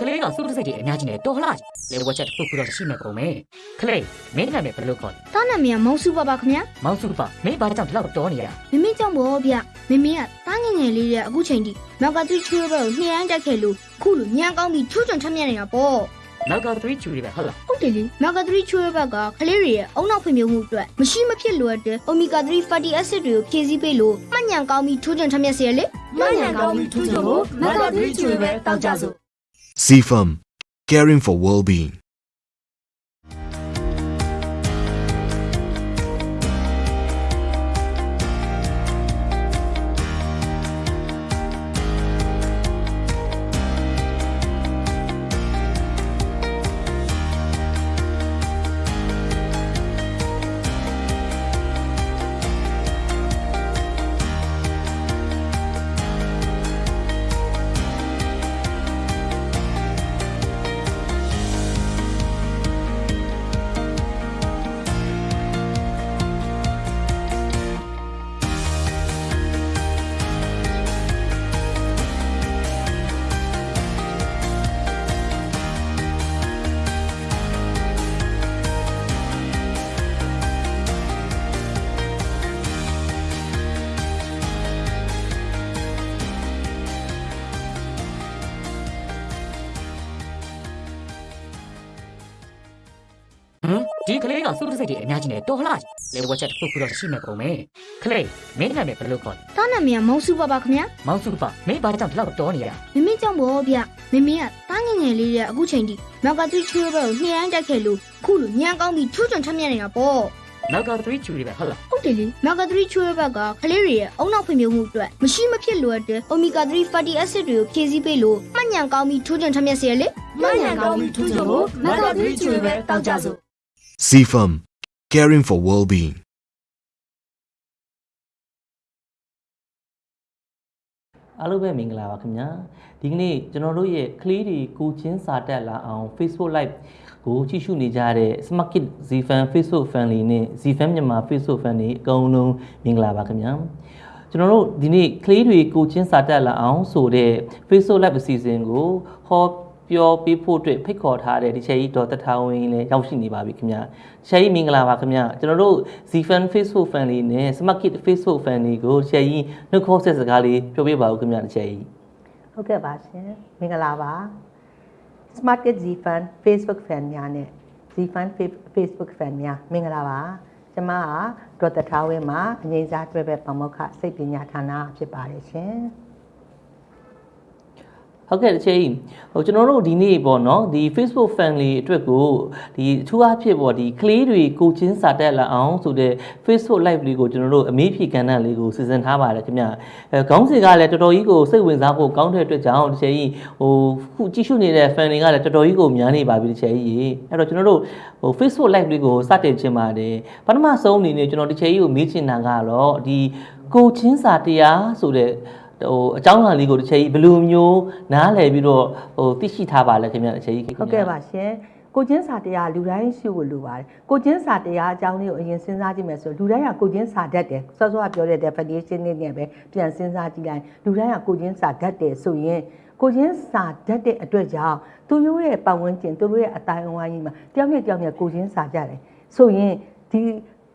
ဟမ်ဒီကလေးကစုတစိတ်တွေအများကြီးနဲ့တော်လားလေဝက်ချက်တစ်ခုခုတော့ရှိမဲ့ပုံပဲကလေးမင်းနာမည်ဘယ်လိုခေါ်လဲတားနာမည်ကမောင်စုပါပါခင်ဗျာမောင်စုပါမင်းဘာကြောင့်ဒီလောက်တော်နေရမမေကြောင့်ဘောဗျမမေကတားငယ်ငယ်လေးတဲ့အခုချိန်ထိနောက်ကသူချွေးဘက်ကိုနှိရိုင်းတက်ခဲ့လို့ခုလိုညံကောင်းပြီးချွတ်ချွန်ထက်မြက်နေတာပေါ့နောက်က3ချူတွေပဲဟုတ်လားဟုတ်တယ်လေနောက်က3ချွေးဘက်ကကလေးတွေရဲ့အုံနောက်ဖွံ့ဖြိုးမှုအတွက်မရှိမဖြစ်လိုအပ်တဲ့ omega 3 fatty acid တွေကိုဖြည့်ဆည်းပေးလို့မှတ်ညံကောင်းပြီးချွတ်ချွန်ထက်မြက်စေရလေမှန်ရန်ကောင်းပြီးထူးချွန်ဖို့မက်ကသီးကျွေပဲတောက်ကြစို့ CFM Caring for Well-being ဒီကလေးကစုတစိတ်တွေအများကြီးနဲ့တော်လားလေဝက်ချက်တစ်ခုခုတော့ရှိမဲ့ပုံပဲကလေးမင်းနာမည်ဘယ်လိုခေါ်လဲတားနာမည်ကမောင်စုပါပါခင်ဗျာမောင်စုပါမင်းဘာကြောင့်ဒီလောက်တော်နေရမမေကြောင့်ဘောဗျမမေကတားငယ်ငယ်လေးတဲ့အခုချိန်ထိနောက်ကသူချွေးဘက်ကိုနှိရိုင်းတက်ခဲ့လို့ခုလိုညံကောင်းပြီးချွတ်ချွန်ထက်မြက်နေတာပေါ့နောက်က3ချူတွေပဲဟုတ်လားဟုတ်တယ်လေနောက်က3ချွေးဘက်ကကလေးတွေရဲ့အုံနောက်ဖွံ့ဖြိုးမှုအတွက်မရှိမဖြစ်လိုအပ်တဲ့ omega 3 fatty acid တွေကိုဖြည့်ဆည်းပေးလို့မှတ်ညံကောင်းပြီးချွတ်ချွန်ထက်မြက်စေရလေမှန်ရန်ကောင်းပြီးထူးချွန်ဖို့မက်ကသီးကျွေပဲတောက်ကြစို့ CFM Caring for Well-being အားလုံးပဲမင်္ဂလာပါခင်ဗျာဒီကနေ့ကျွန်တော်တို့ရဲ့ကလေးတွေကိုချင်းစာတက်လာအောင် Facebook Live ကိုကြည့်ရှုနေကြတဲ့ Smart Kid Zfan Facebook Family နဲ့ Zfan မြန်မာ Facebook Family အကုန်လုံးမင်္ဂလာပါခင်ဗျာကျွန်တော်တို့ဒီနေ့ကလေးတွေကိုချင်းစာတက်လာအောင်ဆိုတဲ့ Facebook Live အစီအစဉ်ကိုဟော ပြောပေးဖို့အတွက်ဖိတ်ခေါ်ထားတဲ့ဒီချက်ကြီးဒေါ်တထာဝင်းလည်းရောက်ရှိနေပါပြီခင်ဗျာချက်ကြီးမင်္ဂလာပါခင်ဗျာကျွန်တော်တို့ Zfan Facebook Family နဲ့ Smart Kid Facebook Family ကိုချက်ကြီးနှုတ်ခေါ်ဆက်စကားလေးပြောပြပါဦးခင်ဗျာတစ်ချက်ကြီးဟုတ်ကဲ့ပါရှင်မင်္ဂလာပါ Smart Kid Z Fan Facebook fan များနဲ့ Z Fan Facebook fan များမင်္ဂလာပါကျွန်မကဒေါက်တာထားဝင်းမှာအငိမ့်စားတွဲပဲပမောက္ခစိတ်ပညာဌာနဖြစ်ပါတယ်ရှင် ဟုတ်ကဲ့တစ်ချိန်ဟိုကျွန်တော်တို့ဒီနေ့ပေါ့နော်ဒီ Facebook family အတွက်ကိုဒီအထူးအဖြစ်ပေါ့ဒီကလေးတွေကိုချင်းစာတက်လာအောင်ဆိုတဲ့ Facebook live လေးကိုကျွန်တော်တို့အမေးဖြေကဏ္ဍလေးကိုစီစဉ်ထားပါတယ်ခင်ဗျအဲခေါင်းစဉ်ကလည်းတော်တော်ကြီးကိုစိတ်ဝင်စားဖို့ကောင်းတဲ့အတွက်ကြောင့်တစ်ချိန်ဟိုခုကြည့်ရှုနေတဲ့ family ကလည်းတော်တော်ကြီးကိုများနေပါပြီတစ်ချိန်ကြီးအဲ့တော့ကျွန်တော်တို့ဟို Facebook live လေးကိုစတင်ခြင်းပါတယ်ပထမဆုံးအနေနဲ့ကျွန်တော်တစ်ချိန်ကြီးကိုမေးချင်တာကတော့ဒီကိုချင်းစာတရားဆိုတဲ့ ဟိုအကြောင်းအရာလေးကိုတစ်ချက်ကြီးဘယ်လိုမျိုးနားလည်ပြီးတော့ဟိုသိရှိထားပါလဲခင်ဗျတစ်ချက်ကြီးခင်ဗျဟုတ်ကဲ့ပါရှင်ကိုချင်းစာတရားလူတိုင်းရှိဖို့လိုပါတယ်ကိုချင်းစာတရားအကြောင်းလေးကိုအရင်စဉ်းစားကြည့်မယ်ဆိုလူတိုင်းကကိုချင်းစာတတ်တယ်စောစောကပြောတဲ့ definition လေးနဲ့ပဲပြန်စဉ်းစားကြည့်လိုက်လူတိုင်းကကိုချင်းစာတတ်တယ်ဆိုရင်ကိုချင်းစာတတ်တဲ့အတွက်ကြောင့်သူတို့ရဲ့ပတ်ဝန်းကျင်သူတို့ရဲ့အတိုင်းအဝိုင်းကြီးမှာတယောက်နဲ့တယောက်နဲ့ကိုချင်းစာကြတယ်ဆိုရင်ဒီ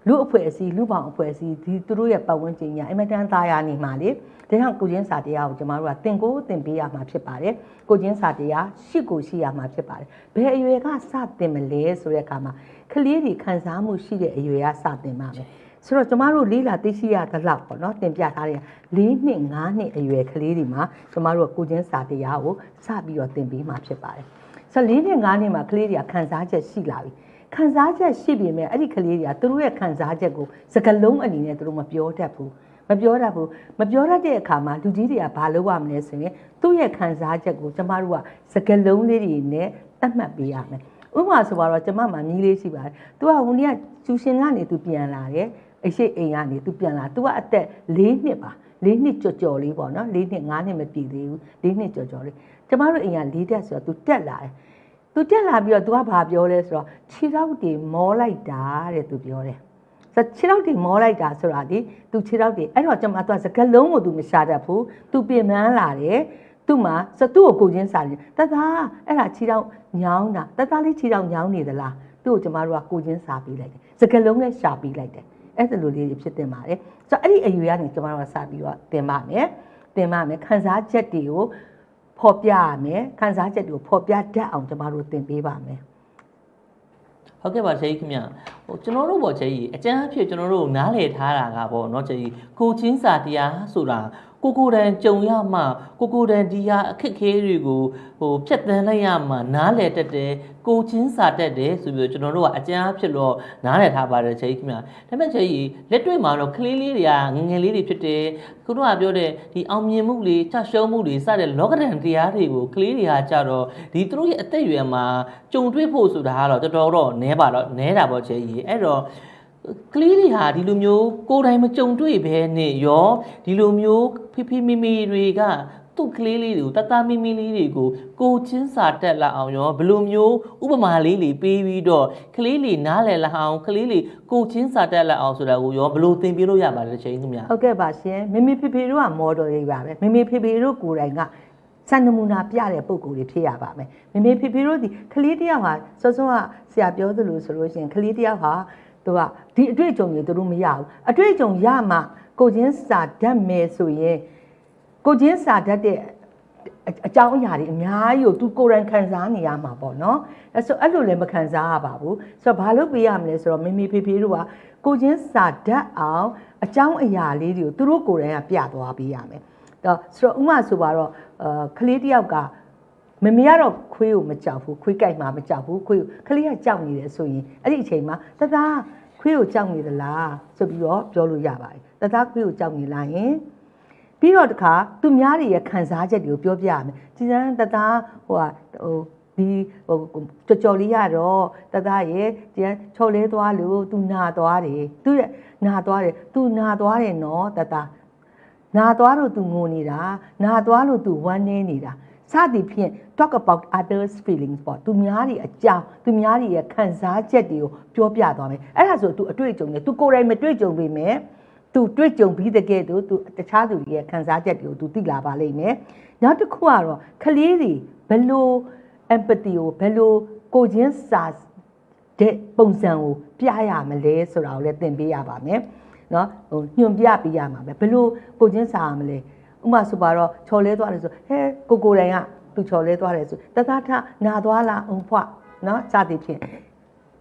လူအဖွဲ့အစည်းလူပေါင်းအဖွဲ့အစည်းဒီသူတို့ရဲ့ပတ်ဝန်းကျင်ညာအင်မတန်သားရနေမှာလေဒါကြောင့်ကိုချင်းစာတရားကိုကျမတို့ကသင်ကိုသင်ပေးရမှာဖြစ်ပါတယ်ကိုချင်းစာတရားရှိကိုရှိရမှာဖြစ်ပါတယ်ဘယ်အရွယ်ကစသင်မလဲဆိုတဲ့အခါမှာကလေးတွေခံစားမှုရှိတဲ့အရွယ်ကစသင်ပါမယ်ဆိုတော့ကျမတို့လေးလာသိရှိရသလောက်ပေါ့နော်တင်ပြထားတဲ့၄နှစ်၅နှစ်အရွယ်ကလေးတွေမှာကျမတို့ကကိုချင်းစာတရားကိုစပြီးတော့သင်ပေးမှာဖြစ်ပါတယ်ဆိုတော့၄နှစ်၅နှစ်မှာကလေးတွေကခံစားချက်ရှိလာပြီ ခံစားချက်ရှိပြင်မဲ့အဲ့ဒီကလေးတွေကသူတို့ရဲ့ခံစားချက်ကိုစကလုံးအနေနဲ့သူတို့မပြောတတ်ဘူးမပြောတတ်ဘူးမပြောတတ်တဲ့အခါမှာလူကြီးတွေကဘာလုပ်ရမလဲဆိုရင်သူ့ရဲ့ခံစားချက်ကိုကျမတို့ကစကလုံးလေးတွေနဲ့သတ်မှတ်ပေးရမယ်ဥပမာဆိုတော့ကျမမှာမြီးလေးရှိပါတယ်သူကဝန်ကြီးကကျူရှင်ကနေသူပြန်လာတယ်အရှိအိမ်ကနေသူပြန်လာသူကအသက်၄နှစ်ပါ၄နှစ်ကြော်ကြော်လေးပေါ့နော်၄နှစ်၅နှစ်မပြည့်သေးဘူး၄နှစ်ကြော်ကြော်လေးကျမတို့အိမ်က၄တက်ဆိုတော့သူတက်လာတယ် तू တက်လာပြီးတော့ तू ကဘာပြောလဲဆိုတော့ခြေထောက်တွေမောလိုက်တာတဲ့ तू ပြောတယ်။ဆိုခြေထောက်တွေမောလိုက်တာဆိုတာဒီ तू ခြေထောက်တွေအဲ့တော့ကျွန်မ तू စကလုံးကို तू မရှာတတ်ဘူး။ तू ပြင်ပန်းလာတယ်။ သူ့မှာစသူ့ကိုကိုချင်းစာတယ်တသားအဲ့ဒါခြေထောက်ညောင်းတာတသားလေးခြေထောက်ညောင်းနေသလားသူ့ကိုကျမတို့ကကိုချင်းစာပေးလိုက်တယ်စကလုံးနဲ့ရှာပေးလိုက်တယ်အဲ့ဒါလိုလေးတွေဖြစ်တင်ပါတယ်ဆိုတော့အဲ့ဒီအယူကနေကျမတို့ကစပြီးတော့တင်ပါမယ်တင်ပါမယ်ခန်းစားချက်တွေကို ဖော်ပြရမယ်ခန်းစားချက်တွေကိုဖော်ပြတတ်အောင်ကျမတို့သင်ပေးပါမယ် ဟုတ်ကဲ့ပါချေကြီးခင်ဗျဟိုကျွန်တော်တို့ပေါ့ချေကြီးအကျန်းအဖြစ်ကျွန်တော်တို့နားလည်ထားတာကပေါ့เนาะချေကြီးကိုချင်းစာတရားဆိုတာ ကိုကိုတန်ကြုံရမှကိုကိုတန်ဒီဟာအခက်ခဲတွေကိုဟိုဖြတ်တန်းလိုက်ရမှနားလည်တတ်တယ်ကိုချင်းစာတတ်တယ်ဆိုပြီးတော့ကျွန်တော်တို့ကအကျန်းအဖြစ်တော့နားလည်ထားပါတယ်ချေကြီးခင်ဗျဒါပေမဲ့ချေကြီးလက်တွေ့မှာတော့ကလေးလေးတွေကငယ်ငယ်လေးတွေဖြစ်တယ်ခုနကပြောတဲ့ဒီအောင်မြင်မှုတွေချရှုံးမှုတွေစတဲ့လောကဒဏ်တရားတွေကိုကလေးတွေကကြတော့ဒီသူတို့ရဲ့အသက်အရွယ်မှာကြုံတွေ့ဖို့ဆိုတာကတော့တော်တော်တော့နဲပါတော့နဲတာပေါ့ချေကြီးအဲ့တော့ ကလေးတွေဟာဒီလိုမျိုးကိုယ်တိုင်မကြုံတွေ့ဘဲနဲ့ရောဒီလိုမျိုးဖိဖိမိမိတွေကသူ့ကလေးလေးတွေကိုတတမိမိလေးတွေကိုကိုချင်းစာတက်လာအောင်ရောဘယ်လိုမျိုးဥပမာလေးတွေပေးပြီးတော့ကလေးလေးနားလည်လာအောင်ကလေးလေးကိုချင်းစာတက်လာအောင်ဆိုတာကိုရောဘယ်လိုသင်ပြလို့ရပါလဲချိန်ခင်ဗျာဟုတ်ကဲ့ပါရှင်မမေဖေဖေတို့ကမော်ဒယ်တွေပါပဲမမေဖေဖေတို့ကိုယ်တိုင်ကစံနမူနာပြတဲ့ပုံကိုယ်တွေဖြစ်ရပါမယ်မမေဖေဖေတို့ဒီကလေးတယောက်ဟာစောစောကဆရာပြောသလိုဆိုလို့ရှိရင်ကလေးတယောက်ဟာ သူကဒီအတွေ့အကြုံတွေသူတို့မရဘူးအတွေ့အကြုံရမှကိုချင်းစာတတ်မယ်ဆိုရင်ကိုချင်းစာတတ်တဲ့အအကြောင်းအရာတွေအများကြီးကိုသူကိုယ်တိုင်ခံစားနေရမှာပေါ့နော်အဲဆိုအဲ့လိုလည်းမခံစားရပါဘူးဆိုတော့ဘာလို့ပေးရမလဲဆိုတော့မမေဖေဖေတို့ကကိုချင်းစာတတ်အောင်အကြောင်းအရာလေးတွေကိုသူတို့ကိုယ်တိုင်ကပြသွားပေးရမယ်တော့ဆိုတော့ဥမာဆိုပါတော့အာကလေးတယောက်က မမေကတော့ခွေးကိုမကြောက်ဘူးခွေးကြိုက်မှာမကြောက်ဘူးခွေးကိုကလေးကကြောက်နေတယ်ဆိုရင်အဲ့ဒီအချိန်မှာတသားခွေးကိုကြောက်နေသလားဆိုပြီးတော့ပြောလို့ရပါတယ်တသားခွေးကိုကြောက်နေလားယင်ပြီးတော့တခါသူများတွေရဲ့ခံစားချက်တွေကိုပြောပြရမယ်ကြည်စမ်းတသားဟိုဟာဟိုဒီဟိုကြော်ကြော်လေးရတော့တသားရဲ့ကြည်ချော်လဲသွားလို့သူနာသွားတယ်သူရဲ့နာသွားတယ်သူနာသွားတယ်နော်တသားနာသွားလို့သူငိုနေတာနာသွားလို့သူဝမ်းနေနေတာစသည်ဖြင့် talk about others feelings ပေါ့သူများတွေအကြောင်းသူများတွေရဲ့ခံစားချက်တွေကိုပြောပြသွားမယ်အဲ့ဒါဆိုသူအတွေ့အကြုံနဲ့သူကိုယ်တိုင်မတွေ့ကြုံပေမဲ့သူတွေ့ကြုံပြီးတဲ့ကဲ့သို့သူတခြားသူတွေရဲ့ခံစားချက်တွေကိုသူသိလာပါလိမ့်မယ်။နောက်တစ်ခုကတော့ကလေးတွေဘယ်လို empathy ကိုဘယ်လိုကိုချင်းစာတဲ့ပုံစံကိုပြရမလဲဆိုတာကိုလည်းသင်ပေးရပါမယ်။နော်ဟိုညွှန်ပြပေးရမှာပဲဘယ်လိုကိုချင်းစာရမလဲ။ဥပမာဆိုပါတော့ချော်လဲသွားတယ်ဆိုဟဲကိုကိုတိုင်က သူချော်လဲသွားတယ်ဆိုတသားထနာသွားလားအုံဖွနော်စသည်ဖြင့်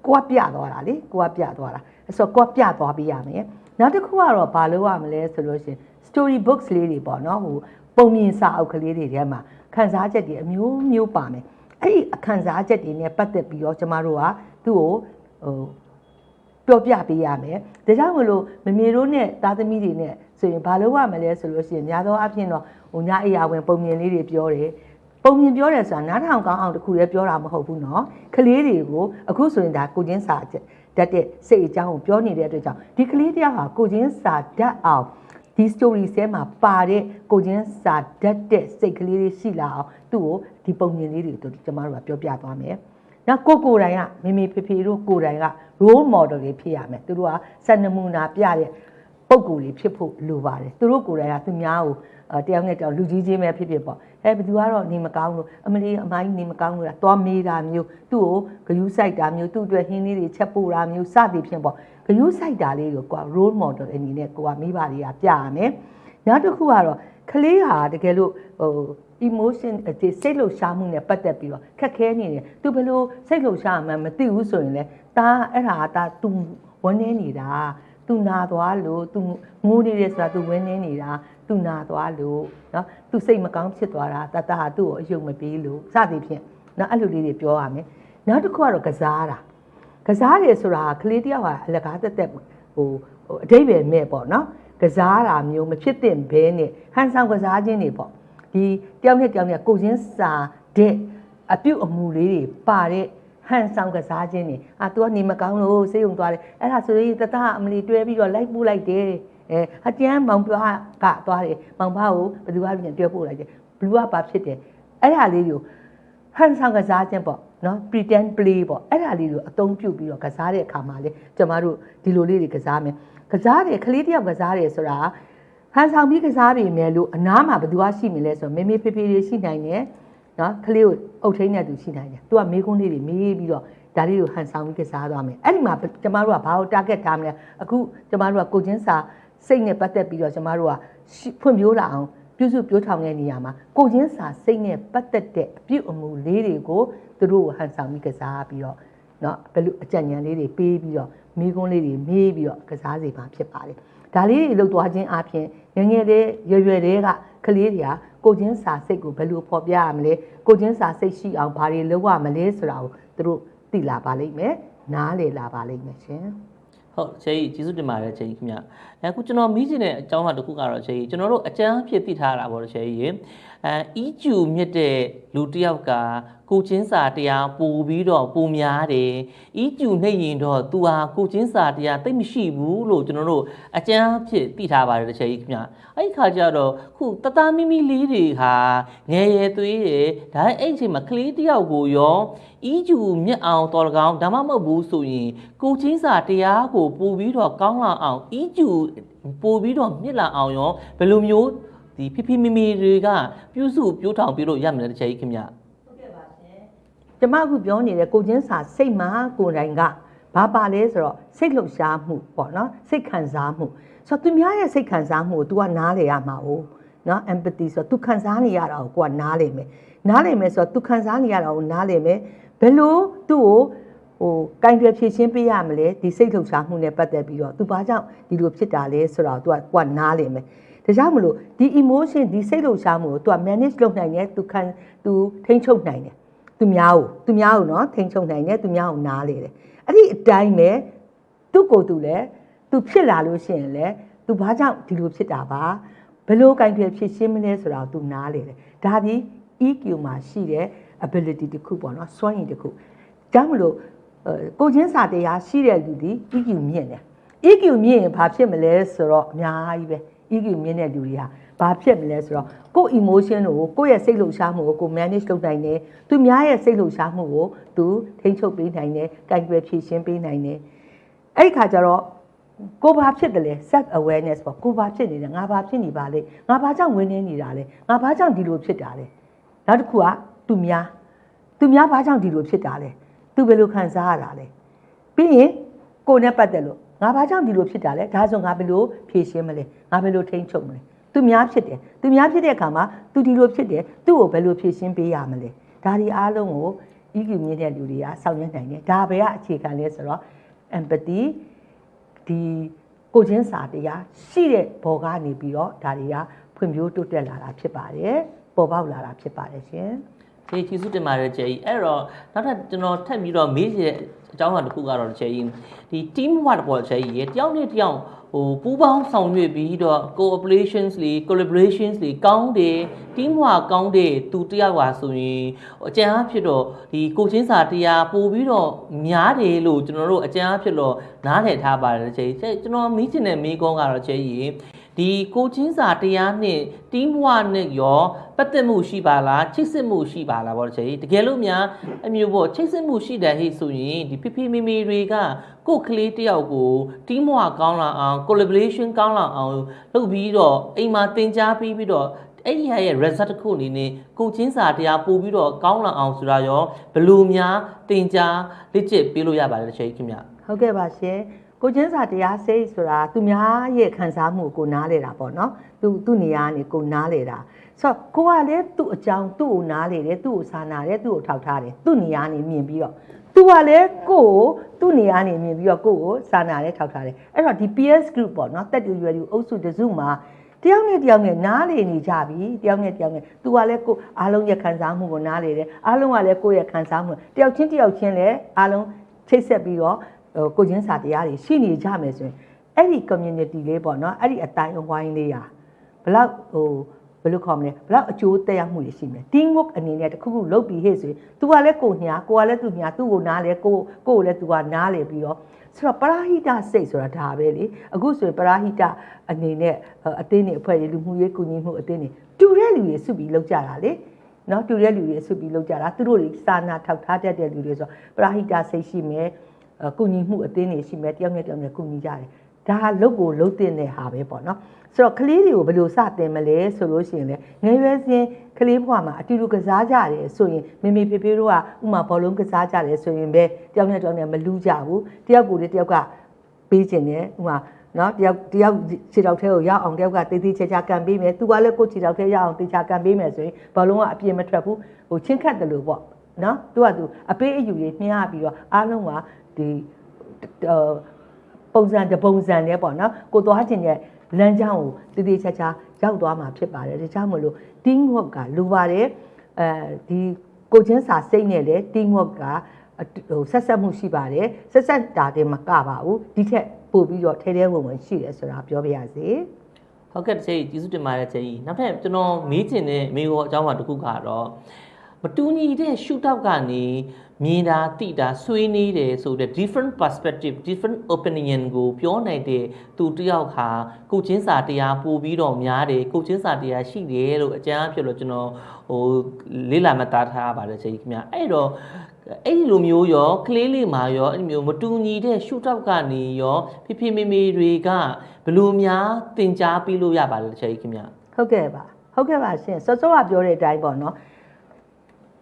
ကိုကပြသွားတာလေကိုကပြသွားတာအဲ့ဆိုကိုကပြသွားပေးရမယ်နောက်တစ်ခုကတော့ဘာလို့ရမလဲဆိုလို့ရှိရင် story books လေးတွေပေါ့နော်ဟိုပုံမြင်စာအုပ်ကလေးတွေထဲမှာခန်းစားချက်တွေအမျိုးမျိုးပါမယ်အဲ့ဒီအခန်းစားချက်တွေနဲ့ပတ်သက်ပြီးတော့ကျမတို့ကသူ့ကိုဟိုပြောပြပေးရမယ်ဒါကြောင့်မလို့မမေတို့နဲ့သားသမီးတွေနဲ့ဆိုရင်ဘာလို့ရမလဲဆိုလို့ရှိရင်များသောအားဖြင့်တော့ဟိုညအိယာဝင်ပုံမြင်လေးတွေပြောတယ် ပုံမြင်ပြောတယ်ဆိုတာနားထောင်ကောင်းအောင်တခုလည်းပြောတာမဟုတ်ဘူးเนาะကလေးတွေကိုအခုဆိုရင်ဒါကိုချင်းစာချက်တတ်တဲ့စိတ်အကြောင်းကိုပြောနေတဲ့အတွက်ကြောင့်ဒီကလေးတယောက်ဟာကိုချင်းစာတတ်အောင်ဒီ story ဆဲမှာပါတဲ့ကိုချင်းစာတတ်တဲ့စိတ်ကလေးတွေရှိလာအောင်သူ့ကိုဒီပုံမြင်လေးတွေကိုကျမတို့ကပြောပြသွားမယ်။နောက်ကိုကိုယ်တိုင်ကမေမေဖေဖေတို့ကိုယ်တိုင်က role model တွေဖြစ်ရမယ်။သူတို့ကစံနမူနာပြတဲ့ ပုံကိုယ်လေးဖြစ်ဖို့လိုပါတယ်သူတို့ကိုယ်တိုင်ကသူများကိုအဲ တယောက်နဲ့တယောက်လူကြီးချင်းပဲဖြစ်ဖြစ်ပေါ့အဲဘယ်သူကတော့နေမကောင်းလို့အမလီအမိုင်းနေမကောင်းလို့လားသွားမေးတာမျိုးသူ့ကိုဂယုစိုက်တာမျိုးသူ့အတွက်ဟင်းလေးတွေချက်ပို့တာမျိုးစသည်ဖြင့်ပေါ့ဂယုစိုက်တာလေးကိုကိုက role model အနေနဲ့ကိုကမိဘတွေကပြရမယ်နောက်တစ်ခုကတော့ကလေးဟာတကယ်လို့ဟို emotion ဒီစိတ်လှုပ်ရှားမှုနဲ့ပတ်သက်ပြီးတော့ခက်ခဲနေတယ်သူဘယ်လိုစိတ်လှုပ်ရှားမှမသိဘူးဆိုရင်လေဒါအဲ့ဒါကဒါ तू ဝန်းနေနေတာသူနာသွားလို့သူငိုနေတယ်ဆိုတာသူဝင်းနေနေတာ သူနာသွားလို့နော်သူစိတ်မကောင်းဖြစ်သွားတာတတဟာသူ့ကိုအယုံမပေးလို့စသည်ဖြင့်နော်အဲ့လိုလေးတွေပြောရမယ်နောက်တစ်ခုကတော့ကစားတာကစားတယ်ဆိုတာကလေးတယောက်ဟာအလကားတက်တက်ဟိုအတိတ်ပဲမဲ့ပေါ့နော်ကစားတာမျိုးမဖြစ်သင့်ဘဲနဲ့ဟန်ဆောင်ကစားခြင်းတွေပေါ့ဒီတယောက်နဲ့တယောက်နဲ့ကိုချင်းစာတဲ့အပြုတ်အမူလေးတွေပါတဲ့ဟန်ဆောင်ကစားခြင်းတွေအာ तू ကနေမကောင်းလို့စိတ်ုံသွားတယ်အဲ့ဒါဆိုရင်တတအမလီတွဲပြီးတော့လိုက်ပူးလိုက်တယ် အဲအကျန်းမောင်ဖွားကသွားတယ်မောင်ဖွားကိုဘယ်သူကပြန်တွဲပို့လိုက်တယ်ဘလူးကပါဖြစ်တယ်အဲ့ဒါလေးကိုဟန်ဆောင်ကစားခြင်းပေါ့နော် pretend play ပေါ့အဲ့ဒါလေးကိုအသုံးပြုပြီးတော့ကစားတဲ့အခါမှာလေကျမတို့ဒီလိုလေးတွေကစားမယ်ကစားတယ်ကလေးတယောက်ကစားတယ်ဆိုတာဟန်ဆောင်ပြီးကစားပြီမယ်လို့အနားမှာဘယ်သူကရှိမလဲဆိုတော့မေမေဖေဖေတွေရှိနိုင်တယ်နော်ကလေးကိုအုပ်ထိန်းတဲ့သူရှိနိုင်တယ်သူကမေးခွန်းလေးတွေမေးပြီးတော့ဒါလေးကိုဟန်ဆောင်ပြီးကစားသွားမယ်အဲ့ဒီမှာကျမတို့ကဘာကို target ထားမလဲအခုကျမတို့ကကိုချင်းစာ စိတ်နဲ့ပတ်သက်ပြီးတော့ကျမတို့ကဖွံ့ဖြိုးလာအောင်ပြုစုပြောထောင်တဲ့နေရာမှာကိုချင်းစာစိတ်နဲ့ပတ်သက်တဲ့အပြုအမူလေးတွေကိုသူတို့ကိုဟန်ဆောင်ပြီးကစားပြီးတော့เนาะဘယ်လိုအကြံဉာဏ်လေးတွေပေးပြီးတော့မိကုန်းလေးတွေမေးပြီးတော့ကစားစီမှာဖြစ်ပါတယ်ဒါလေးတွေလှုပ်သွားခြင်းအပြင်ငယ်ငယ်လေးရွယ်ရွယ်လေးကကလေးတွေကကိုချင်းစာစိတ်ကိုဘယ်လိုဖော်ပြရမလဲကိုချင်းစာစိတ်ရှိအောင်ဘာတွေလုပ်ရမလဲဆိုတာကိုသူတို့သိလာပါလိမ့်မယ်နားလည်လာပါလိမ့်မယ်ရှင် ဟုတ်ချေကြီးကျေးဇူးတင်ပါတယ်ချေကြီးခင်ဗျအခုကျွန်တော်မိချင်တဲ့အကြောင်းအရာတစ်ခုကတော့ချေကြီးကျွန်တော်တို့အကြမ်းအဖြစ်သိထားတာပေါ့ချေကြီးရေ အဲအီကျူမြင့်တဲ့လူတစ်ယောက်ကကိုချင်းစာတရားပို့ပြီးတော့ပုံများတယ်အီကျူနှိပ်ရင်တော့သူဟာကိုချင်းစာတရားသိပ်မရှိဘူးလို့ကျွန်တော်တို့အကြမ်းအဖြစ်သိထားပါတယ်ချေကြီးခင်ဗျအဲ့ဒီခါကျတော့ခုတသားမိမိလေးတွေဟာငယ်ရဲသွေးတယ်ဒါအဲ့ဒီအချိန်မှာကလေးတစ်ယောက်ကိုရောအီကျူမြင့်အောင်တော်လကောင်ဒါမှမဟုတ်ဘူးဆိုရင်ကိုချင်းစာတရားကိုပို့ပြီးတော့ကောင်းလာအောင်အီကျူပို့ပြီးတော့မြင့်လာအောင်ရောဘယ်လိုမျိုး ဒီဖိဖိမိမိတွေကပြုစုပြိုးထောင်ပြလို့ရမယ်တဲ့ချေကြီးခင်ဗျ ကျမအခုပြောနေတဲ့ကိုချင်းစာစိတ်မှာကိုယ်တိုင်ကဘာပါလဲဆိုတော့စိတ်လှုပ်ရှားမှုပေါ့နော်စိတ်ခံစားမှုဆိုတော့သူများရဲ့စိတ်ခံစားမှုကို तू ကနားလေရမှာ哦နော် empathy ဆိုတော့ तू ခံစားနေရတာကိုကိုကနားလေမယ်နားလေမယ်ဆိုတော့ तू ခံစားနေရတာကိုနားလေမယ်ဘယ်လိုသူ့ကိုဟိုကင်တွယ်ဖြည့်ရှင်းပေးရမလဲဒီစိတ်လှုပ်ရှားမှုနဲ့ပတ်သက်ပြီးတော့ तू ဘာကြောင့်ဒီလိုဖြစ်တာလဲဆိုတော့ तू ကကိုကနားလေမယ် ဒါကြောင့်မလို့ဒီ emotion ဒီစိတ်လှုပ်ရှားမှုကို तू က manage လုပ်နိုင်တယ် तू ခံ तू ထိန်းချုပ်နိုင်တယ် သူများကိုသူများကိုနော်ထိန်ချုံနိုင်တယ်သူများကိုနားလေတယ်အဲ့ဒီအတိုင်းပဲသူ့ကိုယ်သူလည်းသူဖြစ်လာလို့ရှိရင်လည်းသူဘာကြောင့်ဒီလိုဖြစ်တာပါဘယ်လိုကင်ပြဖြစ်ရှင်းမလဲဆိုတာကိုသူနားလေတယ်ဒါဒီ EQ မှာရှိတဲ့ ability တစ်ခုပေါ့နော်စွမ်းရည်တစ်ခုဒါမှမလို့အဲကိုချင်းစာတရားရှိတဲ့လူဒီ EQ မြင့်တယ် EQ မြင့်ရင်ဘာဖြစ်မလဲဆိုတော့အများကြီးပဲ EQ မြင့်တဲ့လူတွေဟာဘာဖြစ်မလဲဆိုတော့ကိုယ့် emotion ကိုကိုယ့်ရဲ့စိတ်လှုပ်ရှားမှုကိုကို manage လုပ်နိုင်တယ်သူများရဲ့စိတ်လှုပ်ရှားမှုကိုသူထိန်းချုပ်ပေးနိုင်တယ်ကင်တွယ်ဖြည့်ရှင်းပေးနိုင်တယ်အဲ့ဒီခါကျတော့ကိုဘာဖြစ်တယ်လဲ self awareness ပေါ့ကိုဘာဖြစ်နေတယ်ငါဘာဖြစ်နေပါလဲငါဘာကြောင့်ဝင်နေနေတာလဲငါဘာကြောင့်ဒီလိုဖြစ်တာလဲနောက်တစ်ခုကသူများသူများဘာကြောင့်ဒီလိုဖြစ်တာလဲသူဘယ်လိုခံစားရတာလဲပြီးရင်ကိုနဲ့ပတ်သက်လို့ ငါဘာကြောင့်ဒီလိုဖြစ်တာလဲဒါဆိုငါဘယ်လိုဖြေရှင်းမလဲငါဘယ်လိုထိန်းချုပ်မလဲသူများဖြစ်တယ်သူများဖြစ်တဲ့အခါမှာသူဒီလိုဖြစ်တယ်သူ့ကိုဘယ်လိုဖြေရှင်းပေးရမလဲဒါဒီအားလုံးကို EQ မြင့်တဲ့လူတွေကစောင့်ရနိုင်တယ်ဒါပဲကအခြေခံလဲဆိုတော့ empathy ဒီကိုချင်းစာတရားရှိတဲ့ဘော်ကနေပြီးတော့ဒါတွေကဖွံ့ဖြိုးတိုးတက်လာတာဖြစ်ပါတယ်ပေါ်ပေါက်လာတာဖြစ်ပါတယ်ရှင် ကျေးကျေးဇူးတင်ပါတယ်ကျေကြီးအဲ့တော့နောက်ထပ်ကျွန်တော်ထပ်ပြီးတော့မေးချင်တဲ့အကြောင်းအရာတစ်ခုကတော့ကျေကြီးဒီ team work ပေါ့ကျေကြီးရေတယောက်နဲ့တယောက်ဟိုပူးပေါင်းဆောင်ရွက်ပြီးတော့ cooperations တွေ collaborations တွေကောင်းတယ် team work ကောင်းတယ်သူတယောက်ပါဆိုရင်အကြံအဖြစ်တော့ဒီကိုချင်းစာတရားပို့ပြီးတော့များတယ်လို့ကျွန်တော်တို့အကြံအဖြစ်တော့နားလည်ထားပါတယ်ကျေကြီးကျွန်တော်မေးချင်တဲ့မေးခွန်းကတော့ကျေကြီး ဒီကိုချင်းစာတရားနဲ့ team work နဲ့ရောပတ်သက်မှုရှိပါလားချိတ်ဆက်မှုရှိပါလားပေါ့ကျေတကယ်လို့များအမျိုးပေါ့ချိတ်ဆက်မှုရှိတယ်ဟိဆိုရင်ဒီဖိဖိမိမိတွေကကိုယ်ကလေးတယောက်ကို team work ကောင်းလာအောင် collaboration ကောင်းလာအောင်လုပ်ပြီးတော့အိမ်မှာသင်ကြားပြီးပြီးတော့အဲ့ဒီဟာရဲ့ result တစ်ခုအနေနဲ့ကိုချင်းစာတရားပို့ပြီးတော့ကောင်းလာအောင်ဆိုတာရောဘယ်လိုများသင်ကြားလက်ကျက်ပေးလို့ရပါတယ်ကျေခင်ဗျဟုတ်ကဲ့ပါရှင် ကိုချင်းစာတရားစိတ်ဆိုတာသူများရဲ့ခံစားမှုကိုနားလေတာပေါ့နော်သူသူ့နေရာကနေကိုနားလေတာဆိုတော့ကိုကလည်းသူ့အကြောင်းသူ့ကိုနားလေတယ်သူ့ကိုစာနာတယ်သူ့ကိုထောက်ထားတယ်သူ့နေရာကနေမြင်ပြီးတော့သူကလည်းကိုကိုသူ့နေရာနေမြင်ပြီးတော့ကိုကိုစာနာတယ်ထောက်ထားတယ်အဲ့တော့ဒီ PS group ပေါ့နော်တက်တူရွယ်တူအုပ်စုတစုမှာတယောက်နဲ့တယောက်နဲ့နားလေနေကြပြီတယောက်နဲ့တယောက်နဲ့သူကလည်းကိုအားလုံးရဲ့ခံစားမှုကိုနားလေတယ်အားလုံးကလည်းကိုယ့်ရဲ့ခံစားမှုတယောက်ချင်းတယောက်ချင်းလည်းအားလုံးချိတ်ဆက်ပြီးတော့ဟို ကိုချင်းစာတရားတွေရှိနေကြမယ်ဆိုရင်အဲ့ဒီ community လေးပေါ့နော်အဲ့ဒီအတိုင်းအဝိုင်းလေးရာဘလောက်ဟိုဘယ်လိုခေါ်မလဲဘလောက်အကျိုးသက်ရောက်မှုတွေရှိမလဲ team work အနေနဲ့တစ်ခုခုလုပ်ပြီးဟဲ့ဆိုရင် तू ကလည်းကိုညာကိုကလည်းသူညာသူ့ကိုနားလေကိုကိုကိုလည်း तू ကနားလေပြီးတော့ဆိုတော့ပရာဟိတစိတ်ဆိုတာဒါပဲလေအခုဆိုရင်ပရာဟိတအနေနဲ့အသင်းတွေအဖွဲ့တွေလူမှုရေးကူညီမှုအသင်းတွေတူတဲ့လူတွေစုပြီးလုပ်ကြတာလေနော်တူတဲ့လူတွေစုပြီးလုပ်ကြတာသူတို့တွေစာနာထောက်ထားတတ်တဲ့လူတွေဆိုပရာဟိတစိတ်ရှိမယ် ကုညီမှုအသင်းတွေရှိမယ်တယောက်နဲ့တယောက်နဲ့ကုညီကြတယ်ဒါဟာလုတ်ကိုလုတ်တင်တဲ့ဟာပဲပေါ့နော်ဆိုတော့ကလေးတွေကိုဘယ်လိုစတင်မလဲဆိုလို့ရှိရင်လေငယ်ရွယ်စဉ်ကလေးဘဝမှာအတူတူကစားကြတယ်ဆိုရင်မေမေဖေဖေတို့ကဥမာဘောလုံးကစားကြတယ်ဆိုရင်ပဲတယောက်နဲ့တယောက်နဲ့မလူးကြဘူးတယောက်ကိုလေတယောက်ကပေးခြင်းတယ်ဥမာနော်တယောက်တယောက်ခြေထောက်ထဲကိုရောက်အောင်တယောက်ကတေးသေးချာချာကန်ပေးမယ်သူကလည်းကိုယ့်ခြေထောက်ထဲရောက်အောင်တေးချာကန်ပေးမယ်ဆိုရင်ဘောလုံးကအပြင်းမထွက်ဘူးဟိုချင်းခတ်တယ်လို့ပေါ့နော်သူကသူအပေးအယူကြီးမြှားပြီးတော့အားလုံးက ဒီဟိုပုံစံတစ်ပုံစံနဲ့ပေါ့နော်ကိုသွားခြင်းရဲ့လမ်းကြောင်းကိုတည်တည်ချာချာရောက်သွားမှာဖြစ်ပါတယ်ဒါကြောင့်မလို့ team work ကလိုပါတယ်အဲဒီကိုချင်းစာစိတ်နဲ့လေ team work ကဟိုဆက်ဆက်မှုရှိပါတယ်ဆက်ဆက်တာတည်းမကပါဘူးဒီထက်ပို့ပြီးတော့ထဲထဲဝင်ဝင်ရှိတယ်ဆိုတာပြောပြရစီဟုတ်ကဲ့တစ်ချိန်ကျေးဇူးတင်ပါတယ်ချိန်ကြီးနောက်ထပ်ကျွန်တော်မေးချင်တဲ့မေးခွန်းအကြောင်းပါတစ်ခုကတော့မတူညီတဲ့ shoot out ကနေ မြင်တာသိတာဆွေးနွေးတယ်ဆိုတဲ့ different perspective different opinion ကိုပြောနိုင်တဲ့သူတစ်ယောက်ဟာကိုချင်းစာတရားပို့ပြီးတော့များတယ်ကိုချင်းစာတရားရှိတယ်လို့အကြမ်းအဖြစ်လို့ကျွန်တော်ဟိုလေးလာမှတ်သားထားပါတယ်ချိန်ကြီးခင်ဗျအဲ့တော့အဲ့ဒီလိုမျိုးရောကလေးလေးမှာရောအဲ့ဒီမျိုးမတူညီတဲ့ shoot out ကနေရောဖိဖိမေမေတွေကဘယ်လိုများသင်ကြားပေးလို့ရပါလဲချိန်ကြီးခင်ဗျဟုတ်ကဲ့ပါဟုတ်ကဲ့ပါရှင်စောစောကပြောတဲ့အတိုင်းပေါ့နော်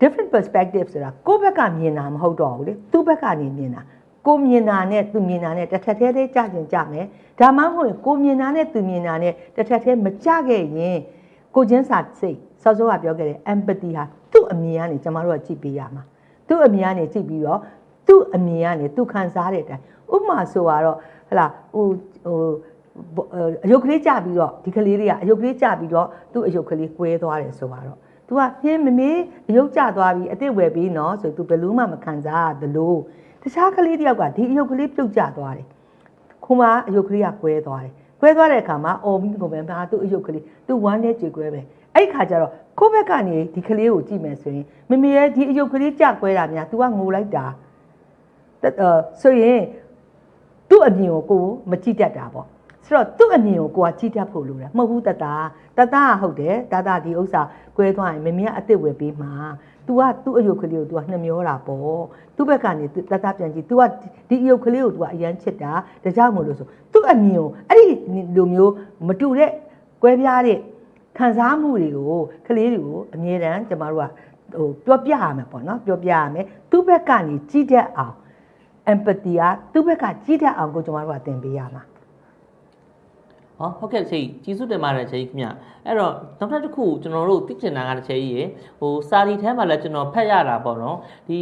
different perspective ဆိုတာကိုယ့်ဘက်ကမြင်တာမဟုတ်တော့ဘူးလေသူ့ဘက်ကနေမြင်တာကိုမြင်တာနဲ့သူမြင်တာနဲ့တစ်ထက်သေးသေးကြကျင်ကြမယ်ဒါမှမဟုတ်ရင်ကိုမြင်တာနဲ့သူမြင်တာနဲ့တစ်ထက်သေးမကြခဲ့ရင်ကိုချင်းစာစိတ်စောစောကပြောခဲ့တဲ့ empathy ဟာသူ့အမြင်ကနေကျမတို့ကကြည့်ပေးရမှာသူ့အမြင်ကနေကြည့်ပြီးတော့သူ့အမြင်ကနေသူခံစားတဲ့အတိုင်းဥပမာဆိုတော့ဟလာဟိုဟိုအယုတ်ကလေးကြပြီးတော့ဒီကလေးတွေကအယုတ်ကလေးကြပြီးတော့သူ့အယုတ်ကလေးကွဲသွားတယ်ဆိုတော့ तू ကဟင်းမမေးရုပ်ကြသွားပြီအစ်စ်ဝယ်ပြီးနော်ဆို तू ဘယ်လို့မှမခံစားရသလိုတခြားကလေးတယောက်ကဒီအယုတ်ကလေးပြုတ်ကျသွားတယ်ခုမှအယုတ်ကလေးကကွဲသွားတယ်ကွဲသွားတဲ့အခါမှာအော်ပြီးကိုပဲဟာသူ့အယုတ်ကလေးသူ့ဝမ်းထဲကြေကွဲပဲအဲ့ဒီခါကျတော့ကိုယ့်ဘက်ကနေဒီကလေးကိုကြည့်မယ်ဆိုရင်မမေရဲ့ဒီအယုတ်ကလေးကြကွဲတာများ तू ကငိုလိုက်တာအဲဆိုရင်သူ့အမြင်ကိုကိုမကြည့်တတ်တာပေါ့ ဆိုတော့သူ့အမြင်ကိုကိုကကြည့်တတ်ဖို့လိုတယ်မဟုတ်ဘူးတတတတကဟုတ်တယ်တတဒီဥစ္စာကွဲသွားရင်မမင်းကအစ်စ်ဝယ်ပေးမှာ तू ကသူ့အယုတ်ကလေးကို तू ကနှမျောတာပေါ့သူ့ဘက်ကနေတတပြန်ကြည့် तू ကဒီအယုတ်ကလေးကို तू ကအရန်ချစ်တာဒါကြောင့်မို့လို့ဆိုသူ့အမြင်ကိုအဲ့ဒီလိုမျိုးမတူတဲ့ကွဲပြားတဲ့ခံစားမှုတွေကိုကလေးတွေကိုအမြဲတမ်းကျမတို့ကဟိုပြောပြရမယ်ပေါ့နော်ပြောပြရမယ်သူ့ဘက်ကနေကြည့်တတ်အောင် empathy ကသူ့ဘက်ကကြည့်တတ်အောင်ကိုကျမတို့ကသင်ပေးရမှာ ဟောဟုတ်ကဲ့ချေကြီးကျေးဇူးတင်ပါတယ်ချေကြီးခင်ဗျအဲ့တော့နောက်ထပ်တစ်ခုကျွန်တော်တို့သိချင်တာကတစ်ချေကြီးရေဟိုစာရီထဲမှာလည်းကျွန်တော်ဖတ်ရတာပေါ့နော်ဒီ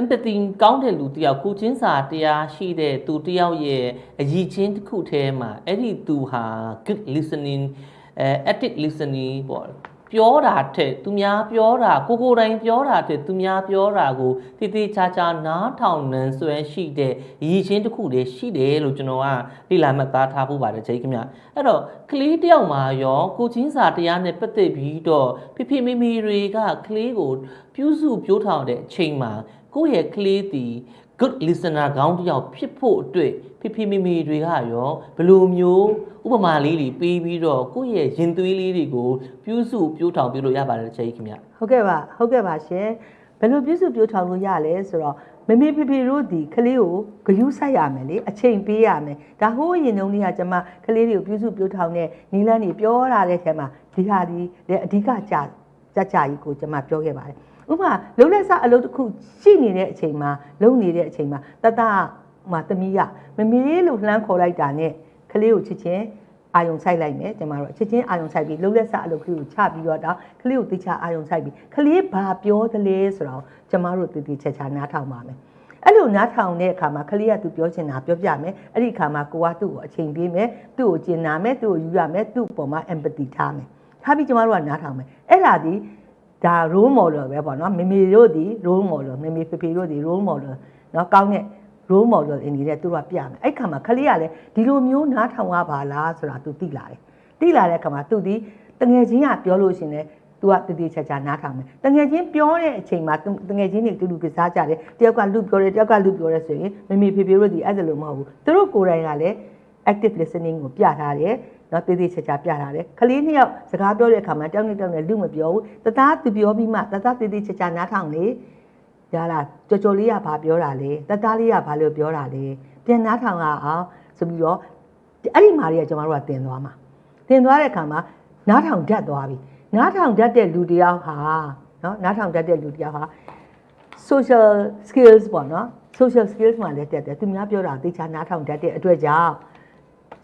empathy ကောင်းတဲ့လူတယောက်ကိုချင်းစာတရားရှိတဲ့သူတယောက်ရဲ့အရည်ချင်းတစ်ခုထဲမှာအဲ့ဒီသူဟာ good listening အဲ active listening ပေါ့ ပြောတာထက်သူများပြောတာကိုကိုယ်တိုင်ပြောတာထက်သူများပြောတာကိုတည်တည်ချာချာနားထောင်နှံဆွဲရှိတဲ့ရည်ချင်းတစ်ခုတည်းရှိတယ်လို့ကျွန်တော်ကလေ့လာမှတ်သားထားဖို့ပါတယ်ချိန်ခင်ဗျအဲ့တော့ကလေးတယောက်မှာရောကိုချင်းစာတရားနဲ့ပတ်သက်ပြီးတော့ဖိဖိမိမိတွေကကလေးကိုပြုစုပြောထောင်တဲ့အချိန်မှာကိုယ့်ရဲ့ကလေးတီ good listener ကောင်းတစ်ယောက်ဖြစ်ဖို့အတွက်ဖိဖိမိမိတွေကရောဘယ်လိုမျိုးဥပမာလေးတွေပေးပြီးတော့ကိုယ့်ရဲ့ရင်သွေးလေးတွေကိုပြုစုပြောထောင်ပြလို့ရပါတယ်ချေခင်ဗျဟုတ်ကဲ့ပါဟုတ်ကဲ့ပါရှင်ဘယ်လိုပြည့်စုံပြိုးထောင်လို့ရလဲဆိုတော့မမေဖေဖေတို့ဒီကလေးကိုဂယူးဆိုင်ရမယ်လေအချိန်ပေးရမယ်ဒါဟိုးရင်တုန်းလေးကကျွန်မကလေးတွေကိုပြည့်စုံပြိုးထောင်တဲ့နီလန်းတွေပြောရတဲ့ထဲမှာဒီဟာဒီလည်းအဓိကကြာကြကြကြီးကိုကျွန်မပြောခဲ့ပါတယ် ဥပမာလုံးလက်စအလုပ်တစ်ခုရှိနေတဲ့အချိန်မှာလုံနေတဲ့အချိန်မှာတတဟိုသမီးကမမေလို့လှမ်းခေါ်လိုက်တာနဲ့ကလေးကိုချစ်ချင်းအာယုံဆိုင်လိုက်မယ်ကျမတို့ချက်ချင်းအာယုံဆိုင်ပြီးလုံးလက်စအလုပ်ကလေးကိုချပြီးတော့ဒါကလေးကိုတိချအာယုံဆိုင်ပြီးကလေးဘာပြောသလဲဆိုတော့ကျမတို့တည်တည်ချာချာနားထောင်ပါမယ်အဲ့လိုနားထောင်တဲ့အခါမှာကလေးကသူပြောချင်တာပြောပြမယ်အဲ့ဒီအခါမှာကိုကသူ့ကိုအချိန်ပေးမယ်သူ့ကိုကျင်နာမယ်သူ့ကိုယူရမယ်သူ့အပေါ်မှာ empathy ထားမယ်ထားပြီးကျမတို့ကနားထောင်မယ်အဲ့ဒါဒီ ဒါ role model ပဲပေါ့နော်မိမိတို့ဒီ role model မိမိဖေဖေတို့ဒီ role model နော်ကောင်းတဲ့ role model အနေနဲ့သူတို့ကပြမယ်အဲ့ခါမှာခလေးကလည်းဒီလိုမျိုးနားထောင်ရပါလားဆိုတာ तू သိလာတယ်သိလာတဲ့ခါမှာ तू ဒီတငယ်ချင်းကပြောလို့ရှင်လဲ तू ကတတိချာချာနားထောင်မယ်တငယ်ချင်းပြောတဲ့အချိန်မှာတငယ်ချင်းတွေတူတူကစားကြတယ်တယောက်ကလူပြောတယ်တယောက်ကလူပြောတယ်ဆိုရင်မိမိဖေဖေတို့ဒီအဲ့ဒါလိုမဟုတ်ဘူးသူတို့ကိုယ်တိုင်ကလည်း active listening ကိုပြထားတယ် နော်တေးသေးချာချာပြထားတယ်ခလေးနှစ်ယောက်စကားပြောတဲ့အခါမှာတောင်းနေတောင်းနေလူမပြောဘူးတသားသူပြောပြီးမှတသားတေးသေးချာချာနားထောင်လေရလားကြော်ကြော်လေးကဘာပြောတာလဲတသားလေးကဘာလို့ပြောတာလဲပြန်နားထောင်ရအောင်ဆိုပြီးတော့အဲ့ဒီမှာတွေကကျွန်တော်တို့ကတင်သွားမှာတင်သွားတဲ့အခါမှာနားထောင်တတ်သွားပြီနားထောင်တတ်တဲ့လူတစ်ယောက်ဟာနော်နားထောင်တတ်တဲ့လူတစ်ယောက်ဟာ social skills ပေါ့နော် social skills မှာလည်းတက်တယ်သူများပြောတာသိချာနားထောင်တတ်တဲ့အတွက်ကြောင့်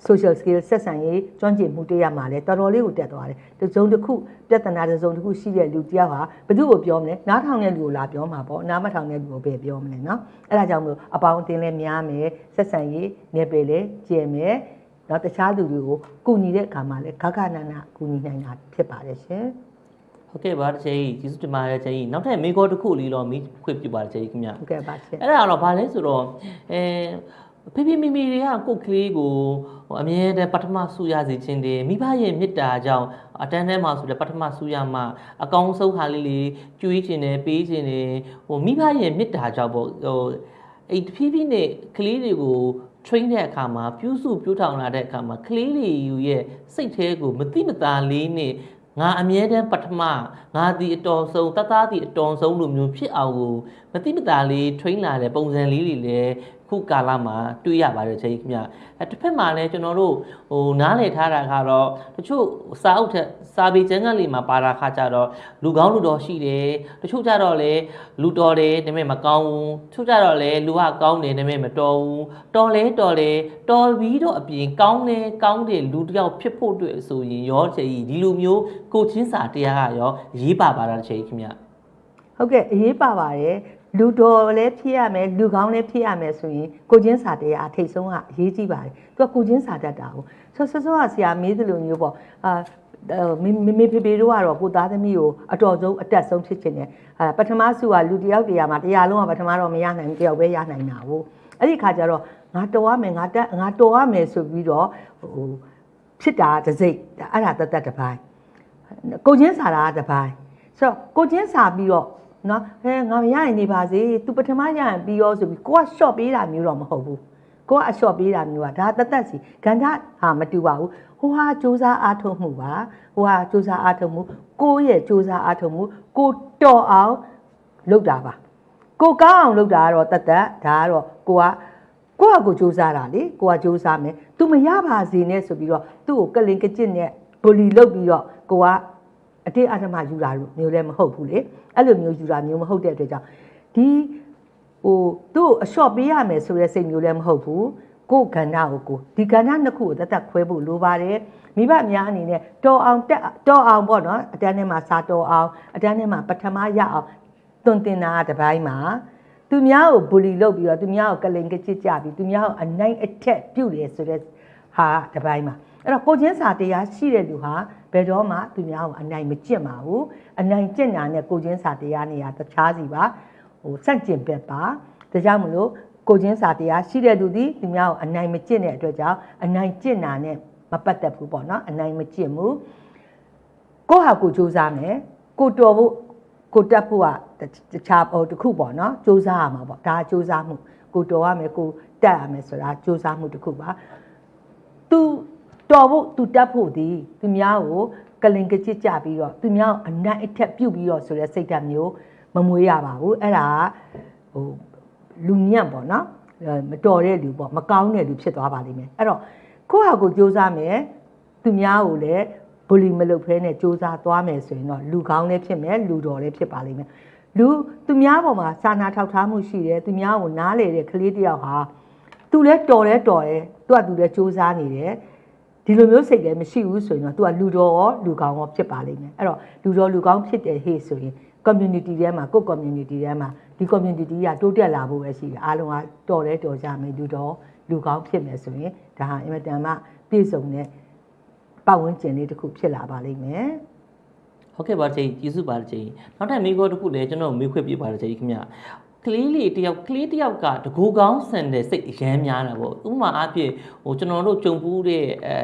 social skill ဆက်ဆံရေးကျွမ်းကျင်မှုတရားမှာလည်းတော်တော်လေးကိုတက်သွားတယ်။တစ်စုံတစ်ခုပြဿနာတစ်စုံတစ်ခုရှိတဲ့လူတယောက်ဟာဘယ်သူ့ကိုပြောမလဲနားထောင်တဲ့လူကိုလာပြောမှာပေါ့နားမထောင်တဲ့လူကိုပဲပြောမလဲနော်။အဲဒါကြောင့်မလို့အပေါင်းအသင်းလည်းများမယ်ဆက်ဆံရေးနယ်ပယ်လည်းကျယ်မယ်နော်တခြားလူတွေကိုကူညီတဲ့အခါမှာလည်းခက်ခနနကူညီနိုင်တာဖြစ်ပါတယ်ရှင်။ဟုတ်ကဲ့ပါတချေကြီးကျေးဇူးတင်ပါတယ်တချေကြီးနောက်ထပ်မိကောတစ်ခုလေးတော့မိခွင့်ပြုပါတယ်တချေကြီးခင်ဗျဟုတ်ကဲ့ပါရှင်အဲ့ဒါကတော့ဗာလဲဆိုတော့အဲ ဖေဖေမိမိတွေကကိုယ့်ကလေးကိုဟိုအမြဲတမ်းပထမဆူရစေခြင်းတယ်မိဘရဲ့မေတ္တာကြောင့်အတန်းထဲမှာဆိုတဲ့ပထမဆူရမှာအကောင်းဆုံးဟာလေးလေးကျွေးခြင်းတယ်ပေးခြင်းတယ်ဟိုမိဘရဲ့မေတ္တာကြောင့်ပေါ့ဟိုအဲ့တဖြည်းဖြည်းနဲ့ကလေးတွေကို train တဲ့အခါမှာပြုစုပြုထောင်လာတဲ့အခါမှာကလေးတွေရဲ့စိတ်แท้ကိုမတိမတာလေးနဲ့ငါအမြဲတမ်းပထမငါဒီအတော်ဆုံးတသားဒီအတော်ဆုံးလိုမျိုးဖြစ်အောင်ကိုမတိမတာလေး train လာတဲ့ပုံစံလေးတွေလည်း ခုကာလမှာတွေ့ရပါတယ်ချိန်ခင်ဗျအဲတစ်ဖက်မှာလည်းကျွန်တော်တို့ဟိုနားလည်ထားတာကတော့တချို့စာအုပ်ထက်စာပေကျမ်းကလေးမှာပါတာခါကြတော့လူကောင်းလူတော်ရှိတယ်တချို့ကြတော့လည်းလူတော်တယ်ဒါပေမဲ့မကောင်းဘူးတချို့ကြတော့လည်းလူကကောင်းတယ်ဒါပေမဲ့မတော်ဘူးတော်လဲတော်လဲတော်ပြီးတော့အပြင်ကောင်းတယ်ကောင်းတယ်လူတစ်ယောက်ဖြစ်ဖို့အတွက်ဆိုရင်ရောချိန်ကြီးဒီလိုမျိုးကိုချင်းစာတရားကရောရေးပါပါတာတစ်ချိန်ခင်ဗျဟုတ်ကဲ့အရေးပါပါတယ် လူတော်လည်းဖြစ်ရမယ်လူကောင်းလည်းဖြစ်ရမယ်ဆိုရင်ကိုချင်းစာတရားအထိတ်ဆုံးကအရေးကြီးပါတယ်သူကကိုချင်းစာတတ်တာကိုဆောဆောဆောကဆရာမေးသလိုမျိုးပေါ့အာမေမေမေဖေဖေတို့ကတော့ကိုသားသမီးကိုအတော်ဆုံးအတက်ဆုံးဖြစ်ချင်တယ်အဲပထမစုကလူတစ်ယောက်တရားမှာတရားလုံးကပထမတော့မရနိုင်ဘူးတစ်ယောက်ပဲရနိုင်တာကိုအဲ့ဒီခါကျတော့ငါတော်ရမယ်ငါတက်ငါတော်ရမယ်ဆိုပြီးတော့ဟိုဖြစ်တာတစ်စိတ်အဲ့ဒါတတ်တတ်တစ်ပိုင်းကိုချင်းစာတာကတစ်ပိုင်းဆိုတော့ကိုချင်းစာပြီးတော့ နော်ဟဲငါမရရင်နေပါစေ तू ပထမရရင်ပြီးရောဆိုပြီးကိုက short ပေးတာမျိုးတော့မဟုတ်ဘူးကိုကအ short ပေးတာမျိုးကဒါတသက်စီဂန္ဓဟာမတူပါဘူးဟိုဟာစူးစမ်းအားထုတ်မှုပါဟိုဟာစူးစမ်းအားထုတ်မှုကိုရဲ့စူးစမ်းအားထုတ်မှုကိုတော်အောင်လုပ်တာပါကိုကောင်းအောင်လုပ်တာကတော့တသက်ဒါကတော့ကိုကကိုကကိုစူးစမ်းတာလေကိုကစူးစမ်းမယ် तू မရပါစေနဲ့ဆိုပြီးတော့သူ့ကိုကလင်ကကျစ်နဲ့ဘူလီလုပ်ပြီးတော့ကိုက အတေးအဓမ္မယူတာလို့မျိုးလည်းမဟုတ်ဘူးလေအဲ့လိုမျိုးယူတာမျိုးမဟုတ်တဲ့အတွက်ကြောင့်ဒီဟိုသူ့အလျှော့ပေးရမယ်ဆိုတဲ့စိတ်မျိုးလည်းမဟုတ်ဘူးကိုယ်ကဏ္ဍကိုကိုဒီကဏ္ဍနှစ်ခုကိုသက်သက်ခွဲဖို့လိုပါတယ်မိဘများအနေနဲ့တော်အောင်တက်တော်အောင်ပေါ့နော်အတန်းထဲမှာစာတော်အောင်အတန်းထဲမှာပထမရအောင်တွင်တင်တာတစ်ပိုင်းမှာသူများကိုဘူလီလုပ်ပြီးတော့သူများကိုကလင်ကချစ်ကြပြီးသူများကိုအနိုင်အထက်ပြုတ်တယ်ဆိုတဲ့ဟာတစ်ပိုင်းမှာ အဲ့တော့ကိုချင်းစာတရားရှိတဲ့လူဟာဘယ်တော့မှသူများကိုအနိုင်မကျင့်ပါဘူးအနိုင်ကျင့်တာနဲ့ကိုချင်းစာတရားနေရာတခြားစီပါဟိုစန့်ကျင်ဘက်ပါဒါကြောင့်မလို့ကိုချင်းစာတရားရှိတဲ့သူဒီသူများကိုအနိုင်မကျင့်တဲ့အတွက်ကြောင့်အနိုင်ကျင့်တာနဲ့မပတ်သက်ဘူးပေါ့နော်အနိုင်မကျင့်ဘူးကိုဟာကိုစူးစမ်းမယ်ကိုတော်ဖို့ကိုတက်ဖို့ကတခြားဟိုတစ်ခုပေါ့နော်စူးစမ်းရမှာပေါ့ဒါစူးစမ်းမှုကိုတော်ရမယ်ကိုတက်ရမယ်ဆိုတာစူးစမ်းမှုတစ်ခုပါသူ တော်ဖို့သူတက်ဖို့ဒီသူများကိုကလင်ကကြစ်ကြပြီးတော့သူများကိုအနိုင်အထက်ပြုတ်ပြီးတော့ဆိုတဲ့စိတ်ဓာတ်မျိုးမမွေးရပါဘူးအဲ့ဒါကဟိုလူညံ့ပေါ့နော်အဲမတော်တဲ့လူပေါ့မကောင်းတဲ့လူဖြစ်သွားပါလိမ့်မယ်အဲ့တော့ကိုယ့်ဟာကိုယ်စူးစမ်းမယ်သူများကိုလည်းဘူလီမလုပ်ဖဲနဲ့စူးစမ်းသွားမယ်ဆိုရင်တော့လူကောင်းလည်းဖြစ်မယ်လူတော်လည်းဖြစ်ပါလိမ့်မယ်လူသူများပေါ်မှာစာနာထောက်ထားမှုရှိတယ်သူများကိုနားလေတဲ့ကလေးတစ်ယောက်ဟာသူလည်းတော်လဲတော်တယ်သူကသူလည်းစူးစမ်းနေတယ် ဒီလိုမျိုးစိတ်လည်းမရှိဘူးဆိုရင်တော့ तू ကလူတော်ရောလူကောင်းရောဖြစ်ပါလိမ့်မယ်အဲ့တော့လူတော်လူကောင်းဖြစ်တယ်ဟေ့ဆိုရင် community ထဲမှာကိုယ့် community ထဲမှာဒီ community ကတိုးတက်လာဖို့ပဲရှိတယ်အားလုံးကတော်လဲတော်ကြမယ်လူတော်လူကောင်းဖြစ်မယ်ဆိုရင်ဒါဟာအင်မတန်မှပြည့်စုံတဲ့ပတ်ဝန်းကျင်လေးတစ်ခုဖြစ်လာပါလိမ့်မယ်ဟုတ်ကဲ့ပါချိန်ကျေးဇူးပါချိန်နောက်ထပ်မိကောတစ်ခုလည်းကျွန်တော်မေးခွင့်ပြပါတယ်ချိန်ခင်ဗျ ကလေးလေးတယောက်ကလေးတယောက်ကတကူကောင်းဆန်တဲ့စိတ်အရမ်းများတာပေါ့ဥပမာအားဖြင့်ဟိုကျွန်တော်တို့ကြုံပူးတဲ့အဲ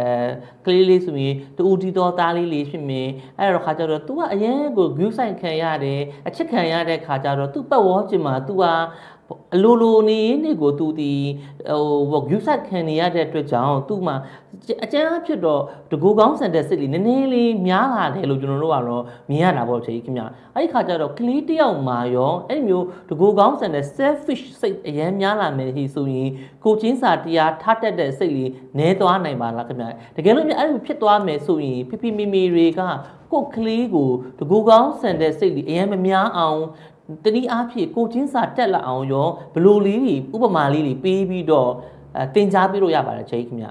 ကလေးလေးဆိုရင်တူတီတော်သားလေးလေးဖြစ်မယ်အဲ့တော့ခါကျတော့ तू ကအရန်ကို view ဆိုင်ခံရတယ်အချစ်ခံရတဲ့ခါကျတော့ तू ပတ်ဝေါ်ချင်မှာ तू ဟာ အလိုလိုနေရင်းနေကိုသူဒီဟိုယူဆက်ခံနေရတဲ့အတွက်ကြောင့်သူ့မှာအကျန်းအဖြစ်တော့တကူကောင်းဆန်တဲ့စိတ်လေးနည်းနည်းလေးများလာတယ်လို့ကျွန်တော်တို့ကတော့မြင်ရတာပေါ့ချေခင်ဗျအဲ့ဒီခါကျတော့ကလေးတယောက်မှာရောအဲ့ဒီမျိုးတကူကောင်းဆန်တဲ့ selfish စိတ်အရင်များလာမယ်ဟိဆိုရင်ကိုချင်းစာတရားထားတတ်တဲ့စိတ်လေးနည်းသွားနိုင်ပါလားခင်ဗျတကယ်လို့အဲ့လိုဖြစ်သွားမယ်ဆိုရင်ဖိဖိမိမိတွေကကိုကလေးကိုတကူကောင်းဆန်တဲ့စိတ်လေးအရင်မများအောင် တနည်းအားဖြင့်ကိုချင်းစာတက်လာအောင်ရောဘလိုလေးတွေဥပမာလေးတွေပေးပြီးတော့တင် जा ပြလို့ရပါတယ်ချိန်ခင်ဗျ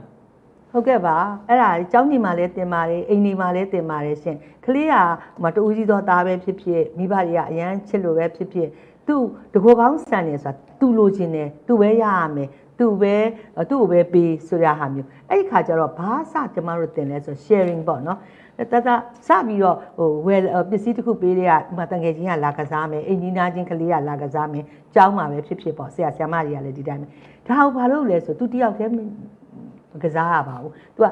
ဟုတ်ကဲ့ပါအဲ့ဒါကျောင်းညီမလည်းတင်ပါတယ်အိမ်ညီမလည်းတင်ပါတယ်ရှင်ကလေးကမတူးကြီးသောသားပဲဖြစ်ဖြစ်မိဘတွေကအရန်ချစ်လို့ပဲဖြစ်ဖြစ်သူ့တကောကောင်းဆန်နေဆိုတာသူ့လိုချင်တယ်သူ့ပဲရရမယ်သူ့ပဲသူ့ကိုပဲပေးဆိုရဟာမျိုးအဲ့ဒီခါကျတော့ဘာစကျမတို့တင်လဲဆို sharing ပေါ့နော် တတစပြီးတော့ဟိုဝယ်ပစ္စည်းတစ်ခုပေးတဲ့ကဥမာတန်ငယ်ချင်းကလာကစားမယ်အင်ဂျင်နာချင်းကလေးကလာကစားမယ်ကျောင်းမှာပဲဖြစ်ဖြစ်ပေါ့ဆရာဆရာမတွေကလည်းဒီတိုင်းပဲဒါဟိုဘာလို့လဲဆိုသူတယောက်တည်းမကစားရပါဘူး။ तू က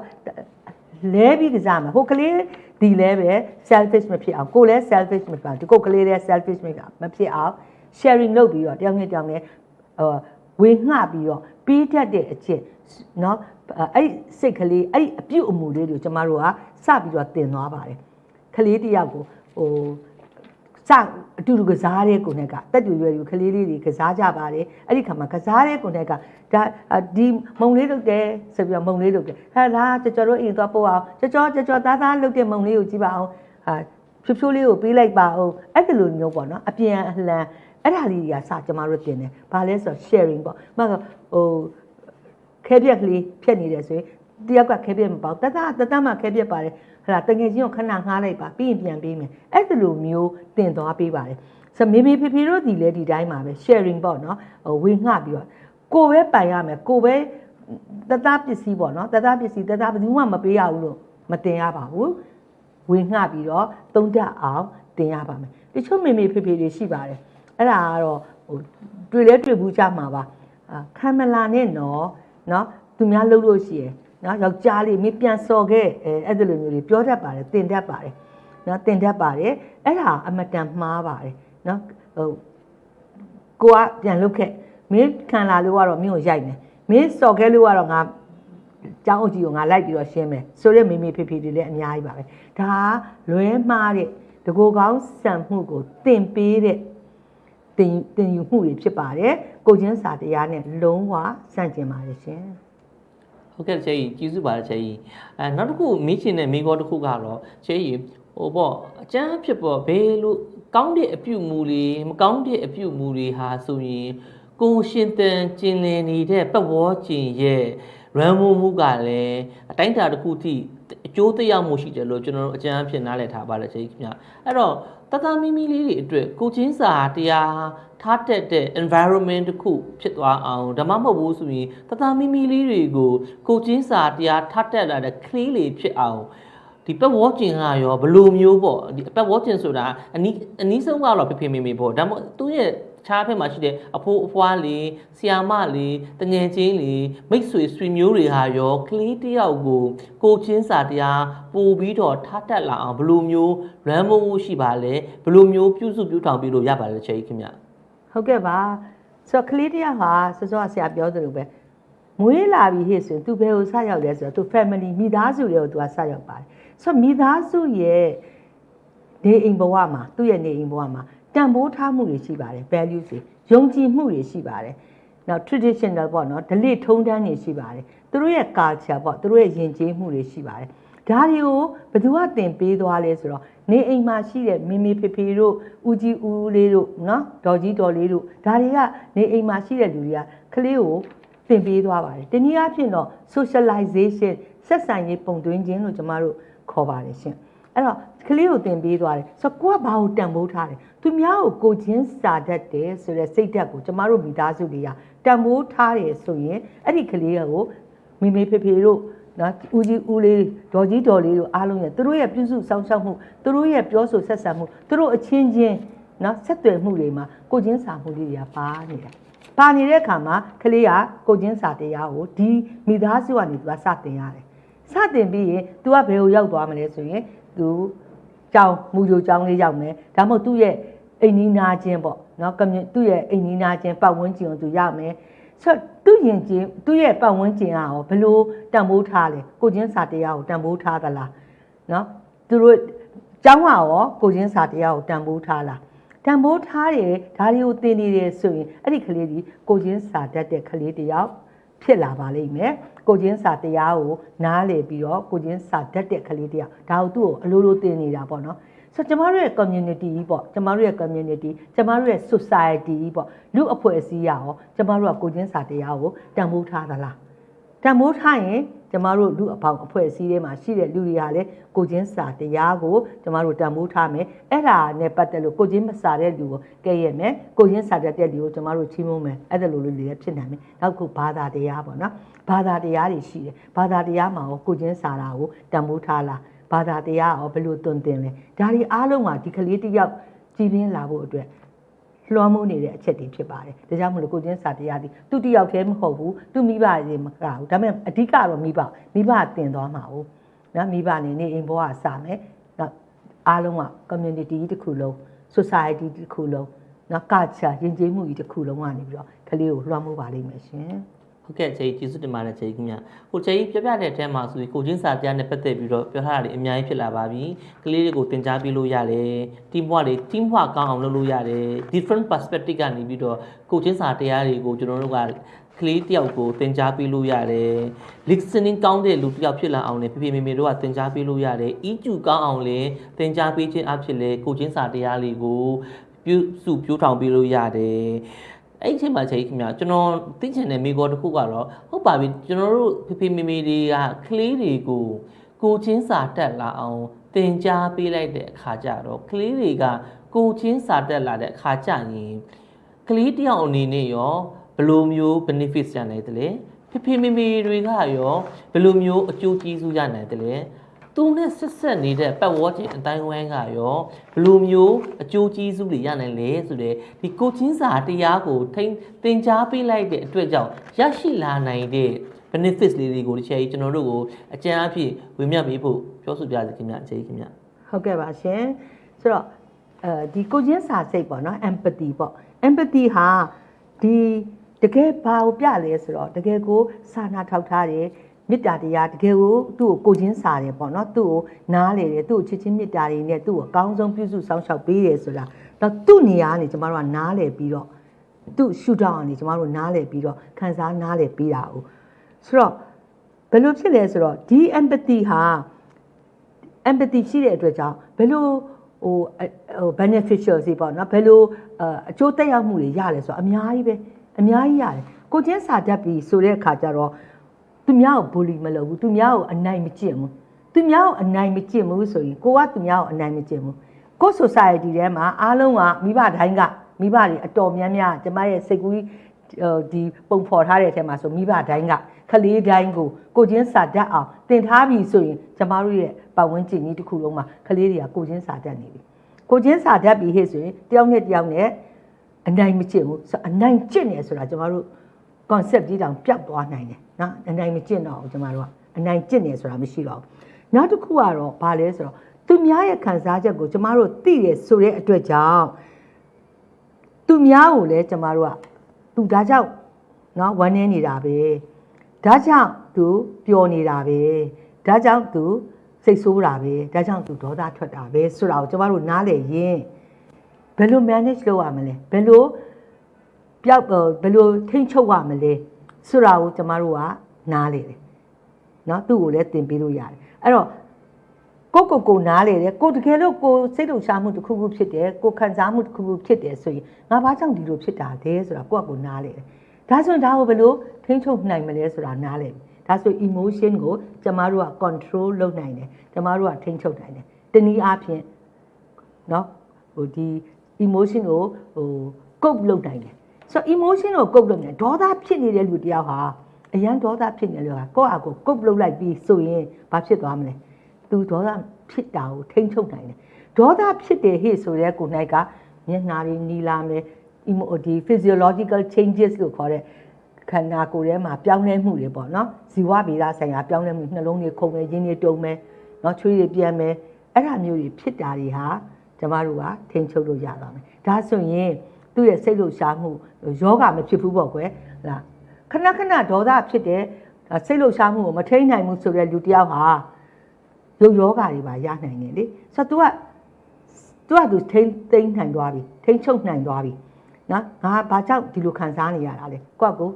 လဲပြီးကစားမှာဟိုကလေးဒီလဲပဲ selfish မဖြစ်အောင်ကိုလည်း selfish မဖြစ်အောင်ဒီကိုကလေးလည်း selfish မဖြစ်အောင် sharing လုပ်ပြီးတော့တယောက်နဲ့တယောက်နဲ့ဟိုဝေငှပြီးတော့ပြီးတတ်တဲ့အချက်เนาะ အဲ့ဒီစိတ်ကလေးအဲ့ဒီအပြုတ်အမူလေးတွေကိုကျမတို့ကစပြီးတော့တင်သွားပါတယ်။ကလေးတယောက်ကိုဟိုစအတူတူကစားတဲ့ကိုနဲ့ကတက်တူရွယ်ယူကလေးလေးတွေကစားကြပါတယ်အဲ့ဒီခါမှာကစားတဲ့ကိုနဲ့ကဒါဒီမုံလေးလုပ်တယ်ဆိုပြီးတော့မုံလေးလုပ်တယ်ဟာဒါကြော်ကြော်တို့အိမ်သွားပို့အောင်ကြော်ကြော်ကြော်ကြော်သားသားလုပ်တဲ့မုံလေးကိုကြည့်ပါအောင်ဟာဖြိုးဖြိုးလေးကိုပေးလိုက်ပါအောင်အဲ့ဒီလိုမျိုးပေါ့နော်အပြန်အလှန်အဲ့ဒါလေးတွေကစကျမတို့တင်တယ်ဘာလဲဆိုတော့ sharing ပေါ့မဟုတ်ဟို ခဲပြက်ကလေးဖြတ်နေတယ်ဆိုရင်တယောက်ကခဲပြက်မပေါ့တတတတမှခဲပြက်ပါတယ်ဟလာတငယ်ချင်းကိုခဏငှားလိုက်ပါပြီးရင်ပြန်ပေးမယ်အဲ့ဒီလိုမျိုးတင်သွားပေးပါတယ်ဆိုမေမေဖေဖေတို့ဒီလဲဒီတိုင်းမှာပဲ sharing ပေါ့နော်ဟိုဝေငှပြီးတော့ကိုပဲပိုင်ရမယ်ကိုပဲတသားပစ္စည်းပေါ့နော်တသားပစ္စည်းတသားဘယ်သူမှမပေးရဘူးလို့မတင်ရပါဘူးဝေငှပြီးတော့သုံးတတ်အောင်တင်ရပါမယ်တချို့မေမေဖေဖေတွေရှိပါတယ်အဲ့ဒါကတော့ဟိုတွေ့လဲတွေ့ဘူးကြမှာပါအာခံမလာနဲ့နော် နော်သူများလှုပ်လို့ရှိရယ်နော်ယောက်ျားလေးမင်းပြန်စော်ခဲ့အဲအဲ့ဒီလိုမျိုးတွေပြောတတ်ပါတယ်တင်တတ်ပါတယ်နော်တင်တတ်ပါတယ်အဲ့ဒါအမတန်မှားပါတယ်နော်ဟိုကိုကပြန်လုတ်ခဲ့မင်းခံလာလို့ကတော့မင်းကိုရိုက်မယ်မင်းစော်ခဲ့လို့ကတော့ငါကျောင်းအုပ်ကြီးကိုငါလိုက်ပြီးတော့ရှင်းမယ်ဆိုရက်မေမေဖေဖေတွေလည်းအများကြီးပါပဲဒါလွဲမှားတဲ့တကူကောင်းစံမှုကိုတင်ပေးတဲ့ တင်တင်ယူမှုတွေဖြစ်ပါတယ်ကိုချင်းစာတရားနဲ့လုံးဝစန့်ကျင်ပါတယ်ရှင်ဟုတ်ကဲ့ချေကြီးကျေးဇူးပါတယ်ချေကြီးအဲနောက်တစ်ခုမေးချင်တဲ့မိကောတစ်ခုကတော့ချေကြီးဟိုပေါ့အကျန်းဖြစ်ပေါ့ဘယ်လိုကောင်းတဲ့အပြုမူတွေမကောင်းတဲ့အပြုမူတွေဟာဆိုရင်ကိုရှင်တန်ကျင်လည်နေတဲ့ပတ်ဝန်းကျင်ရဲ့ရန်မိုးမှုကလည်းအတိုင်းအတာတစ်ခုထိ အကျိုးသက်ရောက်မှုရှိတယ်လို့ကျွန်တော်တို့အကျန်းအဖြစ်နားလည်ထားပါတယ်ချေကြီးခင်ဗျအဲ့တော့တသားမီမီလေးတွေအတွက်ကိုချင်းစာတရားထားတက်တဲ့ environment တစ်ခုဖြစ်သွားအောင်ဒါမှမဟုတ်ဘူးဆိုရင်တသားမီမီလေးတွေကိုကိုချင်းစာတရားထားတက်လာတဲ့ clean လေးဖြစ်အောင်ဒီပတ်ဝန်းကျင်ကရောဘယ်လိုမျိုးပေါ့ဒီပတ်ဝန်းကျင်ဆိုတာအနီးအနီးဆုံးကတော့ဖေဖေမေမေပေါ့ဒါမှမဟုတ်သူ့ရဲ့ ခြားဖက်မှာရှိတဲ့အဖိုးအဖွားလေးဆီယာမလေးတငယ်ချင်းလေးမိတ်ဆွေဆွေမျိုးတွေဟာရောကလေးတယောက်ကိုကိုချင်းစာတရားပို့ပြီးတော့ထားတက်လာအောင်ဘယ်လိုမျိုး run မို့ရှိပါလဲဘယ်လိုမျိုးပြုစုပြုထောင်ပြီးလို့ရပါလဲချေကြီးခင်ဗျ ဟုတ်ကဲ့ပါဆိုတော့ကလေးတယောက်ဟာစောစောဆရာပြောသလိုပဲမွေးလာပြီဟဲ့ဆိုရင် तू ဘယ်ကိုဆက်ရောက်လဲဆိုတော့ तू family မိသားစုတွေကို तू ဆက်ရောက်ပါတယ်ဆိုတော့မိသားစုရဲ့နေအိမ်ဘဝမှာသူ့ရဲ့နေအိမ်ဘဝမှာ တန်ဖိုးထားမှုတွေရှိပါတယ် value တွေယုံကြည်မှုတွေရှိပါတယ်နောက် traditional ပေါ့နော် delete ထုံးတမ်းတွေရှိပါတယ်သူတို့ရဲ့ culture ပေါ့သူတို့ရဲ့ယဉ်ကျေးမှုတွေရှိပါတယ်ဒါတွေကိုဘယ်သူကသင်ပေးသွားလဲဆိုတော့နေအိမ်မှာရှိတဲ့မိမိဖေဖေတို့ဦးကြီးဦးလေးတို့နော်ဒေါ်ကြီးဒေါ်လေးတို့ဒါတွေကနေအိမ်မှာရှိတဲ့လူတွေကကလေးကိုသင်ပေးသွားပါတယ်တနည်းအားဖြင့်တော့ socialization ဆက်ဆံရေးပုံသွင်းခြင်းလို့ကျမတို့ခေါ်ပါတယ်ရှင်အဲ့တော့ ကလေးကိုသင်ပေးသွားတယ်ဆိုတော့ကိုကဘာကိုတန်ဖိုးထားတယ်သူများကိုကိုချင်းစာတတ်တယ်ဆိုတဲ့စိတ်ဓာတ်ကိုကျမတို့မိသားစုတွေကတန်ဖိုးထားတယ်ဆိုရင်အဲ့ဒီကလေးကိုမိမိဖေဖေတို့နော်ဦးကြီးဦးလေးဒေါ်ကြီးဒေါ်လေးတို့အားလုံးရဲ့သူတို့ရဲ့ပြုစုစောင့်ရှောက်မှုသူတို့ရဲ့ပြောဆိုဆက်ဆံမှုသူတို့အချင်းချင်းနော်ဆက်သွယ်မှုတွေမှာကိုချင်းစာမှုလေးတွေကပါနေတာပါနေတဲ့အခါမှာကလေးကကိုချင်းစာတရားကိုဒီမိသားစုကနေသူကစတင်ရတယ်စတင်ပြီးရင် तू ကဘယ်ကိုရောက်သွားမလဲဆိုရင် तू ကြောင်မူကြိုကြောင်လေးရောက်မယ်ဒါမှမဟုတ်သူ့ရဲ့အိမ်နီးနာချင်းပေါ့နော်ကမြသူ့ရဲ့အိမ်နီးနားချင်းပတ်ဝန်းကျင်ကိုသူရမယ်ဆိုတော့သူ့ရင်ချင်းသူ့ရဲ့ပတ်ဝန်းကျင်ကရောဘယ်လိုတန်ဖိုးထားလဲကိုချင်းစာတရားကိုတန်ဖိုးထားသလားနော်သူတို့ကျောင်းကရောကိုချင်းစာတရားကိုတန်ဖိုးထားလားတန်ဖိုးထားတယ်ဒါတွေကိုသင်နေတယ်ဆိုရင်အဲ့ဒီကလေးဒီကိုချင်းစာတတ်တဲ့ကလေးတယောက် ဖြစ်လာပါလိမ့်မယ်ကိုချင်းစာတရားကိုနားလည်ပြီးတော့ကိုချင်းစာတတ်တဲ့ကလေးတယောက်ဒါကိုသူ့ကိုအလိုလိုသင်နေတာပေါ့နော်ဆိုတော့ကျမတို့ရဲ့ community ကြီးပေါ့ကျမတို့ရဲ့ community ကျမတို့ရဲ့ society ကြီးပေါ့လူအဖွဲ့အစည်းရရောကျမတို့ကကိုချင်းစာတရားကိုတန်ဖိုးထားသလား တန်ဖိုးထားရင်ကျမတို့လူအပေါင်းအဖွဲ့အစည်းတွေမှာရှိတဲ့လူတွေကလည်းကိုချင်းစာတရားကိုကျမတို့တန်ဖိုးထားမယ်အဲ့ဒါနဲ့ပတ်သက်လို့ကိုချင်းမစာတဲ့လူကိုကဲရမယ်ကိုချင်းစာတတ်တဲ့လူကိုကျမတို့ချီးမွမ်းမယ်အဲ့ဒါလိုလိုလေးလည်းဖြစ်နိုင်မယ်နောက်ခုဘာသာတရားပေါ့နော်ဘာသာတရားတွေရှိတယ်ဘာသာတရားမှာရောကိုချင်းစာတာကိုတန်ဖိုးထားလားဘာသာတရားရောဘယ်လိုတွင်တင်လဲဒါတွေအားလုံးကဒီကလေးတစ်ယောက်ကြည်ပြင်းလာဖို့အတွက် လွှမ်းမိုးနေတဲ့အချက်တွေဖြစ်ပါတယ်ဒါကြောင့်မလို့ကိုချင်းစာတရားဒီသူတစ်ယောက်တည်းမဟုတ်ဘူးသူမိဘတွေမကဘူးဒါပေမဲ့အဓိကတော့မိဘမိဘတင်သွားမှာ ਉਹ နော်မိဘနေနေအိမ်ဘောကစမယ်နော်အားလုံးက community ကြီးတစ်ခုလုံး society တစ်ခုလုံးနော် culture ယဉ်ကျေးမှုကြီးတစ်ခုလုံးကနေပြီးတော့ကလေးကိုလွှမ်းမိုးပါလိမ့်မယ်ရှင် ဟုတ်ကဲ့ကျေးကျေးဇူးတင်ပါတယ်ကျေးခင်ဗျဟိုကျေးပြပြတဲ့အထဲမှာဆိုပြီးကိုချင်းစာတရားနဲ့ပတ်သက်ပြီးတော့ပြောထားတာတွေအများကြီးဖြစ်လာပါပြီကလေးတွေကိုသင်ကြားပေးလို့ရတယ် team work တွေ team work ကောင်းအောင်လုပ်လို့ရတယ် different perspective ကနေပြီးတော့ကိုချင်းစာတရားတွေကိုကျွန်တော်တို့ကကလေးတယောက်ကိုသင်ကြားပေးလို့ရတယ် listening ကောင်းတဲ့လူတစ်ယောက်ဖြစ်လာအောင်လည်းဖေဖေမေမေတို့ကသင်ကြားပေးလို့ရတယ် EQ ကောင်းအောင်လည်းသင်ကြားပေးခြင်းအဖြစ်လည်းကိုချင်းစာတရားလေးကိုပြုစုပြိုးထောင်ပေးလို့ရတယ် အဲ့ဒီအချိန်မှာချိန်ခင်ဗျာကျွန်တော်သိချင်တဲ့မိကောတစ်ခုကတော့ဟုတ်ပါပြီကျွန်တော်တို့ဖေဖေမေမေတွေကကလေးတွေကိုကိုချင်းစာတက်လာအောင်သင်ကြားပေးလိုက်တဲ့အခါကျတော့ကလေးတွေကကိုချင်းစာတက်လာတဲ့အခါကျရင်ကလေးတယောက်အနေနဲ့ရောဘယ်လိုမျိုး benefits ရနိုင်တယ်လဲဖေဖေမေမေတွေကရောဘယ်လိုမျိုးအကျိုးကျေးဇူးရနိုင်တယ်လဲ သူနဲ့ဆက်ဆက်နေတဲ့ပတ်ဝန်းကျင်အတိုင်းဝိုင်းကရောဘယ်လိုမျိုးအကျိုးကျေးဇူးတွေရနိုင်လဲဆိုတဲ့ဒီကိုချင်းစာတရားကိုထိန်းသင်ကြားပေးလိုက်တဲ့အတွက်ကြောင့်ရရှိလာနိုင်တဲ့ benefits လေးတွေကိုတစ်ချက်ကြီးကျွန်တော်တို့ကိုအကျဉ်းအဖြစ်ဝေမျှပေးဖို့ပြောဆိုပြစီခင်ဗျအချိန်ခင်ဗျဟုတ်ကဲ့ပါရှင်ဆိုတော့အဲဒီကိုချင်းစာစိတ်ပေါ့နော် empathy ပေါ့ empathy ဟာဒီတကယ်ဘာကိုပြလဲဆိုတော့တကယ်ကိုစာနာထောက်ထားတယ် မေတ္တာတရားတကယ်ကိုသူ့ကိုကိုချင်းစာတယ်ပေါ့နော်သူ့ကိုနားလေတယ်သူ့ကိုချစ်ချင်းမေတ္တာတွေနဲ့သူ့ကိုအကောင်းဆုံးပြုစုစောင့်ရှောက်ပေးတယ်ဆိုတာတော့သူ့နေရာကနေကျမတို့ကနားလေပြီးတော့သူ့ရှုထောင့်ကနေကျမတို့နားလေပြီးတော့ခံစားနားလေပြီးတာ哦ဆိုတော့ဘယ်လိုဖြစ်လဲဆိုတော့ဒီ empathy ဟာ empathy ရှိတဲ့အတွက်ကြောင့်ဘယ်လိုဟိုအဟို beneficial စီပေါ့နော်ဘယ်လိုအအကျိုးသက်ရောက်မှုတွေရလဲဆိုတော့အများကြီးပဲအများကြီးရတယ်ကိုချင်းစာတတ်ပြီဆိုတဲ့အခါကျတော့ သူများကို bully မလုပ်ဘူးသူများကိုအနိုင်မကျင့်ဘူးသူများကိုအနိုင်မကျင့်ဘူးဆိုရင်ကိုကသူများကိုအနိုင်မကျင့်ဘူးကို society ထဲမှာအားလုံးကမိဘတိုင်းကမိဘတွေအတော်များများကျမရဲ့စိတ်ကူးဒီပုံဖော်ထားတဲ့အထက်မှာဆိုမိဘတိုင်းကခလေးတိုင်းကိုကိုချင်းစာတတ်အောင်တင်ထားပြီဆိုရင်ကျမတို့ရဲ့ပတ်ဝန်းကျင်ကြီးတစ်ခုလုံးမှာခလေးတွေကကိုချင်းစာတတ်နေပြီကိုချင်းစာတတ်ပြီဟဲ့ဆိုရင်တယောက်နဲ့တယောက်နဲ့အနိုင်မကျင့်ဘူးဆိုအနိုင်ကျင့်နေဆိုတာကျမတို့ concept ကြီးတောင်ပျောက်သွားနိုင်တယ်နော်အနိုင်မကျင့်တော့ဘူးကျမတို့ကအနိုင်ကျင့်နေဆိုတာမရှိတော့ဘူးနောက်တစ်ခုကတော့ဘာလဲဆိုတော့သူများရဲ့ခံစားချက်ကိုကျမတို့သိတယ်ဆိုတဲ့အတွက်ကြောင့်သူများကိုလည်းကျမတို့ကသူဒါကြောင့်နော်ဝမ်းနေနေတာပဲဒါကြောင့်သူပျော်နေတာပဲဒါကြောင့်သူစိတ်ဆိုးတာပဲဒါကြောင့်သူဒေါသထွက်တာပဲဆိုတာကိုကျမတို့နားလည်ရင်ဘယ်လို manage လုပ်ရမလဲဘယ်လို ပျောက်ဘယ်လိုထိန်းချုပ်ရမလဲဆိုတာကိုကျမတို့ကနားလေတယ်เนาะသူ့ကိုလည်းသင်ပေးလို့ရတယ်အဲ့တော့ကိုကိုကိုနားလေတယ်ကိုတကယ်လို့ကိုစိတ်လှုပ်ရှားမှုတစ်ခုခုဖြစ်တယ်ကိုခံစားမှုတစ်ခုခုဖြစ်တယ်ဆိုရင်ငါဘာကြောင့်ဒီလိုဖြစ်တာလဲဆိုတာကိုကကိုနားလေတယ်ဒါဆိုရင်ဒါကိုဘယ်လိုထိန်းချုပ်နိုင်မလဲဆိုတာနားလေဒါဆို emotion ကိုကျမတို့က control လုပ်နိုင်တယ်ကျမတို့ကထိန်းချုပ်နိုင်တယ်တနည်းအားဖြင့်เนาะဟိုဒီ emotion ကိုဟို cope လုပ်နိုင်တယ် ဆိုတော့ emotion ကို cope လုပ်နေဒေါသဖြစ်နေတဲ့လူတယောက်ဟာအရန်ဒေါသဖြစ်နေလို့ဟာကိုယ့်အကို cope လုပ်လိုက်ပြီးဆိုရင်ဘာဖြစ်သွားမလဲသူဒေါသဖြစ်တာကိုထိန်းချုပ်နိုင်တယ်ဒေါသဖြစ်တယ်ဟေ့ဆိုတဲ့ကို၌ကမျက်နှာတွေနီလာမယ် emo ဒီ physiological changes လို့ခေါ်တဲ့ခန္ဓာကိုယ်ထဲမှာပြောင်းလဲမှုတွေပေါ့နော်ဇီဝဗေဒဆိုင်ရာပြောင်းလဲမှုနှလုံးတွေခုန်မယ်ရင်းတွေတုံမယ်နော်ချွေးတွေပြန်မယ်အဲ့ဒါမျိုးတွေဖြစ်တာတွေဟာကျမတို့ကထိန်းချုပ်လို့ရပါမယ်ဒါဆိုရင် သူ့ရဲ့စိတ်လှုပ်ရှားမှုယောဂမဖြစ်ဘူးပေါ့ကွယ်ဟလားခဏခဏဒေါသဖြစ်တယ်ဒါစိတ်လှုပ်ရှားမှုကိုမထိန်းနိုင်ဘူးဆိုတဲ့လူတစ်ယောက်ဟာရုပ်ယောဂတွေပါရနိုင်တယ်လေဆိုတော့ तू က तू က तू ထိန်းသိမ်းနိုင်သွားပြီထိန်းချုပ်နိုင်သွားပြီနော်ငါဘာကြောင့်ဒီလိုခံစားနေရတာလဲကိုယ့်ကို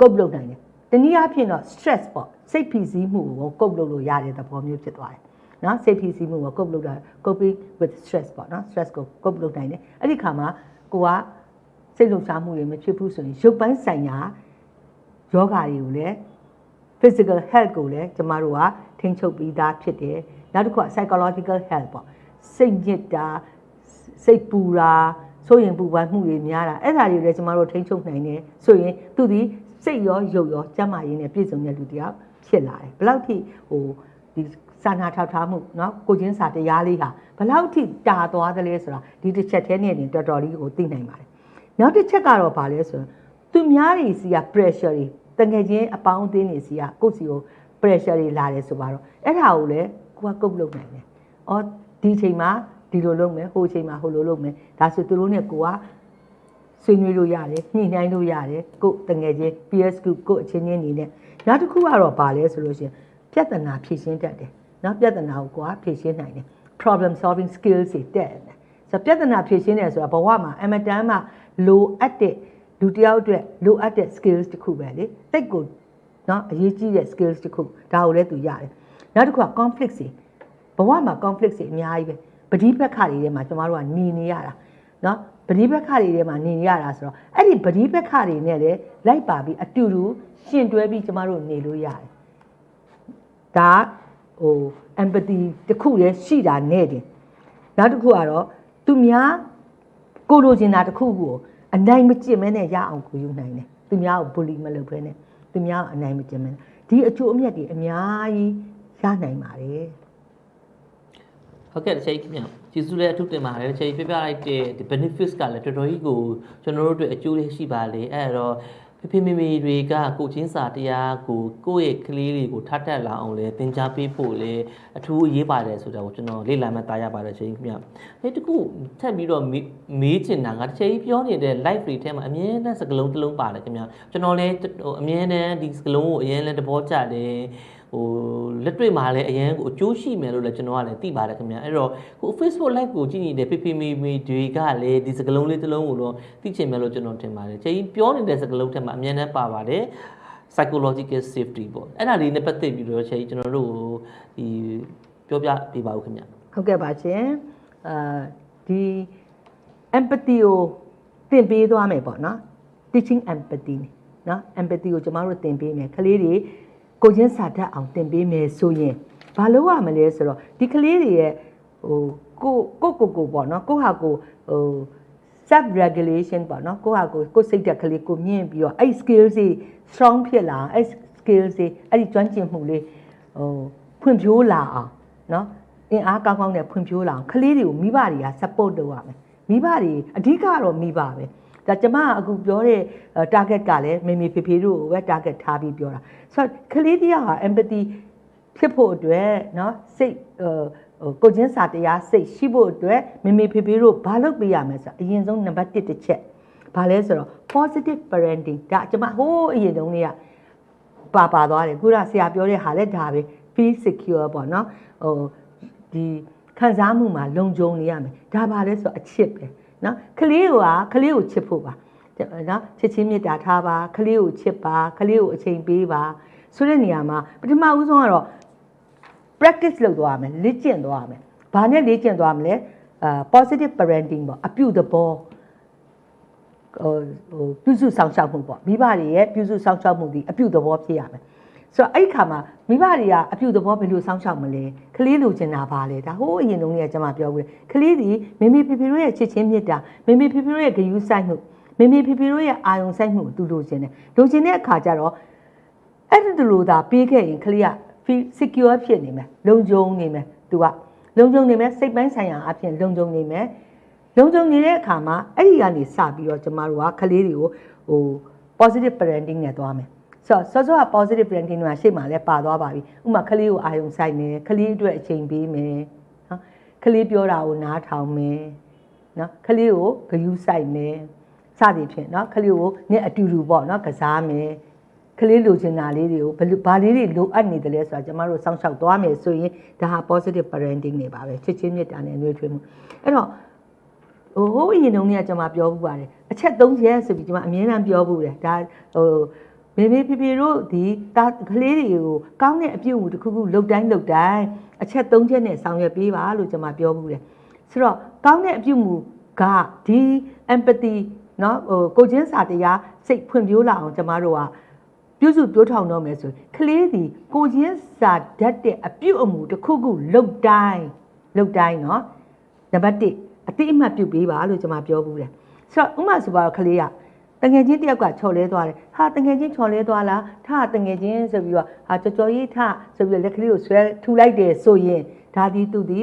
ကုတ်လုပ်နိုင်တယ်တနည်းအားဖြင့်တော့ stress ပေါ့စိတ်ဖိစီးမှုကိုကုတ်လုပ်လို့ရတဲ့သဘောမျိုးဖြစ်သွားတယ် နော်စိတ်ဖိစီးမှုကိုကုတ်လုပ်တာ coping with stress ပေါ့နော် stress ကိုကုတ်လုပ်နိုင်တယ်အဲ့ဒီခါမှာကိုကစိတ်လှုပ်ရှားမှုတွေမဖြစ်ဘူးဆိုရင်ရုပ်ပိုင်းဆိုင်ရာယောဂါတွေကိုလည်း physical health ကိုလည်းကျမတို့ကထိန်းချုပ်ပြီးသားဖြစ်တယ်နောက်တစ်ခုက psychological health ပေါ့စိတ်ညစ်တာစိတ်ပူတာဆိုရင်ပူပန်မှုတွေများတာအဲ့ဒါတွေလည်းကျမတို့ထိန်းချုပ်နိုင်တယ်ဆိုရင်သူဒီစိတ်ရောရုပ်ရောကျန်းမာရေးနဲ့ပြည့်စုံတဲ့လူတစ်ယောက်ဖြစ်လာတယ်ဘယ်လောက်ထိဟိုဒီ စာနာထောက်ထားမှုเนาะကိုချင်းစာတရားလေးဟာဘယ်လောက်ထိတာသွားသလဲဆိုတာဒီတစ်ချက်တည်းနဲ့တင်တော်တော်လေးကိုသိနိုင်ပါတယ်နောက်တစ်ချက်ကတော့ဗာလဲဆိုရင်သူများတွေစီက pressure တွေတငယ်ချင်းအပေါင်းအသင်းတွေစီကကိုယ့်စီကို pressure တွေလာတယ်ဆိုပါတော့အဲ့ဒါကိုလည်းကိုကကုတ်လုပ်နိုင်တယ်။အော်ဒီချိန်မှာဒီလိုလုပ်မယ်ဟိုချိန်မှာဟိုလိုလုပ်မယ်ဒါဆိုသူတို့နဲ့ကိုကဆွေးနွေးလို့ရတယ်ညှိနှိုင်းလို့ရတယ်ကိုယ်တငယ်ချင်း PS group ကိုယ်အချင်းချင်းနေနဲ့နောက်တစ်ခုကတော့ဗာလဲဆိုလို့ရှိရင်ပြဿနာဖြေရှင်းတတ်တယ်။ နော်ပြဿနာကိုကိုကဖြေရှင်းနိုင်တယ် problem solving skills တွေတက်တယ်။ဆိုတော့ပြဿနာဖြေရှင်းတယ်ဆိုတာဘဝမှာအမတန်မှလိုအပ်တဲ့လူတစ်ယောက်အတွက်လိုအပ်တဲ့ skills တစ်ခုပဲလေတိတ်ကိုနော်အရေးကြီးတဲ့ skills တစ်ခုဒါကိုလည်းသူရတယ်နောက်တစ်ခုက conflict တွေဘဝမှာ conflict တွေအများကြီးပဲပဋိပက္ခတွေထဲမှာကျမတို့ကနေနေရတာနော်ပဋိပက္ခတွေထဲမှာနေနေရတာဆိုတော့အဲ့ဒီပဋိပက္ခတွေနဲ့လည်းလိုက်ပါပြီးအတူတူရှင်တွဲပြီးကျမတို့နေလို့ရတယ်ဒါ ဟို empathy တစ်ခုလည်းရှိတာနဲ့တင်နောက်တစ်ခုကတော့သူများကိုလိုချင်တာတစ်ခုကိုအနိုင်မကျင့်မဲနဲ့ရအောင်ကိုယူနိုင်တယ်သူများကို bully မလုပ်ဘဲနဲ့သူများကိုအနိုင်မကျင့်မဲနဲ့ဒီအကျိုးအမြတ်တွေအများကြီးရနိုင်ပါတယ်ဟုတ်ကဲ့တစ်ချိန်ခင်ဗျကျေးဇူးလည်းအထူးတင်ပါတယ်တစ်ချိန်ပြပြလိုက်တဲ့ဒီ benefits ကလည်းတော်တော်ကြီးကိုကျွန်တော်တို့အတွက်အကျိုးလေးရှိပါလေအဲ့တော့ ဖေဖေမေမေတွေကကိုချင်းစာတရားကိုကိုယ့်ရဲ့ကလေးတွေကိုထားတက်လာအောင်လဲသင်ကြားပေးဖို့လဲအထူးအရေးပါတယ်ဆိုတာကိုကျွန်တော်လေ့လာမှတားရပါတယ်ချိန်ခင်ဗျအဲတခုထပ်ပြီးတော့မေးမေးချင်တာကတစ်ချိန်ပြောနေတဲ့ live တွေထဲမှာအမြဲတမ်းစကလုံးတစ်လုံးပါတယ်ခင်ဗျကျွန်တော်လည်းဟိုအမြဲတမ်းဒီစကလုံးကိုအရင်လည်းသဘောကျတယ် ဟိုလက်တွေ့မှာလည်းအရန်ကိုအကျိုးရှိမယ်လို့လည်းကျွန်တော်ကလည်းသိပါတယ်ခင်ဗျအဲ့တော့ဟို Facebook live ကိုကြည့်နေတဲ့ဖေဖေမေမေတွေကလည်းဒီစကလုံးလေးတစ်လုံးကိုတော့သိချင်မယ်လို့ကျွန်တော်ထင်ပါတယ်ချိန်ပြောနေတဲ့စကလုံးထဲမှာအမြဲတမ်းပါပါတယ် psychological safety ပေါ့အဲ့ဒါလေးနဲ့ပတ်သက်ပြီးတော့ချိန်ကျွန်တော်တို့ဒီပြောပြပေးပါဦးခင်ဗျဟုတ်ကဲ့ပါရှင်အာဒီ empathy ကိုသင်ပေးသွားမယ်ပေါ့နော် teaching empathy နော် empathy ကိုကျမတို့သင်ပေးမယ်ကလေးတွေ ကိုချင်းစာတတ်အောင်သင်ပေးမယ်ဆိုရင်ဘာလို့ရမလဲဆိုတော့ဒီကလေးတွေရဲ့ဟိုကိုကိုကိုကိုပေါ့နော်ကိုဟာကိုဟို self regulation ပေါ့နော်ကိုဟာကိုကိုစိတ်တက်ကလေးကိုမြင့်ပြီးတော့အဲ့ skills တွေ strong ဖြစ်လာအဲ့ skills တွေအဲ့ဒီကျွမ်းကျင်မှုလေးဟိုဖွံ့ဖြိုးလာအောင်နော်အင်အားကောင်းကောင်းနဲ့ဖွံ့ဖြိုးလာအောင်ကလေးတွေကိုမိဘတွေက support လုပ်ရမယ်မိဘတွေအဓိကတော့မိဘပဲ ဒါကျမအခုပြောတဲ့ target ကလည်းမေမေဖေဖေတို့ကိုပဲ target ထားပြီးပြောတာဆိုတော့ကလေးတရားဟာ empathy ဖြစ်ဖို့အတွက်เนาะစိတ်ဟိုဟိုကိုချင်းစာတရားစိတ်ရှိဖို့အတွက်မေမေဖေဖေတို့ဘာလုပ်ပေးရမလဲဆိုတော့အရင်ဆုံးနံပါတ်1တစ်ချက်ဘာလဲဆိုတော့ positive parenting ဒါကျမဟိုးအရင်တုန်းကပါပါသွားတယ်ခုနဆရာပြောတဲ့ဟာလည်းဒါပဲ feel secure ပေါ့နော်ဟိုဒီခံစားမှုမှာလုံခြုံနေရမယ်ဒါပါလဲဆိုတော့အချစ်ပဲ နော်ကလေးကကလေးကိုချစ်ဖို့ပါနော်ချစ်ချင်းမေတ္တာထားပါကလေးကိုချစ်ပါကလေးကိုအချိန်ပေးပါဆိုတဲ့နေရာမှာပထမဦးဆုံးကတော့ practice လုပ်သွားရမယ်လေ့ကျင့်သွားရမယ်။ဘာနဲ့လေ့ကျင့်သွားမလဲအာ positive parenting ပေါ့အပြုသဘောဟိုဟိုပြုစုဆောင်ရှောက်မှုပေါ့မိဘတွေရဲ့ပြုစုဆောင်ရှောက်မှုဒီအပြုသဘောဖြစ်ရမယ်။ ဆိုတော့အဲ့ဒီခါမှာမိဘတွေကအပြုသဘောဘယ်လိုဆောင်ရှောက်မလဲကလေးလိုချင်တာပါလေဒါဟိုးအရင်တုန်းကကျွန်မပြောခဲ့ကလေးဒီမိမိဖေဖေတို့ရဲ့ချစ်ချင်းမြတ်တာမိမိဖေဖေတို့ရဲ့ဂရုစိုက်မှုမိမိဖေဖေတို့ရဲ့အာယုံစိုက်မှုကိုသူလိုချင်တယ်လိုချင်တဲ့အခါကျတော့အဲ့ဒီလိုသာပေးခဲ့ရင်ကလေးက feel secure ဖြစ်နေမယ်လုံခြုံနေမယ်သူကလုံခြုံနေမယ်စိတ်ပိုင်းဆိုင်ရာအဖြစ်လုံခြုံနေမယ်လုံခြုံနေတဲ့အခါမှာအဲ့ဒီကနေစပြီးတော့ကျမတို့ကကလေးတွေကိုဟို positive parenting နဲ့သွားမယ် ဆိုတော့စောစောက positive parenting ကရှေ့မှာလည်းပါသွားပါပြီဥပမာကလေးကိုအာရုံစိုက်မယ်ကလေးအတွက်အချိန်ပေးမယ်နော်ကလေးပြောတာကိုနားထောင်မယ်နော်ကလေးကိုဂယူးဆိုင်မယ်စသည်ဖြင့်နော်ကလေးကိုနဲ့အတူတူပေါ့နော်ကစားမယ်ကလေးလိုချင်တာလေးတွေကိုဘယ်လိုဘာလေးတွေလိုအပ်နေတယ်လဲဆိုတာကျမတို့စောင့်ရှောက်သွားမယ်ဆိုရင်ဒါဟာ positive parenting နေပါပဲချစ်ချင်းမြတ်တာနဲ့နှွေးထွေးမှုအဲ့တော့ဟိုဟိုအရင်တုန်းကကျွန်မပြောဘူးပါတယ်အချက်၃ချက်ဆိုပြီးကျွန်မအမြဲတမ်းပြောဘူးတယ်ဒါဟို မေမေဖေဖေတို့ဒီတာကလေးတွေကိုကောင်းတဲ့အပြုအမူတစ်ခုခုလုပ်တိုင်းလုပ်တိုင်းအချက်၃ချက်နဲ့ဆောင်ရွက်ပေးပါလို့ကျွန်မပြောဘူးတယ်ဆိုတော့ကောင်းတဲ့အပြုအမူကဒီ empathy เนาะဟိုကိုချင်းစာတရားစိတ်ဖွံ့ဖြိုးလာအောင်ကျွန်မတို့ကပြုစုပြောထောင်တော့မယ်ဆိုရင်ကလေးဒီကိုချင်းစာတတ်တဲ့အပြုအမူတစ်ခုခုလုပ်တိုင်းလုပ်တိုင်းเนาะ နံပါတ်1အတိအမှတ်ပြုတ်ပေးပါလို့ကျွန်မပြောဘူးတယ်ဆိုတော့ဥမာဆိုပါတော့ကလေးက တငယ်ချင်းတယောက်ကချော်လဲသွားတယ်ဟာတငယ်ချင်းချော်လဲသွားလားထားတငယ်ချင်းဆိုပြီးတော့ဟာကြော်ကြော်ရေးထဆိုပြီးတော့လက်ကလေးကိုဆွဲထူလိုက်တယ်ဆိုရင်ဒါဒီသူဒီ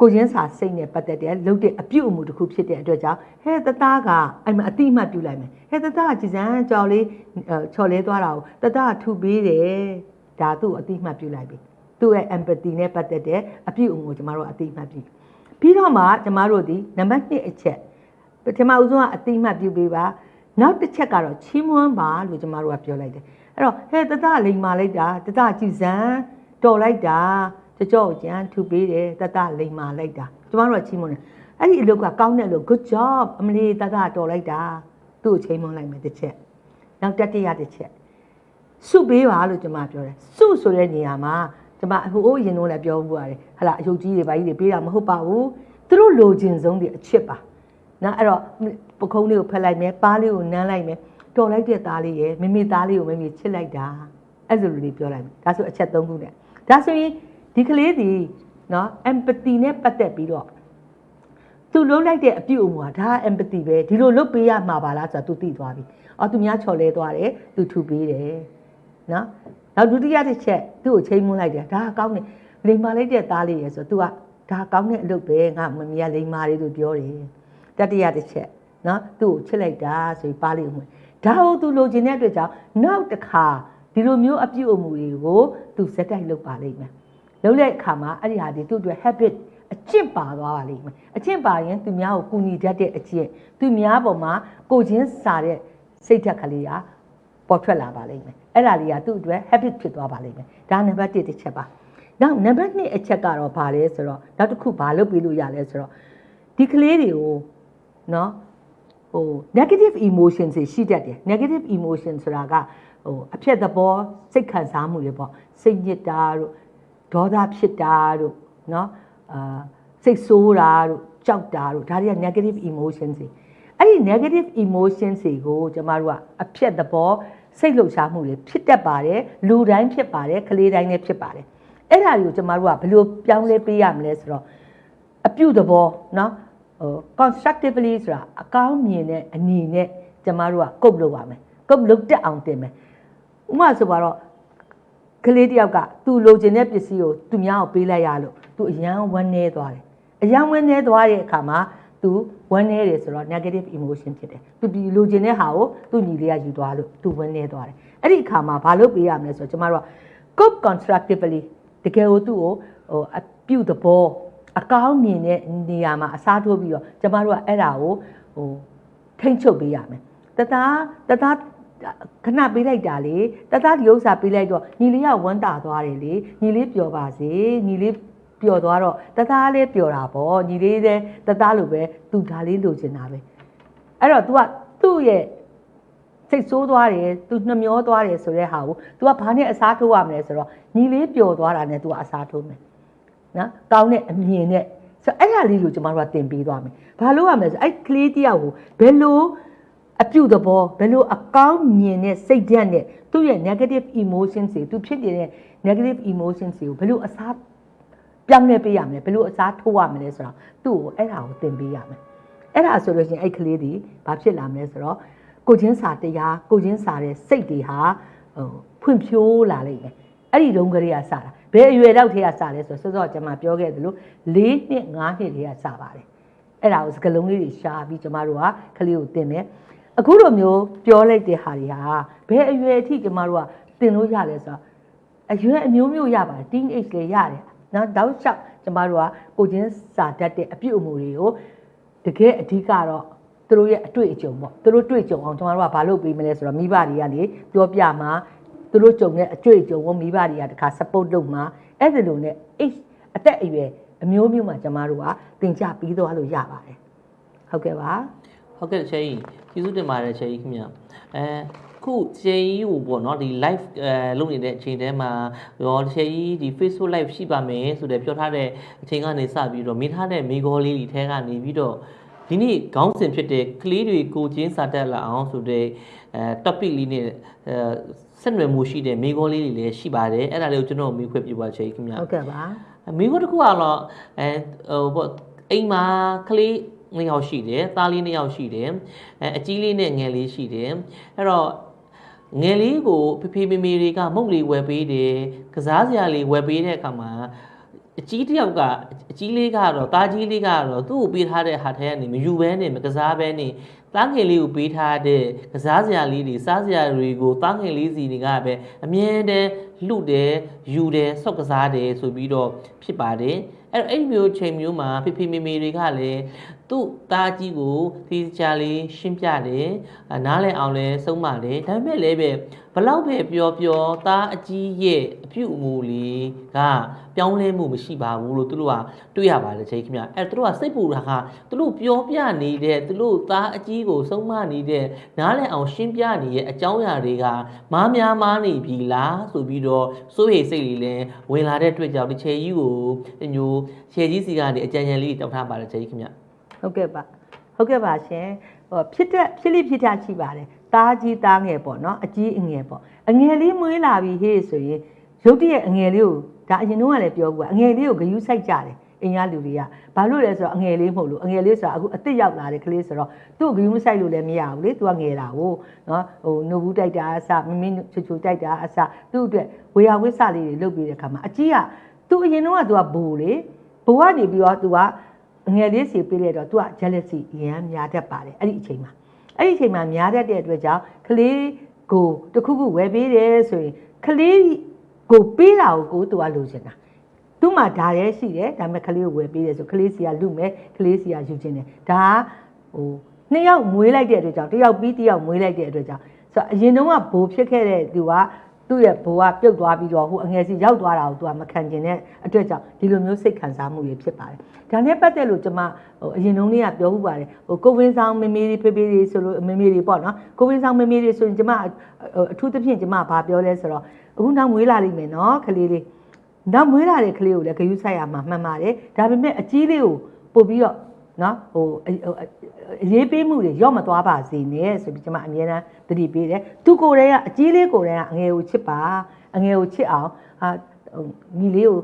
ကိုချင်းစာစိတ်နဲ့ပတ်သက်တဲ့လှုပ်တဲ့အပြုတ်အမူတစ်ခုဖြစ်တဲ့အတွက်ကြောင့်ဟဲ့တသားကအဲ့မှာအတိအမှတ်ပြုလိုက်မယ်ဟဲ့တသားကကြည်စမ်းကြော်လေးချော်လဲသွားတာကိုတသားကထူပေးတယ်ဒါသူ့ကိုအတိအမှတ်ပြုလိုက်ပြီသူ့ရဲ့ empathy နဲ့ပတ်သက်တဲ့အပြုတ်အမူကိုကျွန်တော်တို့အတိအမှတ်ပြုပြီးတော့မှကျမတို့ဒီနံပါတ်1အချက်ပထမဦးဆုံးကအတိအမှတ်ပြုပေးပါ နောက်တစ်ချက်ကတော့ချီးမွမ်းပါလို့ကျမတို့ကပြောလိုက်တယ်အဲ့တော့ဟဲ့တတလိန်မာလိုက်တာတတကြည်စံတော်လိုက်တာကြကြော့ကြံထူပေးတယ်တတလိန်မာလိုက်တာကျမတို့ကချီးမွမ်းတယ်အဲ့ဒီအလုပ်ကကောင်းတဲ့လို့ good job အမလီတတတော်လိုက်တာသူ့ကိုချီးမွမ်းလိုက်မယ်တစ်ချက်နောက်တတိယတစ်ချက်စုပေးပါလို့ကျွန်မပြောတယ်စုဆိုတဲ့နေရာမှာကျွန်မဟိုအရင်တော့လည်းပြောဘူးပါတယ်ဟလာအယုတ်ကြီးတွေဘာကြီးတွေပေးတာမဟုတ်ပါဘူးသူတို့လိုချင်ဆုံးတွေအချစ်ပါနော်အဲ့တော့ ပခုံးလေးကိုဖက်လိုက်မယ်ပါးလေးကိုနမ်းလိုက်မယ်တော်လိုက်တဲ့သားလေးရယ်မိမိသားလေးကိုမိမိချစ်လိုက်တာအဲ့လိုလေးပြောလိုက်မယ်ဒါဆိုအချက်၃ခုနဲ့ဒါဆိုရင်ဒီကလေးဒီနော် empathy နဲ့ပတ်သက်ပြီးတော့သူလုံးလိုက်တဲ့အပြုအမူဟာဒါ empathy ပဲဒီလိုလုပ်ပေးရမှာပါလားဆိုတာသူသိသွားပြီအော်သူများချော်လဲသွားတယ်သူထူပေးတယ်နော်နောက်ဒုတိယတစ်ချက်သူ့ကိုချိန်မွန်းလိုက်တယ်ဒါကောင်းတယ်လိမ္မာလိုက်တဲ့သားလေးရယ်ဆိုတော့ तू ကဒါကောင်းတဲ့အလုပ်ပဲငါမမီးကလိမ္မာလေးသူပြောတယ်တတိယတစ်ချက် နော်သူ့ကိုချစ်လိုက်တာဆိုပြီးပါလိမ့်ဦးမယ်ဒါကို तू လိုချင်တဲ့အတွက်ကြောင့်နောက်တစ်ခါဒီလိုမျိုးအပြုအမူတွေကို तू စက်တိုက်လုပ်ပါလိမ့်မယ်လုပ်တဲ့အခါမှာအဲ့ဒီဟာဒီသူ့အတွက် habit အကျင့်ပါသွားပါလိမ့်မယ်အကျင့်ပါရင်သူများကိုကူညီတတ်တဲ့အကျင့်သူများပေါ်မှာကိုချင်းစာတဲ့စိတ်ဓာတ်ကလေးကပေါ်ထွက်လာပါလိမ့်မယ်အဲ့ဒါလေးကသူ့အတွက် habit ဖြစ်သွားပါလိမ့်မယ်ဒါနံပါတ်1တစ်ချက်ပါနောက်နံပါတ်2အချက်ကတော့ဘာလဲဆိုတော့နောက်တစ်ခုဘာလုပ်ပြီးလို့ရလဲဆိုတော့ဒီကလေးတွေကိုနော် ဟို negative emotions တွေရှိတတ်တယ် negative emotion ဆိုတာကဟိုအဖြစ်သဘောစိတ်ခံစားမှုတွေပေါ့စိတ်ညစ်တာတို့ဒေါသဖြစ်တာတို့နော်အာစိတ်ဆိုးတာတို့ကြောက်တာတို့ဒါတွေက negative emotions တွေအဲ့ဒီ negative emotions တွေကိုကျမတို့ကအဖြစ်သဘောစိတ်လှုပ်ရှားမှုတွေဖြစ်တတ်ပါတယ်လူတိုင်းဖြစ်ပါတယ်ကလေးတိုင်းလည်းဖြစ်ပါတယ်အဲ့ဒါတွေကိုကျမတို့ကဘယ်လိုပြောင်းလဲပေးရမလဲဆိုတော့အပြုသဘောเนาะ ဟို constructively ဆိုတာအကောင်းမြင်တဲ့အနေနဲ့ကျမတို့ကကုတ်လုပ်ပါမယ်ကုတ်လုပ်တက်အောင်တင်မယ်ဥပမာဆိုပါတော့ကလေးတယောက်ကသူလိုချင်တဲ့ပစ္စည်းကိုသူများကိုပေးလိုက်ရလို့သူအယံဝမ်းနေသွားတယ်အယံဝမ်းနေသွားတဲ့အခါမှာသူဝမ်းနေတယ်ဆိုတော့ negative emotion ဖြစ်တယ်သူဒီလိုချင်တဲ့ဟာကိုသူညီလေးကယူသွားလို့သူဝမ်းနေသွားတယ်အဲ့ဒီအခါမှာဘာလုပ်ပေးရမလဲဆိုတော့ကျမတို့က cope constructively တကယ်ကိုသူ့ကိုဟိုအပြုတ်သဘော အကောင်းမြင်တဲ့နေရာမှာအစားထိုးပြီးတော့ကျမတို့ကအဲ့ဒါကိုဟိုထိမ့်ချုပ်ပေးရမယ်တသားတသားခဏပေးလိုက်တာလေတသားဒီဥစ္စာပေးလိုက်တော့ညီလေးကဝမ်းတာသွားတယ်လေညီလေးပျော်ပါစေညီလေးပျော်သွားတော့တသားလေးပျော်တာပေါ့ညီလေးတဲ့တသားလိုပဲသူဒါလေးလိုချင်တာပဲအဲ့တော့ तू ကသူ့ရဲ့စိတ်ဆိုးသွားတယ်သူနှမျောသွားတယ်ဆိုတဲ့ဟာကို तू ကဘာနဲ့အစားထိုးရမလဲဆိုတော့ညီလေးပျော်သွားတာနဲ့ तू ကအစားထိုးမယ် နော်ကောင်းတဲ့အမြင်နဲ့ဆိုအဲ့ဒါလေးကိုကျမတို့ကတင်ပေးသွားမယ်ဘာလို့ရမလဲဆိုအဲ့ကလေးတယောက်ကိုဘယ်လိုအပြုတ်သဘောဘယ်လိုအကောင်းမြင်တဲ့စိတ်ဓာတ်နဲ့သူ့ရဲ့ negative emotions တွေသူဖြစ်နေတဲ့ negative emotions တွေကိုဘယ်လိုအစားပြောင်းလဲပေးရမလဲဘယ်လိုအစားထိုးရမလဲဆိုတော့သူ့ကိုအဲ့ဒါကိုသင်ပေးရမယ်အဲ့ဒါဆိုလို့ရှိရင်အဲ့ကလေးဒီဘာဖြစ်လာမလဲဆိုတော့ကိုချင်းစာတရားကိုချင်းစာတဲ့စိတ်တွေဟာဟိုဖွံ့ဖြိုးလာလိမ့်မယ်အဲ့ဒီလုံးကလေးကစတာ ဘယ်အရွယ်တော့ထဲကစလဲဆိုတော့စောစောကျွန်မပြောခဲ့သလို၄နှစ်၅နှစ်တွေကစပါတယ်အဲ့ဒါကိုစကလုံးလေးတွေရှာပြီးကျွန်မတို့ကကလေးကိုသင်မယ်အခုလိုမျိုးပြောလိုက်တဲ့ဟာတွေဟာဘယ်အရွယ်အထိကျွန်မတို့ကသင်လို့ရလဲဆိုတော့အရွယ်အမျိုးမျိုးရပါတယ် teen age တွေရတယ်နော်တောက်လျှောက်ကျမတို့ကကိုချင်းစာတတ်တဲ့အပြုအမူတွေကိုတကယ်အဓိကတော့သူတို့ရဲ့အတွေ့အကြုံပေါ့သူတို့တွေ့ကြုံအောင်ကျွန်တော်တို့ကဘာလုပ်ပေးမလဲဆိုတော့မိဘတွေကလေပြောပြမှာ သူတို့ကြုံတဲ့အတွေ့အကြုံကိုမိဘတွေကတခါ support လုပ်မှာအဲ့ဒီလိုနဲ့ age အသက်အရွယ်အမျိုးမျိုးမှာကျွန်တော်တို့ကသင်ကြားပြီးသွားလို့ရပါတယ်ဟုတ်ကဲ့ပါဟုတ်ကဲ့ချေကြီးကျေးဇူးတင်ပါတယ်ချေကြီးခင်ဗျအဲခုချေကြီးကိုပေါ့နော်ဒီ live အဲလုပ်နေတဲ့အချိန်တည်းမှာရောချေကြီးဒီ Facebook live ရှိပါမယ်ဆိုတဲ့ပြောထားတဲ့အချိန်ကနေစပြီးတော့မိထားတဲ့မိကောလေးတွေထဲကနေပြီးတော့ဒီနေ့ခေါင်းစဉ်ဖြစ်တဲ့ကလေးတွေကိုချင်းစာတက်လာအောင်ဆိုတဲ့အဲ topic လေးနဲ့အဲ ဆက်နွယ်မှုရှိတဲ့မိကောလေးတွေလည်းရှိပါတယ်အဲ့ဒါလေးကိုကျွန်တော်မိခွင့်ပြပါချေကြီးခင်ဗျဟုတ်ကဲ့ပါမိခွန်းတစ်ခုကတော့အဲဟိုပေါ့အိမ်မှာကလေးနှစ်ယောက်ရှိတယ်သားလေးနှစ်ယောက်ရှိတယ်အဲအကြီးလေးနဲ့ငယ်လေးရှိတယ်အဲ့တော့ငယ်လေးကိုဖေဖေမေမေတွေကမုတ်လေးဝယ်ပေးတယ်ကစားစရာလေးဝယ်ပေးတဲ့အခါမှာအကြီးတစ်ယောက်ကအကြီးလေးကတော့တားကြီးလေးကတော့သူ့ကိုပေးထားတဲ့ဟာထဲကနေမယူဘဲနဲ့မကစားဘဲနဲ့ တားငယ်လေးကိုပေးထားတဲ့ကစားစရာလေးတွေစားစရာတွေကိုတားငယ်လေးစီတွေကပဲအမြဲတမ်းလှုပ်တယ်ယူတယ်ဆော့ကစားတယ်ဆိုပြီးတော့ဖြစ်ပါတယ်အဲ့တော့အဲ့ဒီမျိုးချိန်မျိုးမှာဖေဖေမေမေတွေကလည်း သူ့သားကြီးကိုဒီချာလေးရှင်းပြတယ်အာနားလည်အောင်လဲဆုံးပါတယ်ဒါပေမဲ့လည်းပဲဘလောက်ပဲပြောပြောသားအကြီးရဲ့အပြုအမူလေးကပြောင်းလဲမှုမရှိပါဘူးလို့သူတို့ကတွေ့ရပါတယ်ချိန်ခင်ဗျအဲ့တော့သူတို့ကစိတ်ပူတာကသူတို့ပြောပြနေတဲ့သူတို့သားအကြီးကိုဆုံးမနေတဲ့နားလည်အောင်ရှင်းပြနေရဲ့အကြောင်းအရာတွေကမားများမားနေပြီလားဆိုပြီးတော့စိုးရိမ်စိတ်လေးလည်းဝင်လာတဲ့အတွက်ကြောင့်ဒီချေကြီးကိုဒီမျိုးချေကြီးစီကနေအကြံဉာဏ်လေးတောက်ထားပါတယ်ချေကြီးခင်ဗျ ဟုတ်ကဲ့ပါဟုတ်ကဲ့ပါရှင်ဟိုဖြစ်တဲ့ဖြစ်လိဖြစ်တာရှိပါတယ်သားကြီးသားငယ်ပေါ့နော်အကြီးအငယ်ပေါ့အငယ်လေးမွေးလာပြီဟေးဆိုရင်ရုတ်တရက်အငယ်လေးကိုဒါအရင်တော့ကလည်းပြောဘူးကအငယ်လေးကိုဂယူးဆိုင်ကြတယ်အင်ရလူတွေကဘာလို့လဲဆိုတော့အငယ်လေးမဟုတ်လို့အငယ်လေးဆိုတာအခုအစ်စ်ရောက်လာတဲ့ကလေးဆိုတော့သူ့ကိုဂယူးမဆိုင်လို့လည်းမရဘူးလေသူကငယ်တာကိုနော်ဟိုနိုဘူးတိုက်တာအစမမင်းချူချူတိုက်တာအစသူ့အတွက်ဝေယဝိဆလေးတွေလုပ်ပြီးတဲ့ခါမှာအကြီးကသူ့အရင်တော့ကသူကဘိုးလေဘိုးကနေပြီးတော့သူကအ ငယ်လေးစီပေးလိုက်တော့ तू က jealousy အရန်များတတ်ပါတယ်အဲ့ဒီအချိန်မှာအဲ့ဒီအချိန်မှာများတတ်တဲ့အတွက်ကြောင့်ကလေးကိုတစ်ခုခုဝယ်ပေးတယ်ဆိုရင်ကလေးကိုပေးတာကိုကို तू ကလိုချင်တာသူ့မှာဒါရဲရှိတယ်ဒါပေမဲ့ကလေးကိုဝယ်ပေးတယ်ဆိုကလေးစီကလူမယ်ကလေးစီကယူချင်တယ်ဒါကဟိုနှစ်ယောက်မွေးလိုက်တဲ့အတွက်ကြောင့်တစ်ယောက်ပြီးတစ်ယောက်မွေးလိုက်တဲ့အတွက်ကြောင့်ဆိုတော့အရင်တုန်းကဘိုးဖြစ်ခဲ့တဲ့သူက သူ့ရဲ့ဘိုးကပြုတ်သွားပြီးတော့ဟိုအငယ်စီရောက်သွားတာကိုသူကမခံကျင်တဲ့အတွက်ကြောင့်ဒီလိုမျိုးစိတ်ခံစားမှုတွေဖြစ်ပါတယ်။ဒါနဲ့ပတ်သက်လို့ကျွန်မဟိုအရင်တုန်းကပြောဥပါတယ်ဟိုကိုဝင်းဆောင်မမေတွေဖေဖေတွေဆိုလို့မမေတွေပေါ့နော်ကိုဝင်းဆောင်မမေတွေဆိုရင်ကျွန်မအထူးသဖြင့်ကျွန်မဘာပြောလဲဆိုတော့အခုနောက်မွေးလာလိမ့်မယ်နော်ကလေးလေးနောက်မွေးလာတဲ့ကလေးကိုလည်းဂယုဆိုင်ရမှာမှန်ပါတယ်ဒါပေမဲ့အကြီးလေးကိုပို့ပြီးတော့ နော်ဟိုအရေးပေးမှုတွေရော့မသွားပါစေနဲ့ဆိုပြီးကျွန်မအမြဲတမ်းသတိပေးတယ်သူကိုယ်တည်းကအကြီးလေးကိုယ်တည်းကအငယ်ကိုချစ်ပါအငယ်ကိုချစ်အောင်ဟာညီလေးကို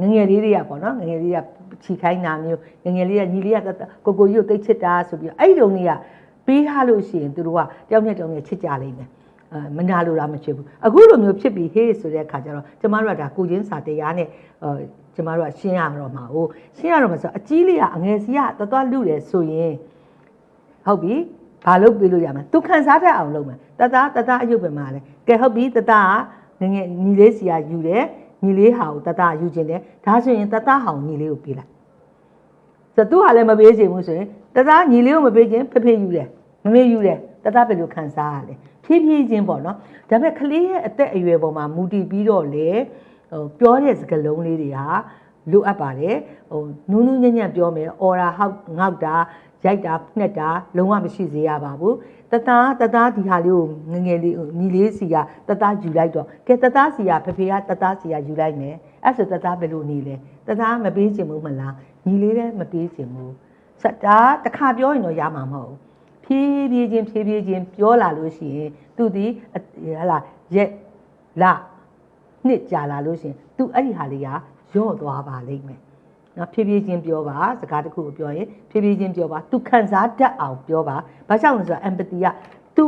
ငငယ်လေးတွေကပေါ့နော်ငငယ်လေးကချီခိုင်းတာမျိုးငငယ်လေးကညီလေးကကိုကိုကြီးကိုတိတ်ချစ်တာဆိုပြီးအဲ့ဒီတုန်းကပေးထားလို့ရှိရင်သူတို့ကတယောက်နဲ့တယောက်နဲ့ချစ်ကြလိမ့်မယ်အဲမနာလိုတာမချစ်ဘူးအခုလိုမျိုးဖြစ်ပြီးဟေးဆိုတဲ့အခါကျတော့ကျမတို့ကဒါကိုချင်းစာတရားနဲ့အဲ ကျမတို့ကရှင်းရတော့မှာဟိုရှင်းရတော့မှာဆိုအကြီးလေးကအငယ်စီကတော်တော်လူတယ်ဆိုရင်ဟုတ်ပြီဘာလုပ်ပေးလို့ရမလဲသူခံစားတတ်အောင်လုပ်မယ်တသားတသားအယုတ်ပဲမှာလဲကဲဟုတ်ပြီတသားကငငယ်ညီလေးစီကယူတယ်ညီလေးဟာကိုတသားယူခြင်းတယ်ဒါဆိုရင်တသားဟောင်ညီလေးကိုပေးလိုက်ဆိုသူဟာလည်းမပေးချင်ဘူးဆိုရင်တသားညီလေးကိုမပေးခြင်းဖေဖေယူတယ်မမေယူတယ်တသားဘယ်လိုခံစားရလဲဖြည်းဖြည်းချင်းပေါ့နော်ဒါပေမဲ့ကလေးရဲ့အသက်အရွယ်ပေါ်မှာမူတည်ပြီးတော့လေ ဟိုပြောတဲ့စကားလုံးလေးတွေဟာလိုအပ်ပါတယ်ဟိုနူးနူးညံ့ညံ့ပြောမယ်အော်ရာဟောက်ငေါက်တာရိုက်တာနှက်တာလုံးဝမရှိစေရပါဘူးတသားတသားဒီဟာလေးကိုငငယ်လေးညီလေးစီကတသားယူလိုက်တော့ကဲတသားစီကဖေဖေကတသားစီကယူလိုက်မယ်အဲ့ဆိုတသားဘယ်လိုနေလဲတသားမပေးချင်ဘူးမလားညီလေးလည်းမပေးချင်ဘူးစတာတစ်ခါပြောရင်တော့ရမှာမဟုတ်ဘူးဖြည်းဖြည်းချင်းဖြည်းဖြည်းချင်းပြောလာလို့ရှိရင်သူဒီဟလာရက်လာ နှစ်ကြာလာလို့ရှိရင်သူအဲ့ဒီဟာလေးကရော့သွားပါလိမ့်မယ်နော်ဖြည်းဖြည်းချင်းပြောပါစကားတစ်ခုကိုပြောရင်ဖြည်းဖြည်းချင်းပြောပါသူခံစားတတ်အောင်ပြောပါဘာကြောင့်လဲဆိုတော့ empathy ကသူ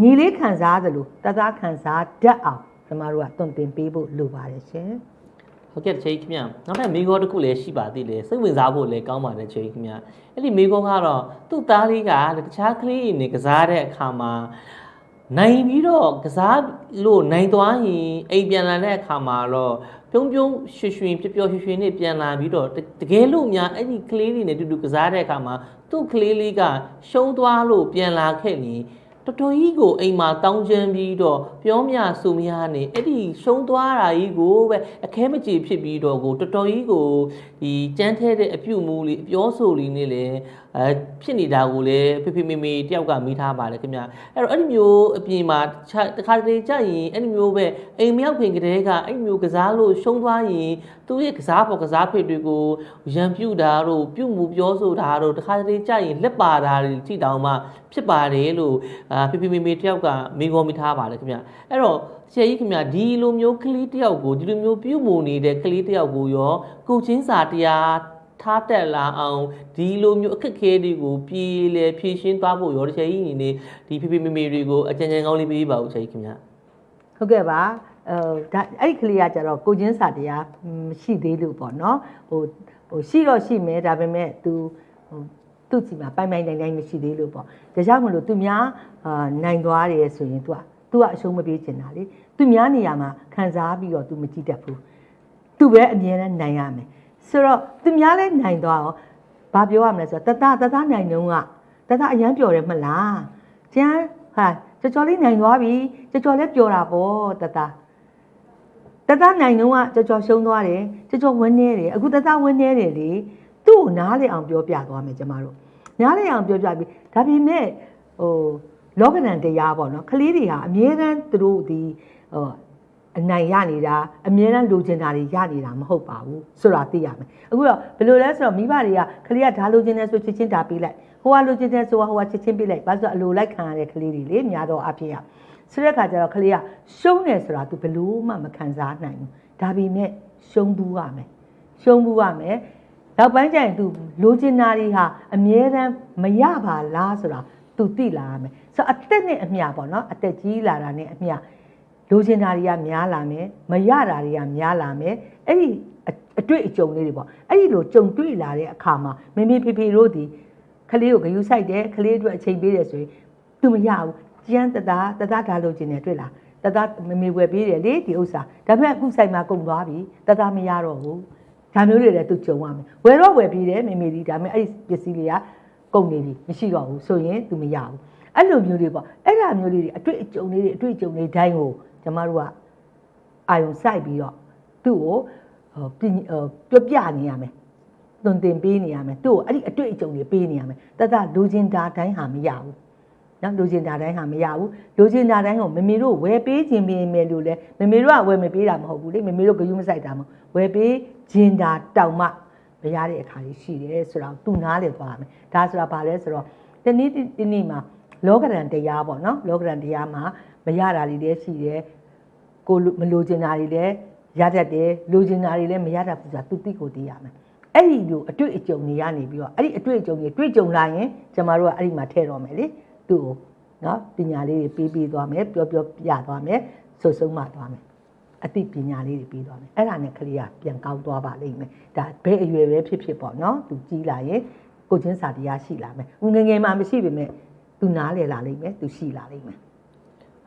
ညီလေးခံစားသလိုတသားခံစားတတ်အောင်ကျွန်တော်တို့ကတွင်တင်ပေးဖို့လိုပါတယ်ရှင်ဟုတ်ကဲ့ချေခင်ဗျနောက်ထပ်မိကောတစ်ခုလည်းရှိပါသေးတယ်စိတ်ဝင်စားဖို့လည်းကောင်းပါတယ်ချေခင်ဗျအဲ့ဒီမိကောကတော့သူ့သားလေးကတခြားကလေးတွေနဲ့ကစားတဲ့အခါမှာ နိုင်ပြီးတော့ကစားလို့နိုင်သွားရင်အိမ်ပြန်လာတဲ့အခါမှာတော့ပြုံးပြုံးရွှေရွှင်ပျော်ပျော်ရွှင်ရွှင်နဲ့ပြန်လာပြီးတော့တတကယ်လို့များအဲ့ဒီကလေးလေးနဲ့တူတူကစားတဲ့အခါမှာသူ့ကလေးလေးကရှုံးသွားလို့ပြန်လာခဲ့ရင်တော်တော်ကြီးကိုအိမ်မှာတောင်းချမ်းပြီးတော့ပြောမြဆူမရနေအဲ့ဒီရှုံးသွားတာကြီးကိုပဲအခဲမကြေဖြစ်ပြီးတော့ကိုတော်တော်ကြီးကိုဒီကြမ်းထဲတဲ့အပြုတ်မူလေးအပြောဆိုလေးနဲ့လည်းအဲဖြစ်နေတာကိုလည်းဖေဖေမေမေတယောက်ကမိထားပါတယ်ခင်ဗျအဲ့တော့အဲ့ဒီမျိုးအပြင်မှာတခြားတစ်ခါတလေကြာရင်အဲ့ဒီမျိုးပဲအိမ်မရောက်ခင်ကတည်းကအဲ့ဒီမျိုးကစားလို့ရှုံးသွားရင်သူ့ရဲ့ကစားပေါ်ကစားဖေတွေကိုရံပြူတာတို့ပြုတ်မှုပြောဆိုတာတို့တစ်ခါတလေကြာရင်လက်ပါတာတွေကြည့်တောင်မှဖြစ်ပါတယ်လို့အာဖေဖေမေမေတယောက်ကမိကောမိထားပါတယ်ခင်ဗျအဲ့တော့ဆရာကြီးခင်ဗျဒီလိုမျိုးကလေးတယောက်ကိုဒီလိုမျိုးပြုတ်မှုနေတဲ့ကလေးတယောက်ကိုရောကိုချင်းစာတရား ထားတက်လာအောင်ဒီလိုမျိုးအခက်အခဲတွေကိုပြည်လေဖြည့်ရှင်းသွားဖို့ရောတစ်ချိန်ကြီးနေနေဒီဖေဖေမေမေတွေကိုအကြံဉာဏ်ကောင်းလေးပေးပါဦးဆရာကြီးခင်ဗျ ဟုတ်ကဲ့ပါအဲဒါအဲ့ဒီကလေးကကျတော့ကိုချင်းစာတရားမရှိသေးလို့ပေါ့နော်ဟိုဟိုရှိတော့ရှိမယ်ဒါပေမဲ့ तू ဟိုသူ့စီမှာပိုင်ပိုင်နိုင်နိုင်မရှိသေးလို့ပေါ့ဒါကြောင့်မလို့ तू များအာနိုင်သွားတယ်ဆိုရင် तू က तू ကအရှုံးမပေးချင်တာလေ तू များနေရာမှာခံစားပြီးတော့ तू မကြည့်တတ်ဘူး तू ပဲအမြဲတမ်းနိုင်ရမယ် ဆိုတော့ तू များလဲနိုင်သွားရောဘာပြောရမလဲဆိုတော့တတတတနိုင်တုံးကတတအရန်ပျော်တယ်မလားကျန်ဟာကြော်ကြော်လေးနိုင်သွားပြီကြော်ကြော်လည်းပျော်တာပေါ့တတတတနိုင်တော့ကကြော်ကြော်ရှုံးသွားတယ်ကြော်ကြော်ဝန်းနေတယ်အခုတတဝန်းနေတယ်လေသူ့ကိုနားလေအောင်ပြောပြသွားမယ်ကျမတို့နားလေအောင်ပြောပြပြီးဒါပေမဲ့ဟိုလောကဒဏ်တရားပေါ့နော်ကလေးတွေဟာအမြဲတမ်းသူတို့ဒီဟို အနိုင်ရနေတာအမြဲတမ်းလိုချင်တာတွေရနေတာမဟုတ်ပါဘူးဆိုတာသိရမယ်အခုတော့ဘယ်လိုလဲဆိုတော့မိဘတွေကကလေးကဓာလိုချင်တယ်ဆိုချစ်ချင်းဒါပေးလိုက်ဟိုကလိုချင်တယ်ဆိုဟိုကချစ်ချင်းပေးလိုက်ဘာလို့ဆိုတော့အလိုလိုက်ခံရတဲ့ကလေးတွေလေများတော့အဖြစ်ရ ဆိုတဲ့အခါကျတော့ကလေးကရှုံးတယ်ဆိုတာ तू ဘယ်လို့မှမခံစားနိုင်ဘူးဒါပေမဲ့ရှုံးဘူးရမယ်ရှုံးဘူးရမယ်နောက်ပိုင်းကျရင် तू လိုချင်တာတွေဟာအမြဲတမ်းမရပါလားဆိုတာ तू သိလာရမယ်ဆိုတော့အသက်နဲ့အမျှပေါ့နော်အသက်ကြီးလာတာနဲ့အမျှ လိုချင်တာတွေကများလာမယ်မရတာတွေကများလာမယ်အဲ့ဒီအအတွေ့အကြုံလေးတွေပေါ့အဲ့ဒီလိုကြုံတွေ့လာတဲ့အခါမှာမမေဖေဖေတို့ဒီကလေးကိုဂယူဆိုင်တယ်ကလေးအတွက်အချိန်ပေးတယ်ဆိုရင်သူမရဘူးကျန်းတသားတသားဓာလို့ခြင်းနဲ့တွေ့လားတသားမမေဝယ်ပေးတယ်လေဒီဥစ္စာဒါပေမဲ့အခုဆိုင်မှာကုန်သွားပြီတသားမရတော့ဘူးဒါမျိုးတွေလည်းသူကြုံရမယ်ဝယ်တော့ဝယ်ပြီးတယ်မေမေဒီဒါပေမဲ့အဲ့ဒီပစ္စည်းတွေကကုန်နေပြီမရှိတော့ဘူးဆိုရင်သူမရဘူးအဲ့လိုမျိုးတွေပေါ့အဲ့ဒါမျိုးလေးတွေအတွေ့အကြုံလေးတွေအတွေ့အကြုံလေးတိုင်းကို ကျမတို့ကအာယုံစိုက်ပြီးတော့သူ့ကိုဟိုပြဟိုပြောပြနေရမယ်သွန်သင်ပေးနေရမယ်သူ့ကိုအဲ့ဒီအတွေ့အကြုံတွေပေးနေရမယ်တသက်လူချင်းတာတိုင်းဟာမရဘူးနော်လူချင်းတာတိုင်းဟာမရဘူးလူချင်းတာတိုင်းကိုမမေတို့ဝယ်ပေးခြင်းပင်မယ်လို့လဲမမေတို့ကဝယ်မပေးတာမဟုတ်ဘူးလေမမေတို့ဂယုမဆိုင်တာမဟုတ်ဝယ်ပေးခြင်းတာတောင်မှမရတဲ့အခါကြီးရှိတယ်ဆိုတော့သူနားလေသွားမယ်ဒါဆိုတာဘာလဲဆိုတော့ဒီနေ့ဒီနေ့မှာလောကရန်တရားပေါ့နော်လောကရန်တရားမှာမရတာတွေလည်းရှိတယ် ကိုလိုမလိုချင်တာတွေလည်းရတတ်တယ်လိုချင်တာတွေလည်းမရတတ်ဘူးဆိုတာသူသိကိုသိရမယ်အဲ့ဒီလိုအတွေ့အကြုံတွေကနေပြီးတော့အဲ့ဒီအတွေ့အကြုံတွေတွေ့ကြုံလာရင်ကျမတို့ကအဲ့ဒီမှာထည့်တော့မယ်လေသူ့ကိုနော်ပညာလေးတွေပေးပေးသွားမယ်ပြောပြောပြသွားမယ်ဆွဆုံးမသွားမယ်အသိပညာလေးတွေပေးသွားမယ်အဲ့ဒါနဲ့ကလေးကပြန်ကောင်းသွားပါလိမ့်မယ်ဒါဘယ်အရွယ်ပဲဖြစ်ဖြစ်ပေါ့နော်သူကြီးလာရင်ကိုချင်းစာတရားရှိလာမယ်ငယ်ငယ်မှမရှိပေမဲ့သူနားလည်လာလိမ့်မယ်သူရှိလာလိမ့်မယ်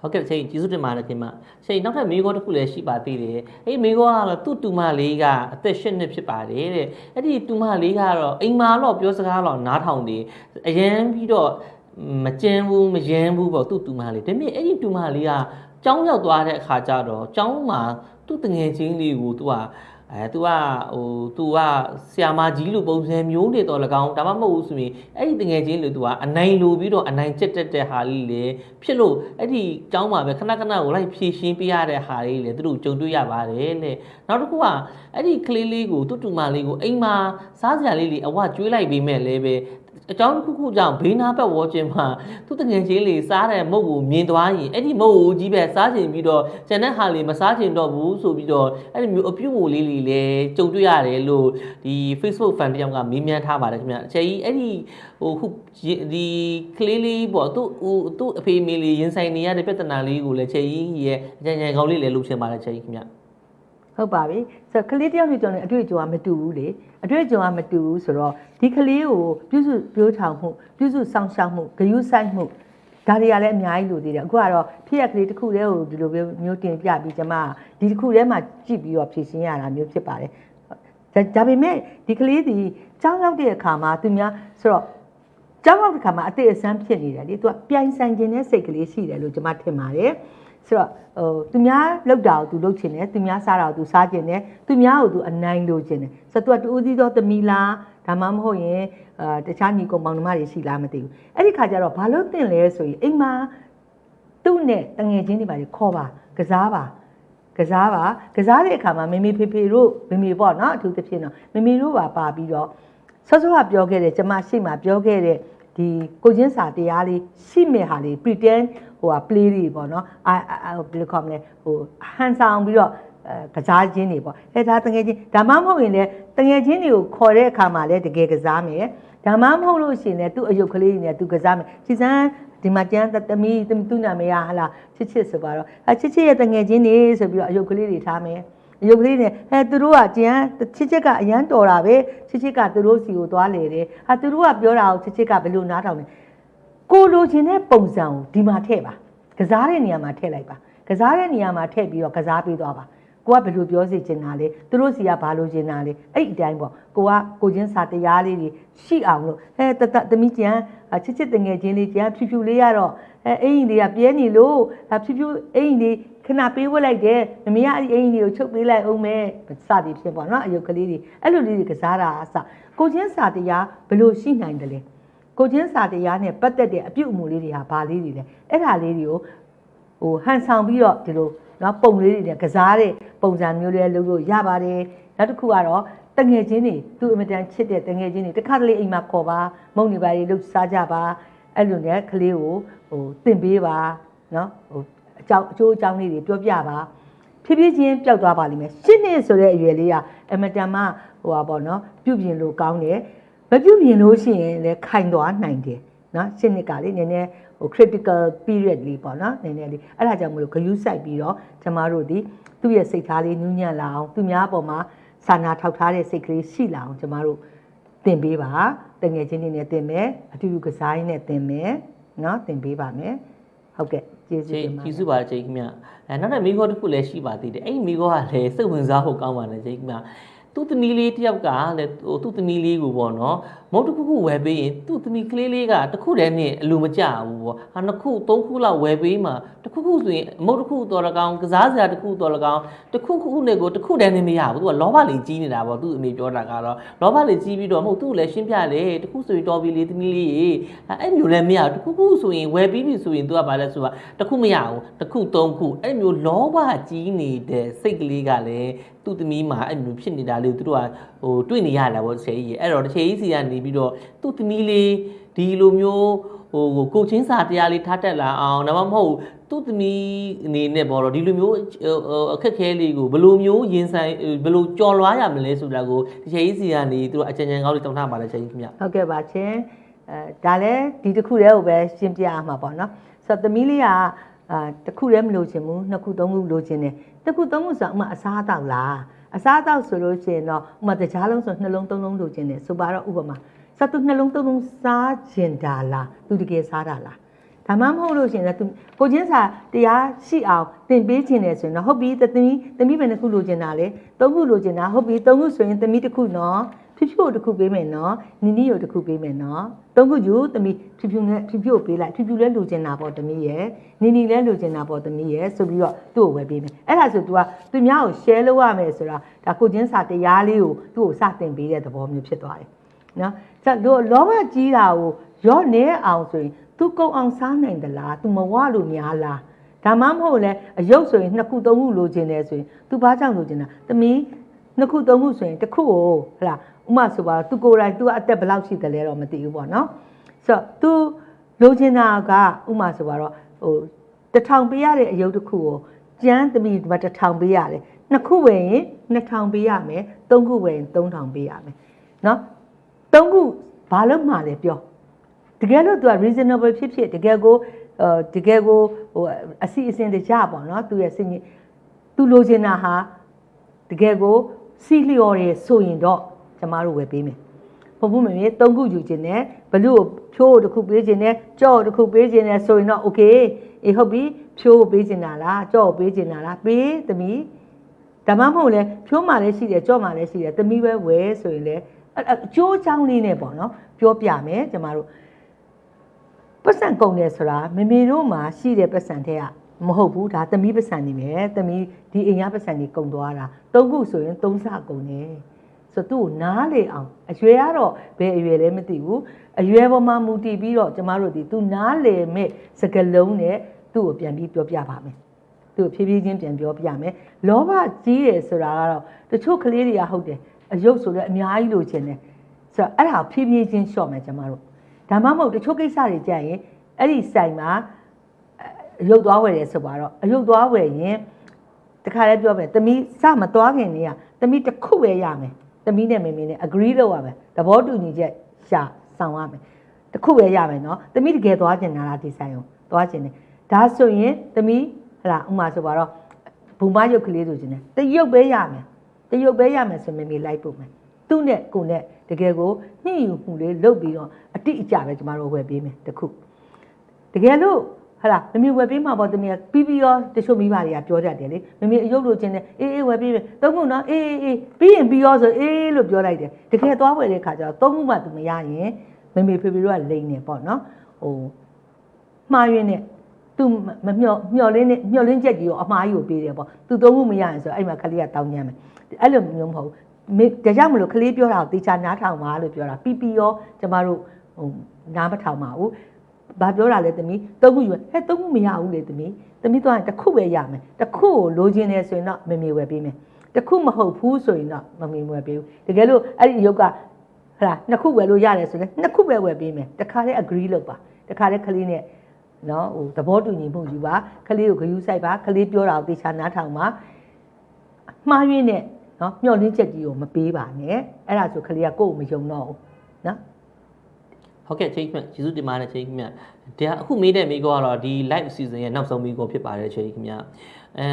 ဟုတ်ကဲ့ချိန်ကျေးဇူးတင်ပါတယ်ခင်ဗျချိန်နောက်ထပ်မိကောတစ်ခုလည်းရှိပါသေးတယ်အဲ့မိကောကတော့သူ့တူမလေးကအသက်၈နှစ်ဖြစ်ပါတယ်တဲ့အဲ့ဒီတူမလေးကတော့အိမ်မာတော့ပြောစကားတော့နားထောင်တယ်အရန်ပြီးတော့မကြမ်းဘူးမယမ်းဘူးပေါ့သူ့တူမလေးဒါပေမဲ့အဲ့ဒီတူမလေးကကျောင်းရောက်သွားတဲ့အခါကျတော့ကျောင်းမှာသူ့တငယ်ချင်းလေးကိုသူက အဲသူကဟိုသူကဆရာမကြီးလိုပုံစံမျိုးနေတော့၎င်းဒါမှမဟုတ်ဘူးဆိုရင်အဲ့ဒီတငယ်ချင်းလိုသူကအနိုင်လိုပြီးတော့အနိုင်ကျက်တက်တဲ့ဟာလေးလေဖြစ်လို့အဲ့ဒီကျောင်းမှာပဲခဏခဏကိုလိုက်ဖြည့်ရှင်းပေးရတဲ့ဟာလေးလေသူတို့ကြုံတွေ့ရပါတယ်တဲ့နောက်တစ်ခုကအဲ့ဒီကလေးလေးကိုတူတူမလေးကိုအိမ်မှာစားစရာလေးလေးအဝကျွေးလိုက်ပြီးမဲ့လည်းပဲအကြောင်းတစ်ခုခုကြောင့်ဘေးနာဘက်ဝေါ်ချင်းမှာသူတငယ်ချင်းလေးစားတဲ့မုတ်ကိုမြင်သွားရင်အဲ့ဒီမုတ်ကိုကြီးပဲစားချင်ပြီးတော့ကျန်တဲ့ဟာလေးမစားချင်တော့ဘူးဆိုပြီးတော့အဲ့ဒီမျိုးအပြုတ်ကိုလေးလေးလည်းကြုံတွေ့ရတယ်လို့ဒီ Facebook fan တယောက်ကမေးမြန်းထားပါတယ်ခင်ဗျအချိန်ကြီးအဲ့ဒီဟိုခုဒီကလေးလေးပေါ့သူ့ဟိုသူ့အဖေမေလေးရင်ဆိုင်နေရတဲ့ပြဿနာလေးကိုလည်းချိန်ကြီးရဲ့အကြံဉာဏ်ကောင်းလေးလည်းလုပ်ချင်ပါတယ်ချိန်ကြီးခင်ဗျ ဟုတ်ပါပြီဆိုတော့ကလေးတယောက်နဲ့ကျွန်တော်အတွေ့အကြုံကမတူဘူးလေအတွေ့အကြုံကမတူဘူးဆိုတော့ဒီကလေးကိုပြုစုပြောထောင်မှုပြုစုစောင့်ရှောက်မှုဂရုစိုက်မှုဒါတွေကလည်းအများကြီးလိုသေးတယ်အခုကတော့ဖြစ်ရကလေးတစ်ခုတည်းကိုဒီလိုမျိုးတင်ပြပြီးကျမဒီတစ်ခုတည်းမှာကြည့်ပြီးတော့ဖြည့်ရှင်းရတာမျိုးဖြစ်ပါတယ်ဒါဒါပေမဲ့ဒီကလေးဒီကြောင်းရောက်တဲ့အခါမှာသူများဆိုတော့ကြောင်းရောက်တဲ့အခါမှာအသေးအစမ်းဖြစ်နေတယ်လေသူကပြိုင်ဆိုင်ခြင်းနဲ့စိတ်ကလေးရှိတယ်လို့ကျမထင်ပါတယ် ဆိုတော့ဟိုသူများလောက်တာကိုသူလောက်ချင်တယ်သူများစားတာကိုသူစားချင်တယ်သူများကိုသူအနိုင်လိုချင်တယ်ဆိုတော့သူကတူဦးသီးသောသမီးလားဒါမှမဟုတ်ရင်အာတခြားညီကောင်မောင်နှမတွေရှိလားမသိဘူးအဲ့ဒီခါကျတော့ဘာလို့တင်လဲဆိုရင်အိမ်မှာသူ့နဲ့တငယ်ချင်းတွေပါခေါ်ပါကစားပါကစားပါကစားတဲ့အခါမှာမေမေဖေဖေတို့မေမေပေါ့နော်အထူးသဖြင့်တော့မေမေတို့ပါပါပြီးတော့ဆော့ဆော့ကပြောခဲ့တဲ့ကျမရှိမှပြောခဲ့တဲ့ဒီကိုချင်းစာတရားလေးရှိမဲ့ဟာလေး pretend ဟိုဟာ play တွေပေါ့နော်အာအာဘယ်လိုခေါ်မလဲဟိုဟန်ဆောင်ပြီးတော့အဲကစားခြင်းတွေပေါ့အဲဒါတငယ်ချင်းဒါမှမဟုတ်ရင်လည်းတငယ်ချင်းတွေကိုခေါ်တဲ့အခါမှာလည်းတကယ်ကစားမယ်ဒါမှမဟုတ်လို့ရှိရင်လည်းသူ့အယုတ်ကလေးတွေနဲ့သူကစားမယ်စီစမ်းဒီမှာကျန်သမီးသူ့နာမည်ကဟလာချစ်ချစ်ဆိုပါတော့အဲချစ်ချစ်ရဲ့တငယ်ချင်းတွေဆိုပြီးတော့အယုတ်ကလေးတွေထားမယ်အယုတ်ကလေးနဲ့အဲသူတို့ကကျန်ချစ်ချစ်ကအရန်တော်တာပဲချစ်ချစ်ကသူတို့စီကိုသွားလေတယ်ဟာသူတို့ကပြောတာကိုချစ်ချစ်ကဘယ်လိုနားထောင်လဲ ကိုလိုချင်တဲ့ပုံစံကိုဒီမှာထည့်ပါကစားတဲ့နေရာမှာထည့်လိုက်ပါကစားတဲ့နေရာမှာထည့်ပြီးတော့ကစားပေးသွားပါကိုကဘယ်လိုပြောစေချင်တာလဲသူတို့စီကဘာလိုချင်တာလဲအဲ့ဒီအတိုင်းပေါ့ကိုကကိုချင်းစာတရားလေးတွေရှိအောင်လို့အဲတတသမီးကျန်ချစ်ချစ်တငယ်ချင်းလေးကျန်ဖြူဖြူလေးရတော့အဲအင်ကြီးတွေကပြဲနေလို့ဖြူဖြူအင်ကြီးခဏပေးဝတ်လိုက်တယ်မမေကအဲ့ဒီအင်ကြီးကိုချုပ်ပေးလိုက်အောင်မယ်စသည်ဖြစ်ပေါ့နော်အယုတ်ကလေးတွေအဲ့လိုလေးတွေကစားတာအစကိုချင်းစာတရားဘယ်လိုရှိနိုင်တယ်လဲ ကိုချင်းစာတရားနဲ့ပတ်သက်တဲ့အပြုအမူလေးတွေဟာဘာလေးတွေလဲအဲ့ဒါလေးတွေကိုဟိုဟန်ဆောင်ပြီးတော့ဒီလိုနော်ပုံလေးတွေနဲ့ကစားတဲ့ပုံစံမျိုးလေးလုပ်လို့ရပါတယ်နောက်တစ်ခုကတော့တငယ်ချင်းတွေသူ့အမတန်ချစ်တဲ့တငယ်ချင်းတွေတစ်ခါတလေအိမ်မှာခေါ်ပါမုံနေပါလေလှုပ်စားကြပါအဲ့လိုနဲ့ကလေးကိုဟိုသင်ပေးပါနော်ဟိုအကြောင်းအကျိုးအကြောင်းလေးတွေပြောပြပါဖြည်းဖြည်းချင်းပျောက်သွားပါလိမ့်မယ်ရှင်းနေဆိုတဲ့အရွယ်လေးကအမတန်မှဟိုပါပေါ့နော်ပြုပြင်လို့ကောင်းတယ် မပြုပြင်လို့ရှိရင်လည်းခိုင်သွားနိုင်တယ်နော်ရှင်းနေကလေးနည်းနည်းဟို critical period လေးပေါ့နော်နည်းနည်းလေးအဲ့ဒါကြောင့်မလို့ဂယုစိုက်ပြီးတော့ကျမတို့ဒီသူ့ရဲ့စိတ်ထားလေးနူးညံ့လာအောင်သူများအပေါ်မှာစာနာထောက်ထားတဲ့စိတ်ကလေးရှိလာအောင်ကျမတို့သင်ပေးပါတငယ်ချင်းတွေနဲ့သင်မယ်အတူတူကစားရင်းနဲ့သင်မယ်နော်သင်ပေးပါမယ်ဟုတ်ကဲ့ကျေးဇူးကျေးတင်ပါတကျေးယ်ဇူးပါချိန်ခင်ဗျအဲနောက်တဲ့မိခေါ်တစ်ခုလည်းရှိပါသေးတယ်အဲ့ဒီမိခေါ်ကလည်းစိတ်ဝင်စားဖို့ကောင်းပါတယ်ချိန်ခင်ဗျ သူ့သမီးလေးတယောက်ကလည်းဟိုသူ့သမီးလေးကိုပေါ့နော် မုတ်တစ်ခုခုဝယ်ပေးရင်သူ့သမီးကလေးလေးကတစ်ခုတည်းနဲ့အလိုမကျဘူးပေါ့ဟာနှစ်ခုသုံးခုလောက်ဝယ်ပေးမှတစ်ခုခုဆိုရင်မုတ်တစ်ခုတော်လကောင်ကစားစရာတစ်ခုတော်လကောင်တစ်ခုခုနဲ့ကိုတစ်ခုတည်းနဲ့မရဘူးသူကလောဘလေးကြီးနေတာပေါ့သူ့အမေပြောတာကတော့လောဘလေးကြီးပြီးတော့မဟုတ်သူ့ကိုလည်းရှင်းပြလေတစ်ခုဆိုရင်တော်ပြီလေသမီးလေးရေအဲ့မျိုးလည်းမရဘူးတစ်ခုခုဆိုရင်ဝယ်ပြီးပြီဆိုရင်သူကဘာလဲဆိုတော့တစ်ခုမရဘူးတစ်ခုသုံးခုအဲ့မျိုးလောဘကြီးနေတဲ့စိတ်ကလေးကလည်းသူ့သမီးမှာအဲ့မျိုးဖြစ်နေတာလေသူတို့က ဟိုတွေ့နေရတာပေါ့တစ်ချိန်ကြီးအဲ့တော့တစ်ချိန်ကြီးစီကနေပြီးတော့သူ့သမီးလေးဒီလိုမျိုးဟိုကိုချင်းစာတရားလေးထားတက်လာအောင်ဒါမှမဟုတ်သူ့သမီးအနေနဲ့ပေါ့တော့ဒီလိုမျိုးအခက်ခဲလေးကိုဘယ်လိုမျိုးရင်ဆိုင်ဘယ်လိုကြော်လွားရမလဲဆိုတာကိုတစ်ချိန်ကြီးစီကနေသူတို့အကြံဉာဏ်ကောင်းလေးတောင်းထားပါလေချိန်ကြီးခင်ဗျဟုတ်ကဲ့ပါချင်းအဲဒါလည်းဒီတစ်ခုတည်းကိုပဲရှင်းပြရမှာပေါ့နော်ဆိုတော့သမီးလေးကအာတစ်ခုတည်းမလို့ချင်ဘူးနှစ်ခုသုံးခုလိုချင်တယ်တစ်ခုသုံးခုဆိုတော့ဥမာအစားအသောက်လား အစားအသောက်ဆိုလို့ရှိရင်တော့ဥမာတကြားလုံးဆိုနှလုံးသုံးလုံးလိုချင်တယ်ဆိုပါတော့ဥပမာဆိုတော့သူနှလုံးသုံးလုံးစားချင်တာလားသူတကယ်စားတာလားဒါမှမဟုတ်လို့ရှိရင်လည်းသူကိုချင်းစာတရားရှိအောင်သင်ပေးခြင်းတယ်ဆိုရင်တော့ဟုတ်ပြီသမီးသမီးပဲနှစ်ခုလိုချင်တာလေသုံးခုလိုချင်တာဟုတ်ပြီသုံးခုဆိုရင်သမီးတစ်ခုနော် ဖြူဖြူကိုတစ်ခုပေးမယ်နော်နီနီကိုတစ်ခုပေးမယ်နော်သုံးခုယူသမီးဖြူဖြူနဲ့ဖြူဖြူကိုပေးလိုက်ဖြူဖြူလည်းလိုချင်တာပေါ့သမီးရဲ့နီနီလည်းလိုချင်တာပေါ့သမီးရဲ့ဆိုပြီးတော့သူ့ကိုဝယ်ပေးမယ်အဲ့ဒါဆို तू ကသူများကို share လုပ်ရမယ်ဆိုတာဒါကိုချင်းစာတရားလေးကိုသူ့ကိုစတင်ပေးတဲ့သဘောမျိုးဖြစ်သွားတယ်နော်ဆိုတော့လောဘကြီးတာကိုရော့နေအောင်ဆိုရင် तू ကုံအောင်စားနိုင်သလား तू မဝလို့များလားဒါမှမဟုတ်လဲအယုတ်ဆိုရင်နှစ်ခုသုံးခုလိုချင်တယ်ဆိုရင် तू ဘာကြောင့်လိုချင်တာသမီးနှစ်ခုသုံးခုဆိုရင်တစ်ခုကိုဟလာ ဥမာဆိုပါတော့ तू ကိုယ်တိုင် तू အသက်ဘယ်လောက်ရှိတယ်လဲတော့မသိဘူးပေါ့နော်ဆိုတော့ तू လိုချင်တာကဥမာဆိုပါတော့ဟိုတစ်ထောင်ပေးရတဲ့အယုတ်တစ်ခုကိုကျန်းသမီးဒီမှာတစ်ထောင်ပေးရတယ်နှစ်ခုဝယ်ရင်နှစ်ထောင်ပေးရမယ်သုံးခုဝယ်ရင်သုံးထောင်ပေးရမယ်နော်သုံးခုဘာလို့မှလဲပြော တကယ်လို့ तू က reasonable ဖြစ်ဖြစ်တကယ်ကိုအဲတကယ်ကိုဟိုအစီအစဉ်တကြပေါ့နော်သူရဲ့စင်ကြီး तू လိုချင်တာဟာတကယ်ကိုစီလျော်ရယ်ဆိုရင်တော့ ကျမတို့ဝယ်ပေးမယ်။ဟုတ်ဘူးမမေသုံးခုယူခြင်းနဲ့ဘလူကိုဖြိုးကိုတစ်ခုပေးခြင်းနဲ့ကြော့ကိုတစ်ခုပေးခြင်းနဲ့ဆိုရင်တော့ okay အေးဟုတ်ပြီဖြိုးကိုပေးခြင်းတာလားကြော့ကိုပေးခြင်းတာလားပေးသမီးဒါမှမဟုတ်လဲဖြိုးမှလည်းရှိတယ်ကြော့မှလည်းရှိတယ်သမီးပဲဝယ်ဆိုရင်လည်းအဲ့အကျိုးအကြောင်းလေးနဲ့ပေါ့နော်ပြောပြမယ်ကျမတို့ပတ်စံကုန်တယ်ဆိုတာမမေတို့မှာရှိတဲ့ပတ်စံတဲ့ကမဟုတ်ဘူးဒါသမီးပတ်စံနေမယ်သမီးဒီအိမ်ရပတ်စံနေကုန်သွားတာသုံးခုဆိုရင်သုံးဆကုန်တယ် ဆိုတော့သူ့ကိုနားလေအောင်အရွယ်ကတော့ဘယ်အရွယ်လဲမသိဘူးအရွယ်ပေါ်မှာမူတည်ပြီးတော့ကျမတို့ဒီသူနားလေမဲ့စကလုံးနဲ့သူ့ကိုပြန်ပြီးပြောပြပါမယ်သူ့ကိုဖြည်းဖြည်းချင်းပြန်ပြောပြမယ်လောဘကြီးတယ်ဆိုတာကတော့တချို့ကလေးတွေကဟုတ်တယ်အယုတ်ဆိုလည်းအများကြီးလိုချင်တယ်ဆိုတော့အဲ့ဒါကိုဖြည်းဖြည်းချင်းရှော့မယ်ကျမတို့ဒါမှမဟုတ်တချို့ကိစ္စတွေကြရင်အဲ့ဒီဆိုင်မှာအရုပ်သွားဝယ်တယ်ဆိုပါတော့အရုပ်သွားဝယ်ရင်တခါလဲပြောမယ်သမီးစမသွားခင်နေရသမီးတစ်ခုပဲရမယ် သမီးနဲ့မေမေနဲ့ agree လုပ်ရမယ်သဘောတူညီချက်ရှာဆောင်ရမယ်တစ်ခုပဲရမယ်နော်သမီးတကယ်သွားကျင်တာလားဒီဆိုင်ကိုသွားကျင်တယ်ဒါဆိုရင်သမီးဟလာဥမာဆိုပါတော့ဘူမရုပ်ကလေးဆိုခြင်းနဲ့တရုပ်ပဲရမယ်တရုပ်ပဲရမယ်ဆိုမေမေလိုက်ပို့မယ်သူ့နဲ့ကိုနဲ့တကယ်ကိုညှိယူမှုလေးလုပ်ပြီးတော့အတိအကျပဲကျမတို့ဝယ်ပေးမယ်တခုတကယ်လို့ ဟာလားမမေဝယ်ပေးမှာပေါ့တမီးပြီးပြီးရောတချို့မိဘတွေကပြောတတ်တယ်လေမမေအယုတ်လို့ချင်းတယ်အေးအေးဝယ်ပေးမယ်သုံးခုနော်အေးအေးအေးပြီးရင်ပြီးရောဆိုအေးလို့ပြောလိုက်တယ်တကယ်သွားဝယ်တဲ့ခါကျတော့သုံးခုမှသူမရရင်မမေဖေဖေတို့ကလိန်နေပေါ့နော်ဟိုမှားရင်းနဲ့သူမမျောမျောလင်းနဲ့မျောလင်းချက်ကြီးကိုအမှားကြီးကိုပေးတယ်ပေါ့သူသုံးခုမရရင်ဆိုအဲ့မှာခလေးကတောင်းညမ်းမယ်အဲ့လိုမျိုးမဟုတ်ဘူးမေဒါကြောင့်မလို့ကလေးပြောတာကိုတေချာနားထောင်ပါလို့ပြောတာပြီးပြီးရောကျမတို့ဟိုနားမထောင်ပါဘူး ဘာပြောတာလဲသမီးသုံးခုယူဟဲ့သုံးခုမရဘူးလေသမီးသမီးသွားရင်တစ်ခုပဲရမယ်တစ်ခုကိုလိုချင်တယ်ဆိုရင်တော့မမေဝယ်ပေးမယ်တစ်ခုမဟုတ်ဘူးဆိုရင်တော့မမေဝယ်ပေးဘူးတကယ်လို့အဲ့ဒီရုပ်ကဟလာနှစ်ခုဝယ်လို့ရတယ်ဆိုရင်နှစ်ခုပဲဝယ်ပေးမယ်တခါတည်း agree လုပ်ပါတခါတည်းကလေးနဲ့နော်ဟိုသဘောတူညီမှုယူပါကလေးကိုဂယူးဆိုင်ပါကလေးပြောတာကိုတေချာနားထောင်ပါမှားယွင်းတဲ့နော်မျောလင်းချက်ကြီးကိုမပေးပါနဲ့အဲ့ဒါဆိုကလေးကကိုယ့်ကိုမယုံတော့ဘူးနော် ဟုတ်ကဲ့ချိန်ခင်ဗျကျေးဇူးတင်ပါတယ်ချိန်ခင်ဗျဒါအခုမေးတဲ့မိကောကတော့ဒီ live season ရဲ့နောက်ဆုံးမိကောဖြစ်ပါတယ်ချိန်ခင်ဗျအဲ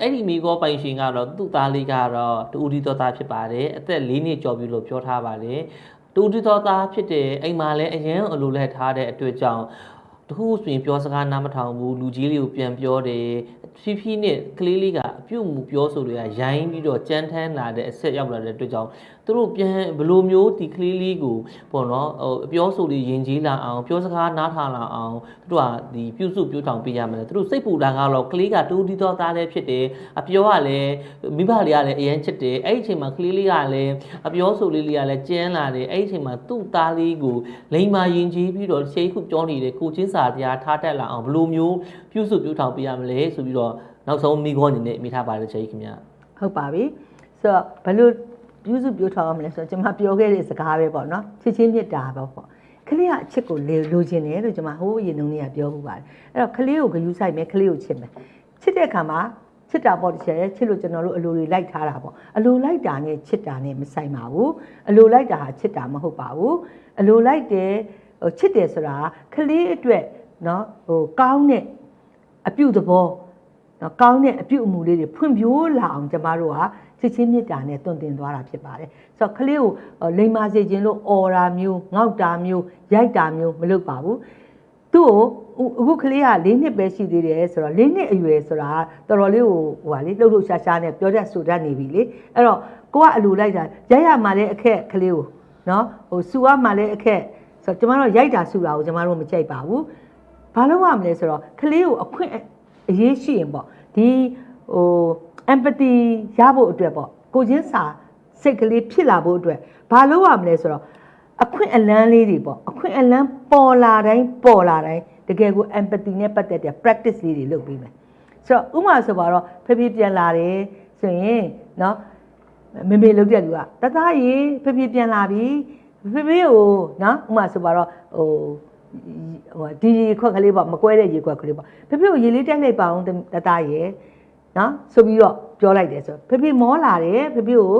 အဲ့ဒီမိကောပိုင်ရှင်ကတော့သူ့သားလေးကတော့တူဦးဒီတော်သားဖြစ်ပါတယ်အသက်၄နှစ်ကျော်ပြီလို့ပြောထားပါတယ်တူဦးဒီတော်သားဖြစ်တဲ့အိမ်မှာလည်းအရင်အလိုလဲထားတဲ့အတွက်ကြောင့်တခုဆိုရင်ပြောစကားနားမထောင်ဘူးလူကြီးလေးကိုပြန်ပြောတယ်ဖြည်းဖြည်းနဲ့ကလေးလေးကအပြုတ်မှုပြောဆိုတွေကရိုင်းပြီးတော့ကြမ်းတမ်းလာတဲ့အဆက်ရောက်လာတဲ့အတွက်ကြောင့် သူတို့ပြန်ဘယ်လိုမျိုးဒီကလေးလေးကိုပေါ့နော်ဟိုအပြောဆိုလေးယဉ်ကျေးလာအောင်ပြောစကားနားထောင်လာအောင်သူတို့ကဒီပြုစုပြောထောင်ပေးရမယ်သူတို့စိတ်ပူတာကတော့ကလေးကတူတီတော်သားလည်းဖြစ်တယ်အပြောကလည်းမိဘလေးကလည်းအရန်ချစ်တယ်အဲ့ဒီအချိန်မှာကလေးလေးကလည်းအပြောဆိုလေးလေးကလည်းကျန်းလာတယ်အဲ့ဒီအချိန်မှာသူ့သားလေးကိုလိန်မာယဉ်ကျေးပြီးတော့ရှေးခုပြောနေတဲ့ကိုချင်းစာတရားထားတတ်လာအောင်ဘယ်လိုမျိုးပြုစုပြောထောင်ပေးရမလဲဆိုပြီးတော့နောက်ဆုံးမိခေါအနေနဲ့မိထားပါတယ်ချိန်ခင်ဗျာဟုတ်ပါပြီဆိုတော့ဘယ်လို ပြုစုပြောထောင်ရမလဲဆိုတော့ကျွန်မပြောခဲ့တဲ့စကားပဲပေါ့နော်ချစ်ချင်းမြတ်တာပဲပေါ့ကလေးကအချစ်ကိုလေလိုချင်တယ်လို့ကျွန်မဟိုးအရင်တုန်းကပြောမှုပါတယ်အဲ့တော့ကလေးကိုဂယူးဆိုင်မယ်ကလေးကိုချစ်မယ်ချစ်တဲ့အခါမှာချစ်တာပေါ့တစ်ချက်ချစ်လို့ကျွန်တော်တို့အလိုတွေလိုက်ထားတာပေါ့အလိုလိုက်တာနဲ့ချစ်တာနဲ့မဆိုင်ပါဘူးအလိုလိုက်တာဟာချစ်တာမဟုတ်ပါဘူးအလိုလိုက်တယ်ဟိုချစ်တယ်ဆိုတာကလေးအတွက်เนาะဟိုကောင်းတဲ့အပြုသဘော နော်ကောင်းတဲ့အပြုအမူလေးတွေဖွံ့ဖြိုးလာအောင်ကျမတို့ကချစ်ချင်းမေတ္တာနဲ့တွင်တင်သွားတာဖြစ်ပါတယ်ဆိုတော့ကလေးကိုအော်လိမ္မာစေခြင်းလို့အော်တာမျိုးငေါက်တာမျိုးရိုက်တာမျိုးမလုပ်ပါဘူးသူ့ကိုအခုကလေးက၄နှစ်ပဲရှိသေးတယ်ဆိုတော့၄နှစ်အရွယ်ဆိုတာတော်တော်လေးကိုဟိုဟာလေလှုပ်လှုပ်ရှားရှားနဲ့ပြောတတ်ဆိုတတ်နေပြီလေအဲ့တော့ကိုကအလိုလိုက်တာရိုက်ရမှလည်းအခက်ကလေးကိုနော်ဟိုစူရမှလည်းအခက်ဆိုတော့ကျမတို့ရိုက်တာစူတာကိုကျမတို့မကြိုက်ပါဘူးဘာလို့ရမလဲဆိုတော့ကလေးကိုအခွင့် အရေးရှိရင်ပေါ့ဒီဟို empathy ရဖို့အတွက်ပေါ့ကိုချင်းစာစိတ်ကလေးဖြစ်လာဖို့အတွက်ဘာလို့ရမလဲဆိုတော့အခွင့်အလန်းလေးတွေပေါ့အခွင့်အလန်းပေါ်လာတိုင်းပေါ်လာတိုင်းတကယ်ကို empathy နဲ့ပတ်သက်တဲ့ practice လေးတွေလုပ်ပြီးမယ်ဆိုတော့ဥပမာဆိုပါတော့ဖေဖေပြန်လာတယ်ဆိုရင်เนาะမေမေလုပ်တဲ့လူကတသားရေဖေဖေပြန်လာပြီဖေဖေကိုเนาะဥပမာဆိုပါတော့ဟို ဟိုဒီရေခွက်ကလေးပေါ့မကွဲတဲ့ရေခွက်ကလေးပေါ့ဖေဖေကိုရေလေးတက်လိုက်ပါအောင်တသားရေနော်ဆိုပြီးတော့ပြောလိုက်တယ်ဆိုဖေဖေမောလာတယ်ဖေဖေကို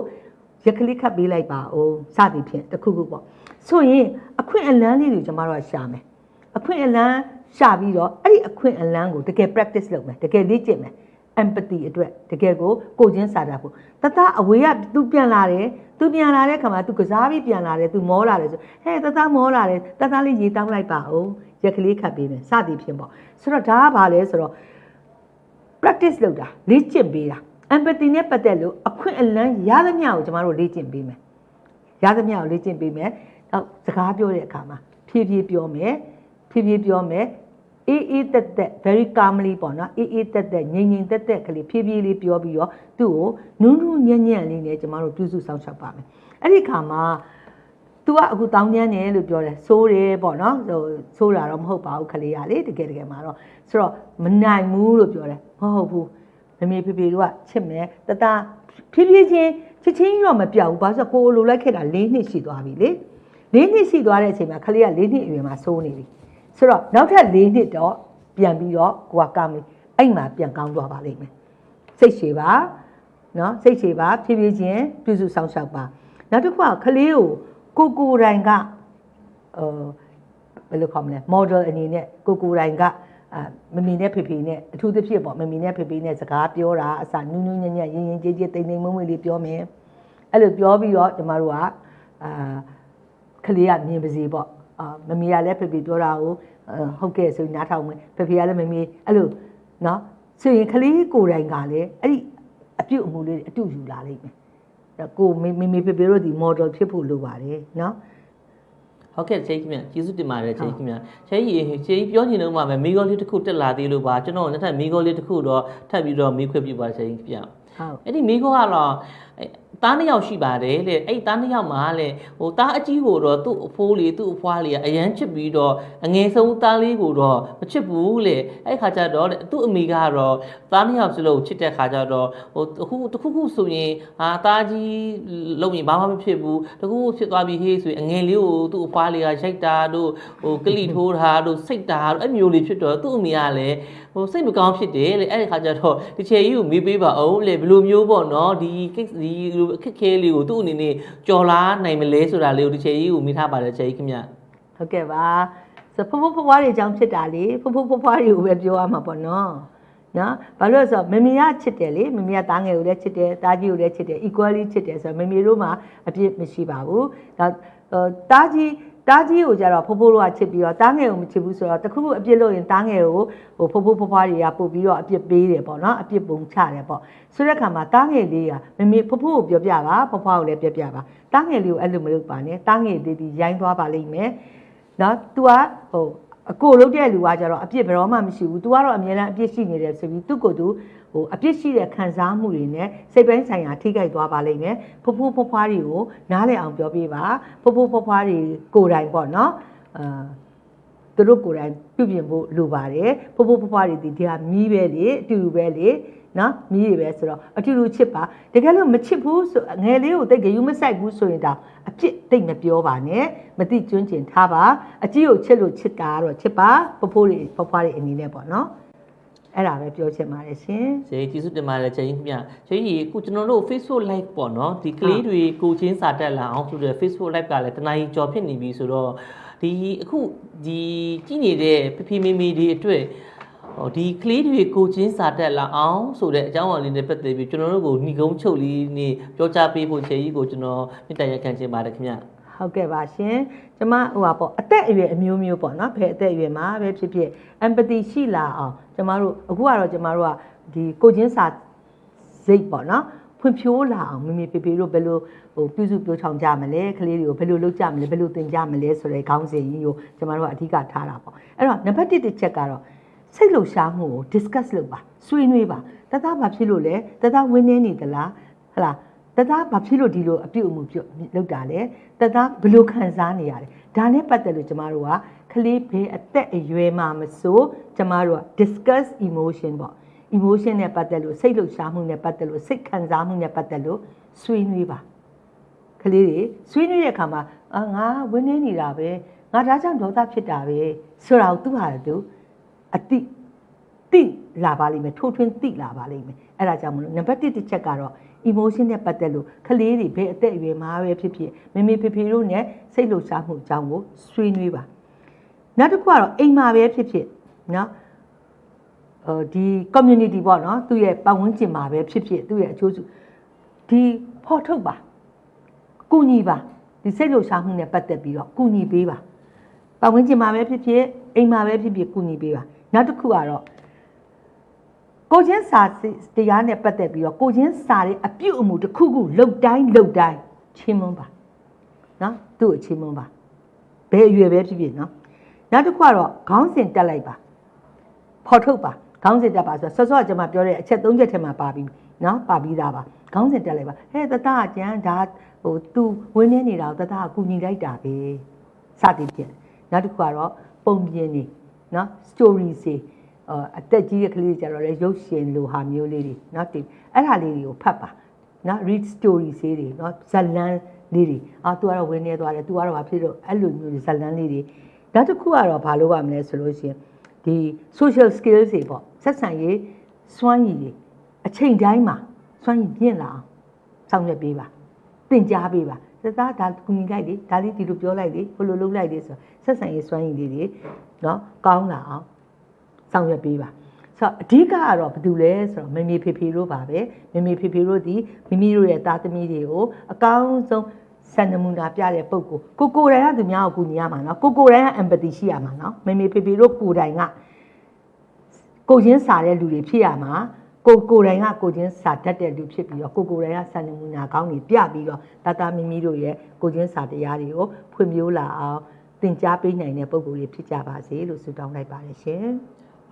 ရက်ကလေးခတ်ပေးလိုက်ပါအောင်စသည်ဖြင့်တခုခုပေါ့ဆိုရင်အခွင့်အလန်းလေးတွေကျမတို့ကရှာမယ်အခွင့်အလန်းရှာပြီးတော့အဲ့ဒီအခွင့်အလန်းကိုတကယ် practice လုပ်မယ်တကယ်လေ့ကျင့်မယ် empathy အတွက်တကယ်ကိုကိုချင်းစာတတ်ဖို့တသားအဝေးက तू ပြန်လာတယ် तू ပြန်လာတဲ့ခါမှာ तू ကစားပြီးပြန်လာတယ် तू မောလာတယ်ဆိုဟဲ့တသားမောလာတယ်တသားလေးရေတောင်းလိုက်ပါဦးရက်ကလေးခတ်ပေးမယ်စသည်ဖြင့်ပေါ့ဆိုတော့ဒါကဘာလဲဆိုတော့ practice လုပ်တာလေ့ကျင့်ပေးတာ empathy နဲ့ပတ်သက်လို့အခွင့်အလမ်းရသမျှကိုကျမတို့လေ့ကျင့်ပေးမယ်ရသမျှကိုလေ့ကျင့်ပေးမယ်နောက်စကားပြောတဲ့အခါမှာဖြည်းဖြည်းပြောမယ်ဖြည်းဖြည်းပြောမယ် အေးအေးတက်တက် very calmly ပေါ့နော်အေးအေးတက်တက်ငြိမ်ငြိမ်တက်တက်ကလေးဖြည်းဖြည်းလေးပြောပြီးတော့သူ့ကိုနူးနူးညံ့ညံ့လေးနဲ့ကျမတို့ပြုစုဆောင်ရှောက်ပါမယ်အဲ့ဒီခါမှာ तू ကအခုတောင်းကျမ်းတယ်လို့ပြောတယ်စိုးတယ်ပေါ့နော်ဟိုစိုးတာတော့မဟုတ်ပါဘူးခလေးရလေတကယ်တကယ်မှာတော့ဆိုတော့မနိုင်ဘူးလို့ပြောတယ်မဟုတ်ဘူးမမေဖေဖေတို့ကချစ်မယ်တတဖြည်းဖြည်းချင်းချစ်ချင်းတော့မပြောက်ဘူးဘာလို့ဆိုကိုလိုလိုက်ခဲ့တာ၄နှစ်ရှိသွားပြီလေ၄နှစ်ရှိသွားတဲ့အချိန်မှာခလေးက၄နှစ်အရွယ်မှာစိုးနေပြီ ဆိုတော့နောက်ထပ်၄နှစ်တော့ပြန်ပြီးတော့ကိုကကမီအဲ့မှာပြန်ကောင်းသွားပါလိမ့်မယ်စိတ်ရှည်ပါနော်စိတ်ရှည်ပါဖြည်းဖြည်းချင်းပြုစုဆောင်ရှောက်ပါနောက်တစ်ခုကခလေးကိုကိုကိုတိုင်ကဟိုဘယ်လိုခေါ်မလဲ model အနေနဲ့ကိုကိုတိုင်ကအာမမီနဲ့ဖေဖေနဲ့အထူးသဖြင့်ပေါ့မမီနဲ့ဖေဖေနဲ့စကားပြောတာအစနူးနူးညံ့ညံ့ရင်ရင်ကြေးကြေးတိမ်တိမ်မွေ့မွေ့လေးပြောမယ်အဲ့လိုပြောပြီးတော့ကျမတို့ကအာကလေးကမြင်ပါစေပေါ့ အာမမီကလည်းဖေဖေပြောတာကိုဟုတ်ကဲ့ဆိုရင်နားထောင်မယ်ဖေဖေကလည်းမမီအဲ့လိုနော်ဆိုရင်ကလေးကိုယ်တိုင်ကလည်းအဲ့ဒီအပြုတ်အမူလေးတွေအတူယူလာလိမ့်မယ်ကိုမေမေမေဖေဖေတို့ဒီ model ဖြစ်ဖို့လိုပါတယ်နော်ဟုတ်ကဲ့ချေကြီးခင်ဗျကျေးဇူးတင်ပါတယ်ချေကြီးခင်ဗျချေကြီးချေကြီးပြောချင်တော့မှပဲမိဂောလေးတစ်ခုတက်လာသေးလို့ပါကျွန်တော်လက်ထပ်မိဂောလေးတစ်ခုတော့ထပ်ပြီးတော့မိခွင့်ပြပါချေကြီးခင်ဗျဟုတ်အဲ့ဒီမိဂောကတော့အဲ့သားနှစ်ယောက်ရှိပါတယ်လေအဲ့ဒီသားနှစ်ယောက်မှာလေဟိုသားအကြီးကိုတော့သူ့အဖိုးလေးသူ့အဖွားလေးကအရန်ချစ်ပြီးတော့အငယ်ဆုံးသားလေးကိုတော့မချစ်ဘူးလေအဲ့ဒီခါကျတော့တဲ့သူ့အမိကတော့သားနှစ်ယောက်စလုံးချစ်တဲ့ခါကျတော့ဟိုတခုတခုခုဆိုရင်ဟာသားကြီးလုံရင်ဘာမှမဖြစ်ဘူးတခုခုဖြစ်သွားပြီဟေးဆိုရင်အငယ်လေးကိုသူ့အဖွားလေးကရိုက်တာတို့ဟိုကလိထိုးတာတို့စိတ်တာတို့အဲ့မျိုးလေးဖြစ်တော့သူ့အမိကလည်းဟိုစိတ်မကောင်းဖြစ်တယ်လေအဲ့ဒီခါကျတော့ဒီချေကြီးကိုမေးပေးပါအောင်လေဘယ်လိုမျိုးပေါ့နော်ဒီကိစ္စဒီအခက်ခဲလေးကိုသူ့အနေနဲ့ကြော်လားနိုင်မလဲဆိုတာလေးကိုဒီချေကြီးကိုမိထားပါတယ်ချေကြီးခင်ဗျဟုတ်ကဲ့ပါဆိုဖဖဖဖွားတွေအကြောင်းဖြစ်တာလေဖဖဖဖွားတွေကိုပဲပြောရမှာပေါ့နော်နော်ဘာလို့လဲဆိုတော့မမေကချစ်တယ်လေမမေကတားငယ်ကိုလည်းချစ်တယ်တားကြီးကိုလည်းချစ်တယ် equally ချစ်တယ်ဆိုတော့မမေတို့မှာအပြစ်မရှိပါဘူးဒါတားကြီး တားကြီးကိုကြတော့ဖိုးဖိုးတို့ကချစ်ပြီးတော့တားငယ်ကိုမချစ်ဘူးဆိုတော့တခုခုအပြစ်လုပ်ရင်တားငယ်ကိုဟိုဖိုးဖိုးဖွားဖွားတွေကပို့ပြီးတော့အပြစ်ပေးတယ်ပေါ့နော်အပြစ်ပုံချတယ်ပေါ့ဆိုတဲ့အခါမှာတားငယ်လေးကမမေဖိုးဖိုးကိုပြောပြပါဖွားဖွားကိုလည်းပြောပြပါတားငယ်လေးကိုအဲ့လိုမလုပ်ပါနဲ့တားငယ်လေးဒီရိုင်းသွားပါလိမ့်မယ်နော် तू ကဟိုအကိုလုပ်တဲ့လူကကြတော့အပြစ်ဘယ်တော့မှမရှိဘူး तू ကတော့အမြဲတမ်းအပြစ်ရှိနေတယ်ဆိုပြီးသူ့ကိုယ်သူ ဟိုအပြစ်ရှိတဲ့ခံစားမှုတွေနဲ့စိတ်ပိုင်းဆိုင်ရာထိခိုက်သွားပါလိမ့်မယ်ဖဖိုးဖွားဖွားတွေကိုနားလည်အောင်ပြောပြပါဖဖိုးဖွားဖွားတွေကိုယ်တိုင်ပေါ့နော်အာသူတို့ကိုယ်တိုင်ပြုပြင်ဖို့လိုပါတယ်ဖဖိုးဖွားဖွားတွေဒီဟာမီးပဲလေအတူတူပဲလေနော်မီးတွေပဲဆိုတော့အတူတူချစ်ပါတကယ်လို့မချစ်ဘူးဆိုငယ်လေးကိုတိတ်ကြယူမဆိုင်ဘူးဆိုရင်ဒါအပြစ်တိတ်မပြောပါနဲ့မသိကျွန်းကျင်ထားပါအကြီးကိုချစ်လို့ချစ်တာကတော့ချစ်ပါဖဖိုးတွေဖွားဖွားတွေအနေနဲ့ပေါ့နော် အဲ့ဒါပဲပြောချင်ပါတယ်ရှင်ချေကြီးကျေးဇူးတင်ပါတယ်ချေကြီးခင်ဗျချေကြီးအခုကျွန်တော်တို့ Facebook live ပေါ့နော်ဒီကလေးတွေကိုချင်းစာတက်လာအောင်ဆိုတဲ့ Facebook live ကလည်းတနားကြီးကြော်ဖြစ်နေပြီဆိုတော့ဒီအခုဒီကြည့်နေတဲ့ဖဖီမီမီတွေအတွက်ဟိုဒီကလေးတွေကိုချင်းစာတက်လာအောင်ဆိုတဲ့အကြောင်းအရာလေးနဲ့ပတ်သက်ပြီးကျွန်တော်တို့ကိုညီကုန်းချုပ်လေးနေပြောကြားပေးဖို့ချေကြီးကိုကျွန်တော်မြစ်တရရက်ခံချင်ပါတယ်ခင်ဗျဟုတ်ကဲ့ပါရှင်ကျမဟိုပါပေါ့အသက်အရွယ်အမျိုးမျိုးပေါ့နော်ဘယ်အသက်အရွယ်မှာပဲဖြစ်ဖြစ် empathy ရှိလာအောင် ကျမတို့အခုကတော့ကျမတို့ကဒီကိုချင်းစာစိတ်ပေါ့နော်ဖွံ့ဖြိုးလာအောင်မမေဖေဖေတို့ဘယ်လိုဟိုပြုစုပြောချောင်ကြမလဲကလေးတွေကိုဘယ်လိုလုပ်ကြမလဲဘယ်လိုသင်ကြမလဲဆိုတဲ့ခေါင်းစဉ်ကြီးကိုကျမတို့ကအဓိကထားတာပေါ့အဲ့တော့နံပါတ်1တစ်ချက်ကတော့စိတ်လှုပ်ရှားမှုကို discuss လုပ်ပါဆွေးနွေးပါတသားဘာဖြစ်လို့လဲတသားဝင်းနေနေသလားဟလားတသားဘာဖြစ်လို့ဒီလိုအပြုတ်အမှုပြုတ်လောက်တာလဲတသားဘယ်လိုခံစားနေရလဲဒါနဲ့ပတ်သက်လို့ကျမတို့က ကလေးဘေးအသက်အရွယ်မှာမဆိုကျမတို့က discuss emotion ပေါ့ emotion နဲ့ပတ်သက်လို့စိတ်လှုပ်ရှားမှုနဲ့ပတ်သက်လို့စိတ်ခံစားမှုနဲ့ပတ်သက်လို့ဆွေးနွေးပါကလေးတွေဆွေးနွေးတဲ့အခါမှာအာငါဝင်းနေနေတာပဲငါဒါကြောင့်ဒေါသဖြစ်တာပဲဆိုတာကိုသူဟာသူအတိတိလာပါလိမ့်မယ်ထိုးထွင်းတိလာပါလိမ့်မယ်အဲ့ဒါကြောင့်မလို့နံပါတ်1တစ်ချက်ကတော့ emotion နဲ့ပတ်သက်လို့ကလေးတွေဘယ်အသက်အရွယ်မှာပဲဖြစ်ဖြစ်မမေဖေဖေတို့နဲ့စိတ်လှုပ်ရှားမှုအကြောင်းကိုဆွေးနွေးပါ နောက်တစ်ခုကတော့အိမ်မှာပဲဖြစ်ဖြစ်နော်ဟိုဒီ community ပေါ့နော်သူ့ရဲ့ပတ်ဝန်းကျင်မှာပဲဖြစ်ဖြစ်သူ့ရဲ့အကျိုးစုဒီဖော်ထုတ်ပါကုညီပါဒီစိတ်လှုပ်ရှားမှုနဲ့ပတ်သက်ပြီးတော့ကုညီပေးပါပတ်ဝန်းကျင်မှာပဲဖြစ်ဖြစ်အိမ်မှာပဲဖြစ်ဖြစ်ကုညီပေးပါနောက်တစ်ခုကတော့ကိုချင်းစာတရားနဲ့ပတ်သက်ပြီးတော့ကိုချင်းစာရဲ့အပြုတ်အမူတစ်ခုခုလှုပ်တိုင်းလှုပ်တိုင်းချင်းမွန်းပါနော်သူ့ကိုချင်းမွန်းပါဘယ်အရွယ်ပဲဖြစ်ဖြစ်နော် နောက်တစ်ခုကတော့ခေါင်းစဉ်တက်လိုက်ပါဖော်ထုတ်ပါခေါင်းစဉ်တက်ပါဆိုတော့ဆော့ဆော့ကျွန်မပြောတဲ့အချက်၃ချက်ထဲမှာပါပြီးနော်ပါပြီးသားပါခေါင်းစဉ်တက်လိုက်ပါဟဲ့တတကကျန်ဒါဟို तू ဝင်းနေနေတာကိုတတကကူညီလိုက်တာပဲစသည်ဖြင့်နောက်တစ်ခုကတော့ပုံပြင်နေနော် story စီအအသက်ကြီးတဲ့ကလေးတွေကြတော့လေရုပ်ရှင်လိုဟာမျိုးလေးတွေနော်ဒီအဲ့ဒါလေးတွေကိုဖတ်ပါနော် read story စေးတွေနော်ဇတ်လန်းလေးတွေအာ तू ကတော့ဝင်းနေသွားတယ် तू ကတော့ဘာဖြစ်လို့အဲ့လိုမျိုးဇတ်လန်းလေးတွေ နောက်တစ်ခုကတော့ဘာလို့ရမလဲဆိုလို့ရှိရင်ဒီ social skills တွေပေါ့ဆက်ဆံရေးစွမ်းရည်တွေအချိန်တိုင်းမှာစွမ်းရည်မြင့်လာအောင်ဆောင်ရွက်ပေးပါသင်ကြားပေးပါသသားဒါကူညီလိုက်လေဒါလေးဒီလိုပြောလိုက်လေဟိုလိုလုပ်လိုက်လေဆိုတော့ဆက်ဆံရေးစွမ်းရည်လေးတွေနော်ကောင်းလာအောင်ဆောင်ရွက်ပေးပါဆိုတော့အဓိကကတော့ဘာတူလဲဆိုတော့မမေဖေဖေတို့ပါပဲမမေဖေဖေတို့ဒီမိမိတို့ရဲ့သားသမီးတွေကိုအကောင်းဆုံး စံနမူနာပြတဲ့ပုံကိုကိုကိုယ်တိုင်ကသူများကိုကူညီရမှာနော်ကိုကိုယ်တိုင်က empathy ရှိရမှာနော်မမေဖေဖေတို့ကိုယ်တိုင်ကကိုချင်းစာတဲ့လူတွေဖြစ်ရမှာကိုကိုယ်တိုင်ကကိုချင်းစာတတ်တဲ့လူဖြစ်ပြီးတော့ကိုကိုယ်တိုင်ကစံနမူနာကောင်းတွေပြပြီးတော့တတမီမီတို့ရဲ့ကိုချင်းစာတရားတွေကိုဖွံ့ဖြိုးလာအောင်သင်ကြားပေးနိုင်တဲ့ပုံကိုယ်တွေဖြစ်ကြပါစေလို့ဆုတောင်းလိုက်ပါတယ်ရှင်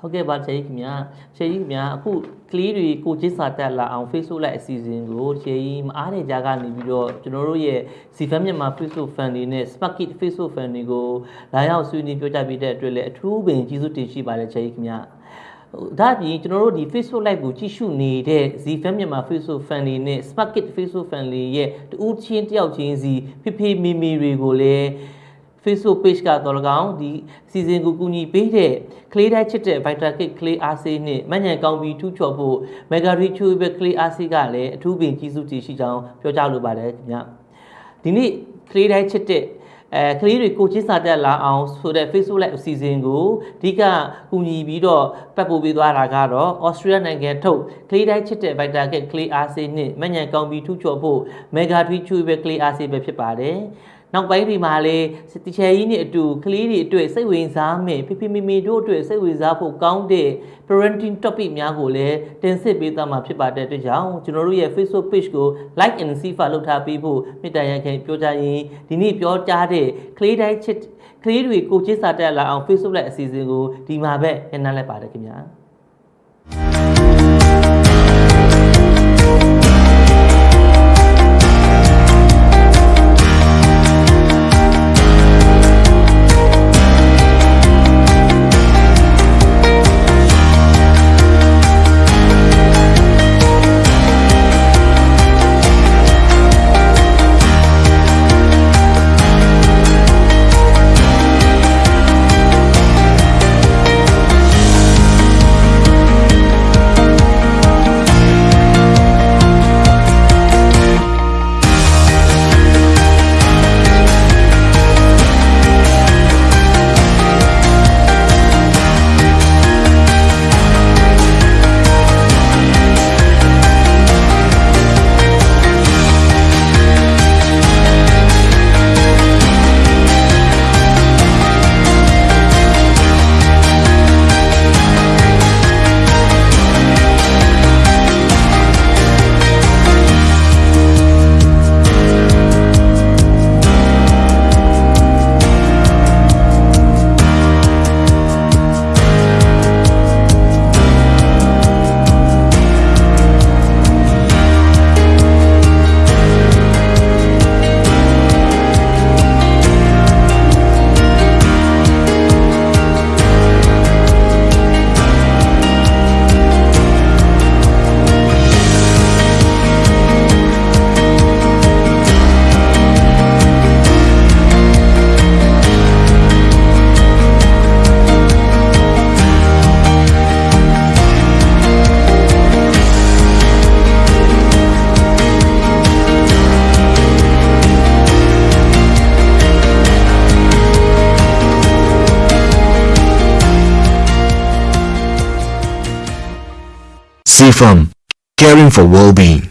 ဟုတ်ကဲ့ပါချေကြီးခင်ဗျာချေကြီးခင်ဗျာအခုကလေးတွေကိုချင်းစာတက်လာအောင် Facebook လိုက်အစီအစဉ်ကိုချေကြီးမအားတဲ့ကြားကနေပြီးတော့ကျွန်တော်တို့ရဲ့ Cfam မြန်မာ Facebook fan တွေနဲ့ Sparkit Facebook fan တွေကိုလာရောက်ဆွေးနွေးပြောကြပေးတဲ့အတွက်လည်းအထူးပင်ကျေးဇူးတင်ရှိပါတယ်ချေကြီးခင်ဗျာဟိုဒါအပြင်ကျွန်တော်တို့ဒီ Facebook live ကိုကြည့်ရှုနေတဲ့ Zfam မြန်မာ Facebook fan တွေနဲ့ Sparkit Facebook fan တွေရဲ့တူးချင်းတယောက်ချင်းစီဖိဖိမီမီတွေကိုလည်း Facebook page ကတော့၎င်းဒီစီစဉ်ကိုကူညီပေးတဲ့ clay တိုက်ချစ်တဲ့ Vita Kit clay RC နဲ့မညံကောင်းပြီးထူးချော်ဖို့ Mega Reach Web clay RC ကလည်းအထူးပင်ကြီးစုတည်ရှိကြောင်းပြောကြားလိုပါတယ်ခင်ဗျဒီနေ့ clay တိုက်ချစ်တဲ့အဲကလေးတွေကိုချင်းစာတက်လာအောင်ဆိုတဲ့ Facebook Live အစီအစဉ်ကိုအဓိကကူညီပြီးတော့ပတ်ပို့ပေးသွားတာကတော့ Australia နိုင်ငံထုတ်ကလေးတိုင်းချစ်တဲ့ Vita Kit Clay RC နဲ့မညံကောင်းပြီးထူးချော်ဖို့ Mega Reach Web clay RC ပဲဖြစ်ပါတယ် နောက်ပိုင်းဒီမှာလေတချယ်ကြီးနဲ့အတူကလေးတွေအတွက်စိတ်ဝင်စားမယ်ဖိဖိမိမိတို့အတွက်စိတ်ဝင်စားဖို့ကောင်းတဲ့ parenting topic များကိုလည်းတင်ဆက်ပေးသွားမှာဖြစ်ပါတဲ့အတွက်ကြောင့်ကျွန်တော်တို့ရဲ့ Facebook page ကို like and see ဖတ်လုပ်ထားပေးဖို့မေတ္တာရပ်ခံပြောကြရင်ဒီနေ့ပြောကြားတဲ့ကလေးတိုင်းချစ်ကလေးတွေကိုချစ်စာတက်လာအောင် Facebook လိုက်အစီအစဉ်ကိုဒီမှာပဲညှနှလိုက်ပါတယ်ခင်ဗျာ CFAM Caring for Well-being